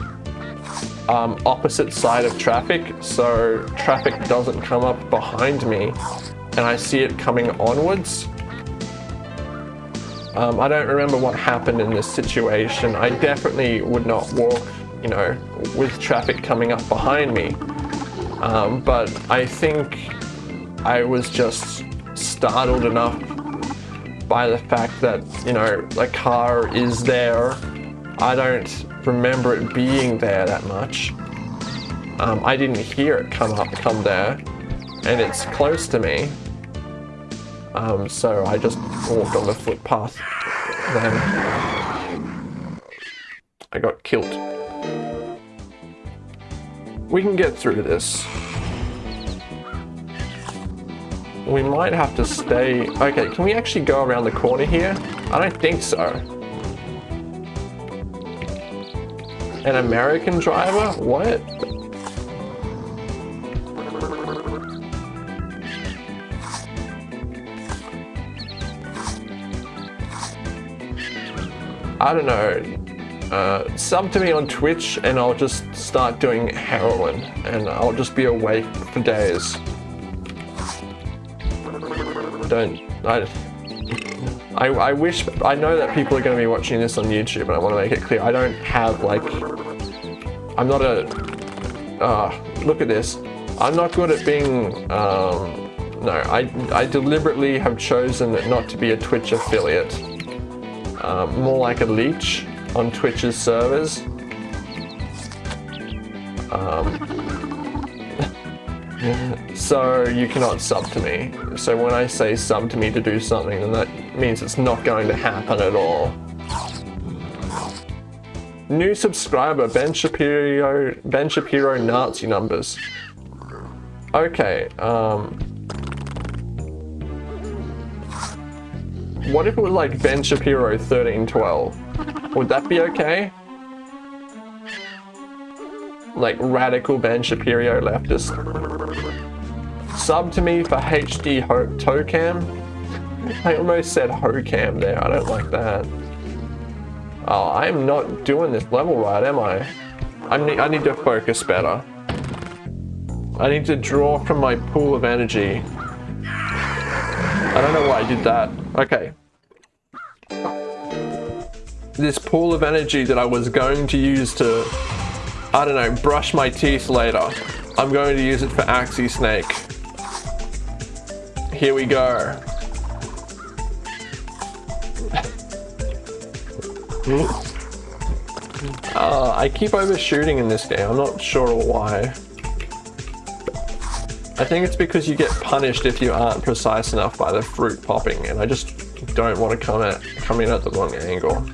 um, opposite side of traffic, so traffic doesn't come up behind me, and I see it coming onwards. Um, I don't remember what happened in this situation. I definitely would not walk, you know, with traffic coming up behind me. Um, but I think I was just startled enough by the fact that, you know, the car is there. I don't remember it being there that much. Um, I didn't hear it come up, come there, and it's close to me. Um, so I just walked on the footpath. Then I got killed. We can get through this. We might have to stay... Okay, can we actually go around the corner here? I don't think so. An American driver? What? I don't know, uh, sub to me on Twitch and I'll just start doing heroin and I'll just be awake for days. Don't, I, I, I wish, I know that people are going to be watching this on YouTube and I want to make it clear, I don't have like, I'm not a, uh, look at this, I'm not good at being, um, no, I, I deliberately have chosen not to be a Twitch affiliate um, more like a leech on Twitch's servers. Um, so you cannot sub to me. So when I say sub to me to do something, then that means it's not going to happen at all. New subscriber, Ben Shapiro, Ben Shapiro Nazi numbers. Okay, um, What if it was like Ben Shapiro 1312? Would that be okay? Like radical Ben Shapiro leftist. Sub to me for HD Ho Tocam. I almost said Hocam there. I don't like that. Oh, I am not doing this level right, am I? I need, I need to focus better. I need to draw from my pool of energy. I don't know why I did that. Okay. This pool of energy that I was going to use to, I don't know, brush my teeth later. I'm going to use it for Axy Snake. Here we go. uh, I keep overshooting in this game. I'm not sure why. I think it's because you get punished if you aren't precise enough by the fruit popping, and I just don't want to come in at the wrong angle.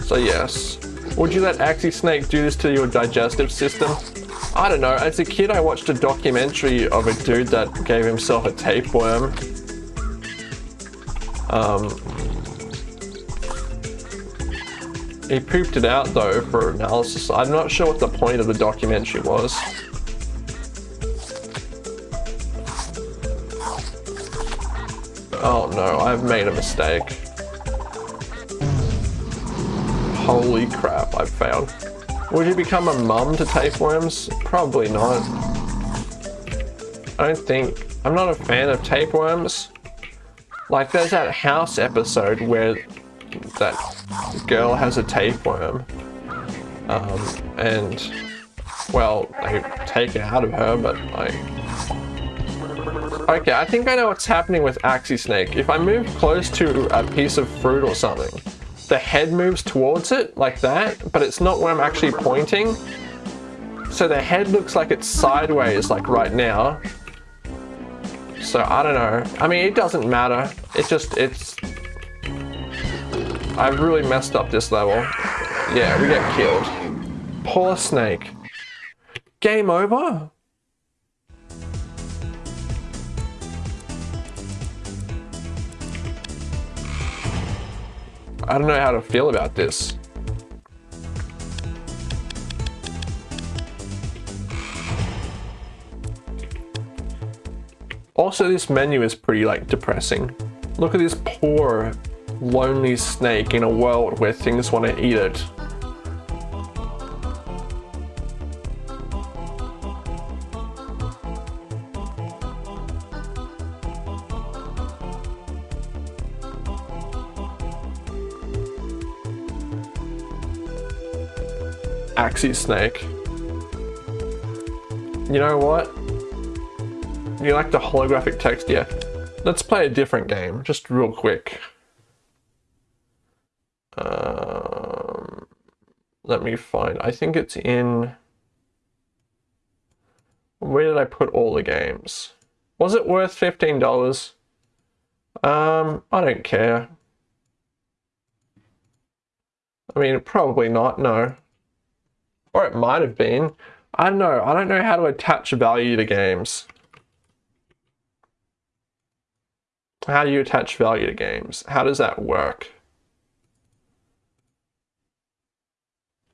So yes. Would you let Axy Snake do this to your digestive system? I don't know, as a kid I watched a documentary of a dude that gave himself a tapeworm. Um, he pooped it out though for analysis. I'm not sure what the point of the documentary was. No, I've made a mistake. Holy crap, I've failed. Would you become a mum to tapeworms? Probably not. I don't think... I'm not a fan of tapeworms. Like, there's that house episode where that girl has a tapeworm. Um, and, well, they take it out of her, but like... Okay, I think I know what's happening with Axy Snake. If I move close to a piece of fruit or something, the head moves towards it like that, but it's not where I'm actually pointing. So the head looks like it's sideways like right now. So I don't know. I mean, it doesn't matter. It just, it's... I've really messed up this level. Yeah, we get killed. Poor snake. Game over? I don't know how to feel about this. Also, this menu is pretty like depressing. Look at this poor, lonely snake in a world where things want to eat it. Axy Snake. You know what? You like the holographic text? Yeah. Let's play a different game, just real quick. Um, let me find, I think it's in, where did I put all the games? Was it worth $15? Um, I don't care. I mean, probably not, no. Or it might have been. I don't know. I don't know how to attach value to games. How do you attach value to games? How does that work?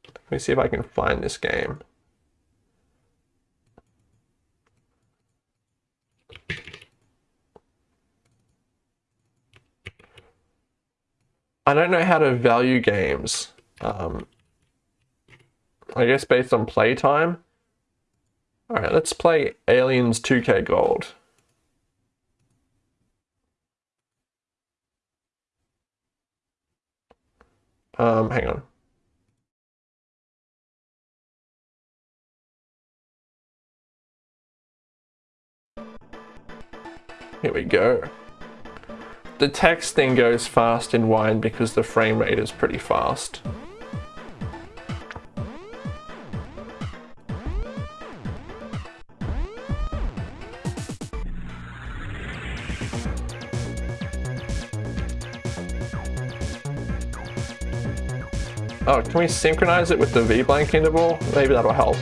Let me see if I can find this game. I don't know how to value games. Um, I guess based on playtime. Alright, let's play Aliens 2K Gold. Um, hang on. Here we go. The text thing goes fast in wine because the frame rate is pretty fast. Oh, can we synchronize it with the V-blank interval? Maybe that'll help.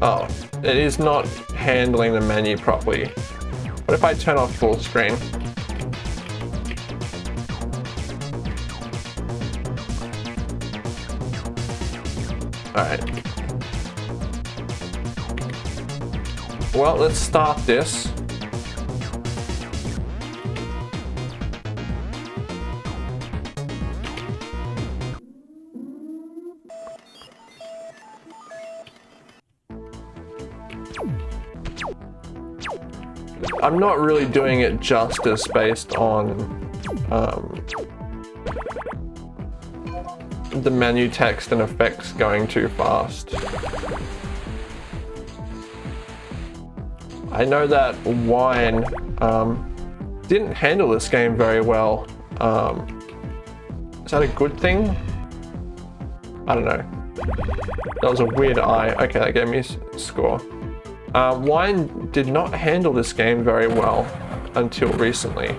Oh, it is not handling the menu properly. What if I turn off full screen? Well, let's start this. I'm not really doing it justice based on um, the menu text and effects going too fast. I know that Wine um, didn't handle this game very well. Um, is that a good thing? I don't know. That was a weird eye. Okay, that gave me a score. Uh, Wine did not handle this game very well until recently.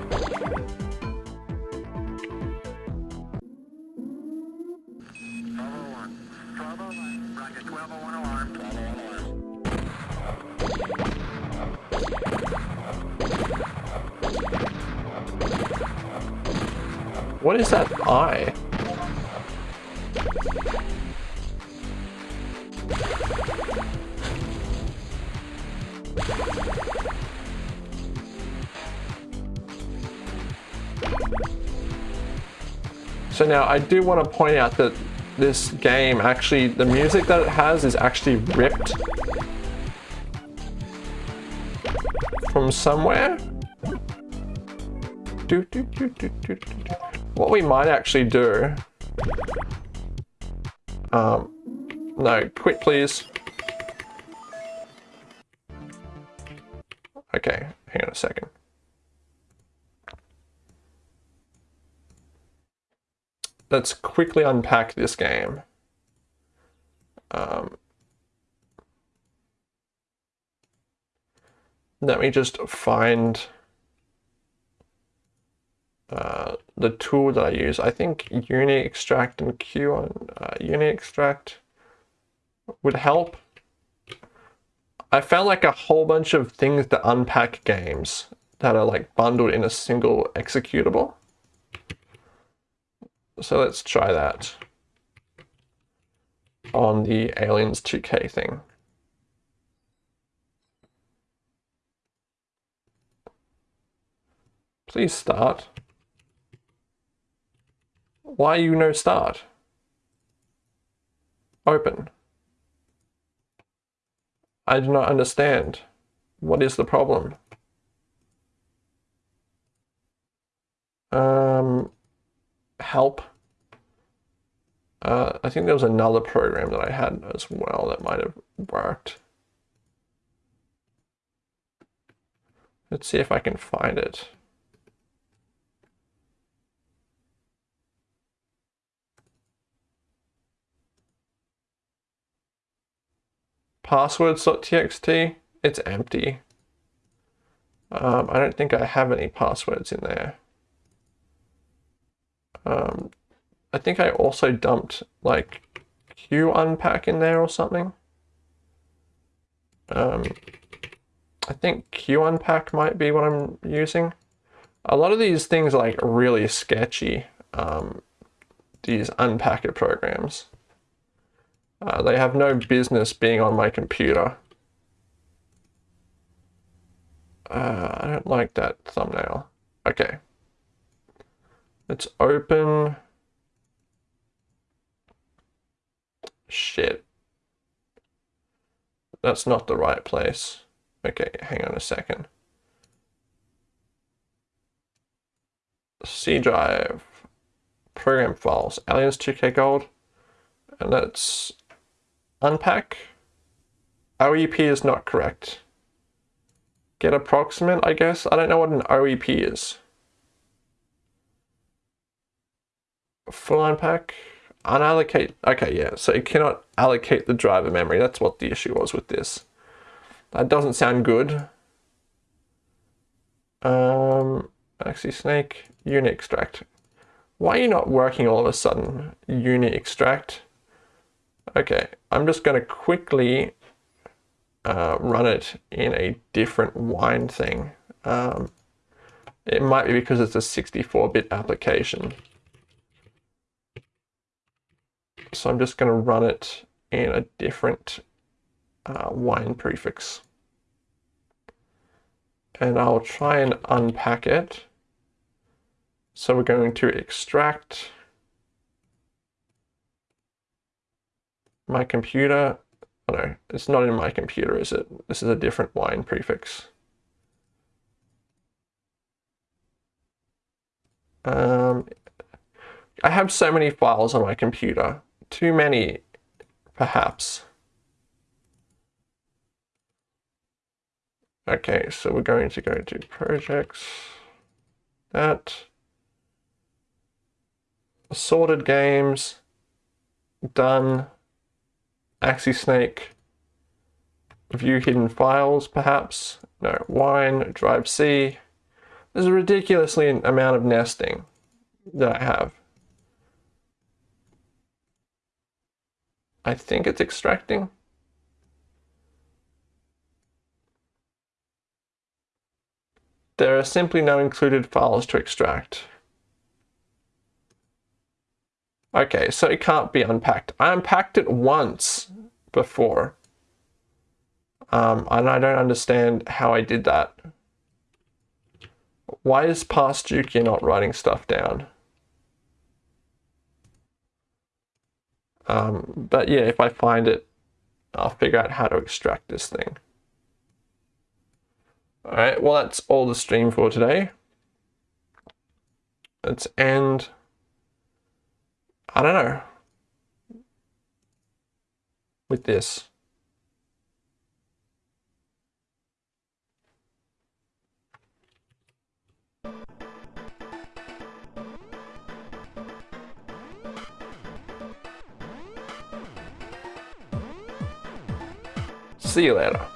I do want to point out that this game actually, the music that it has is actually ripped from somewhere. What we might actually do, um, no, quit please. Okay, hang on a second. Let's quickly unpack this game. Um, let me just find uh, the tool that I use. I think uni extract and Q on uh, uni extract would help. I found like a whole bunch of things to unpack games that are like bundled in a single executable. So let's try that on the Aliens 2K thing. Please start. Why you no start? Open. I do not understand. What is the problem? Um, help. Uh, I think there was another program that I had as well that might have worked. Let's see if I can find it. Passwords.txt, it's empty. Um, I don't think I have any passwords in there. Um, I think I also dumped like Q unpack in there or something. Um, I think Q unpack might be what I'm using. A lot of these things are like really sketchy, um, these unpacker programs. Uh, they have no business being on my computer. Uh, I don't like that thumbnail. Okay. Let's open. Shit. That's not the right place. Okay, hang on a second. C drive, program files, aliens 2K gold, and let's unpack. OEP is not correct. Get approximate, I guess. I don't know what an OEP is. Full unpack, unallocate. Okay, yeah, so it cannot allocate the driver memory. That's what the issue was with this. That doesn't sound good. Um, actually, Snake, unit extract. Why are you not working all of a sudden? Unit extract. Okay, I'm just going to quickly uh, run it in a different wine thing. Um, it might be because it's a 64-bit application. So I'm just going to run it in a different uh, wine prefix. And I'll try and unpack it. So we're going to extract my computer. Oh no, it's not in my computer, is it? This is a different wine prefix. Um, I have so many files on my computer too many, perhaps. Okay, so we're going to go to projects, that, assorted games, done, AxySnake, view hidden files, perhaps, no, wine, drive C. There's a ridiculously amount of nesting that I have. I think it's extracting. There are simply no included files to extract. Okay, so it can't be unpacked. I unpacked it once before. Um, and I don't understand how I did that. Why is past Juki not writing stuff down? Um, but yeah, if I find it, I'll figure out how to extract this thing. All right, well, that's all the stream for today. Let's end, I don't know, with this. See you later.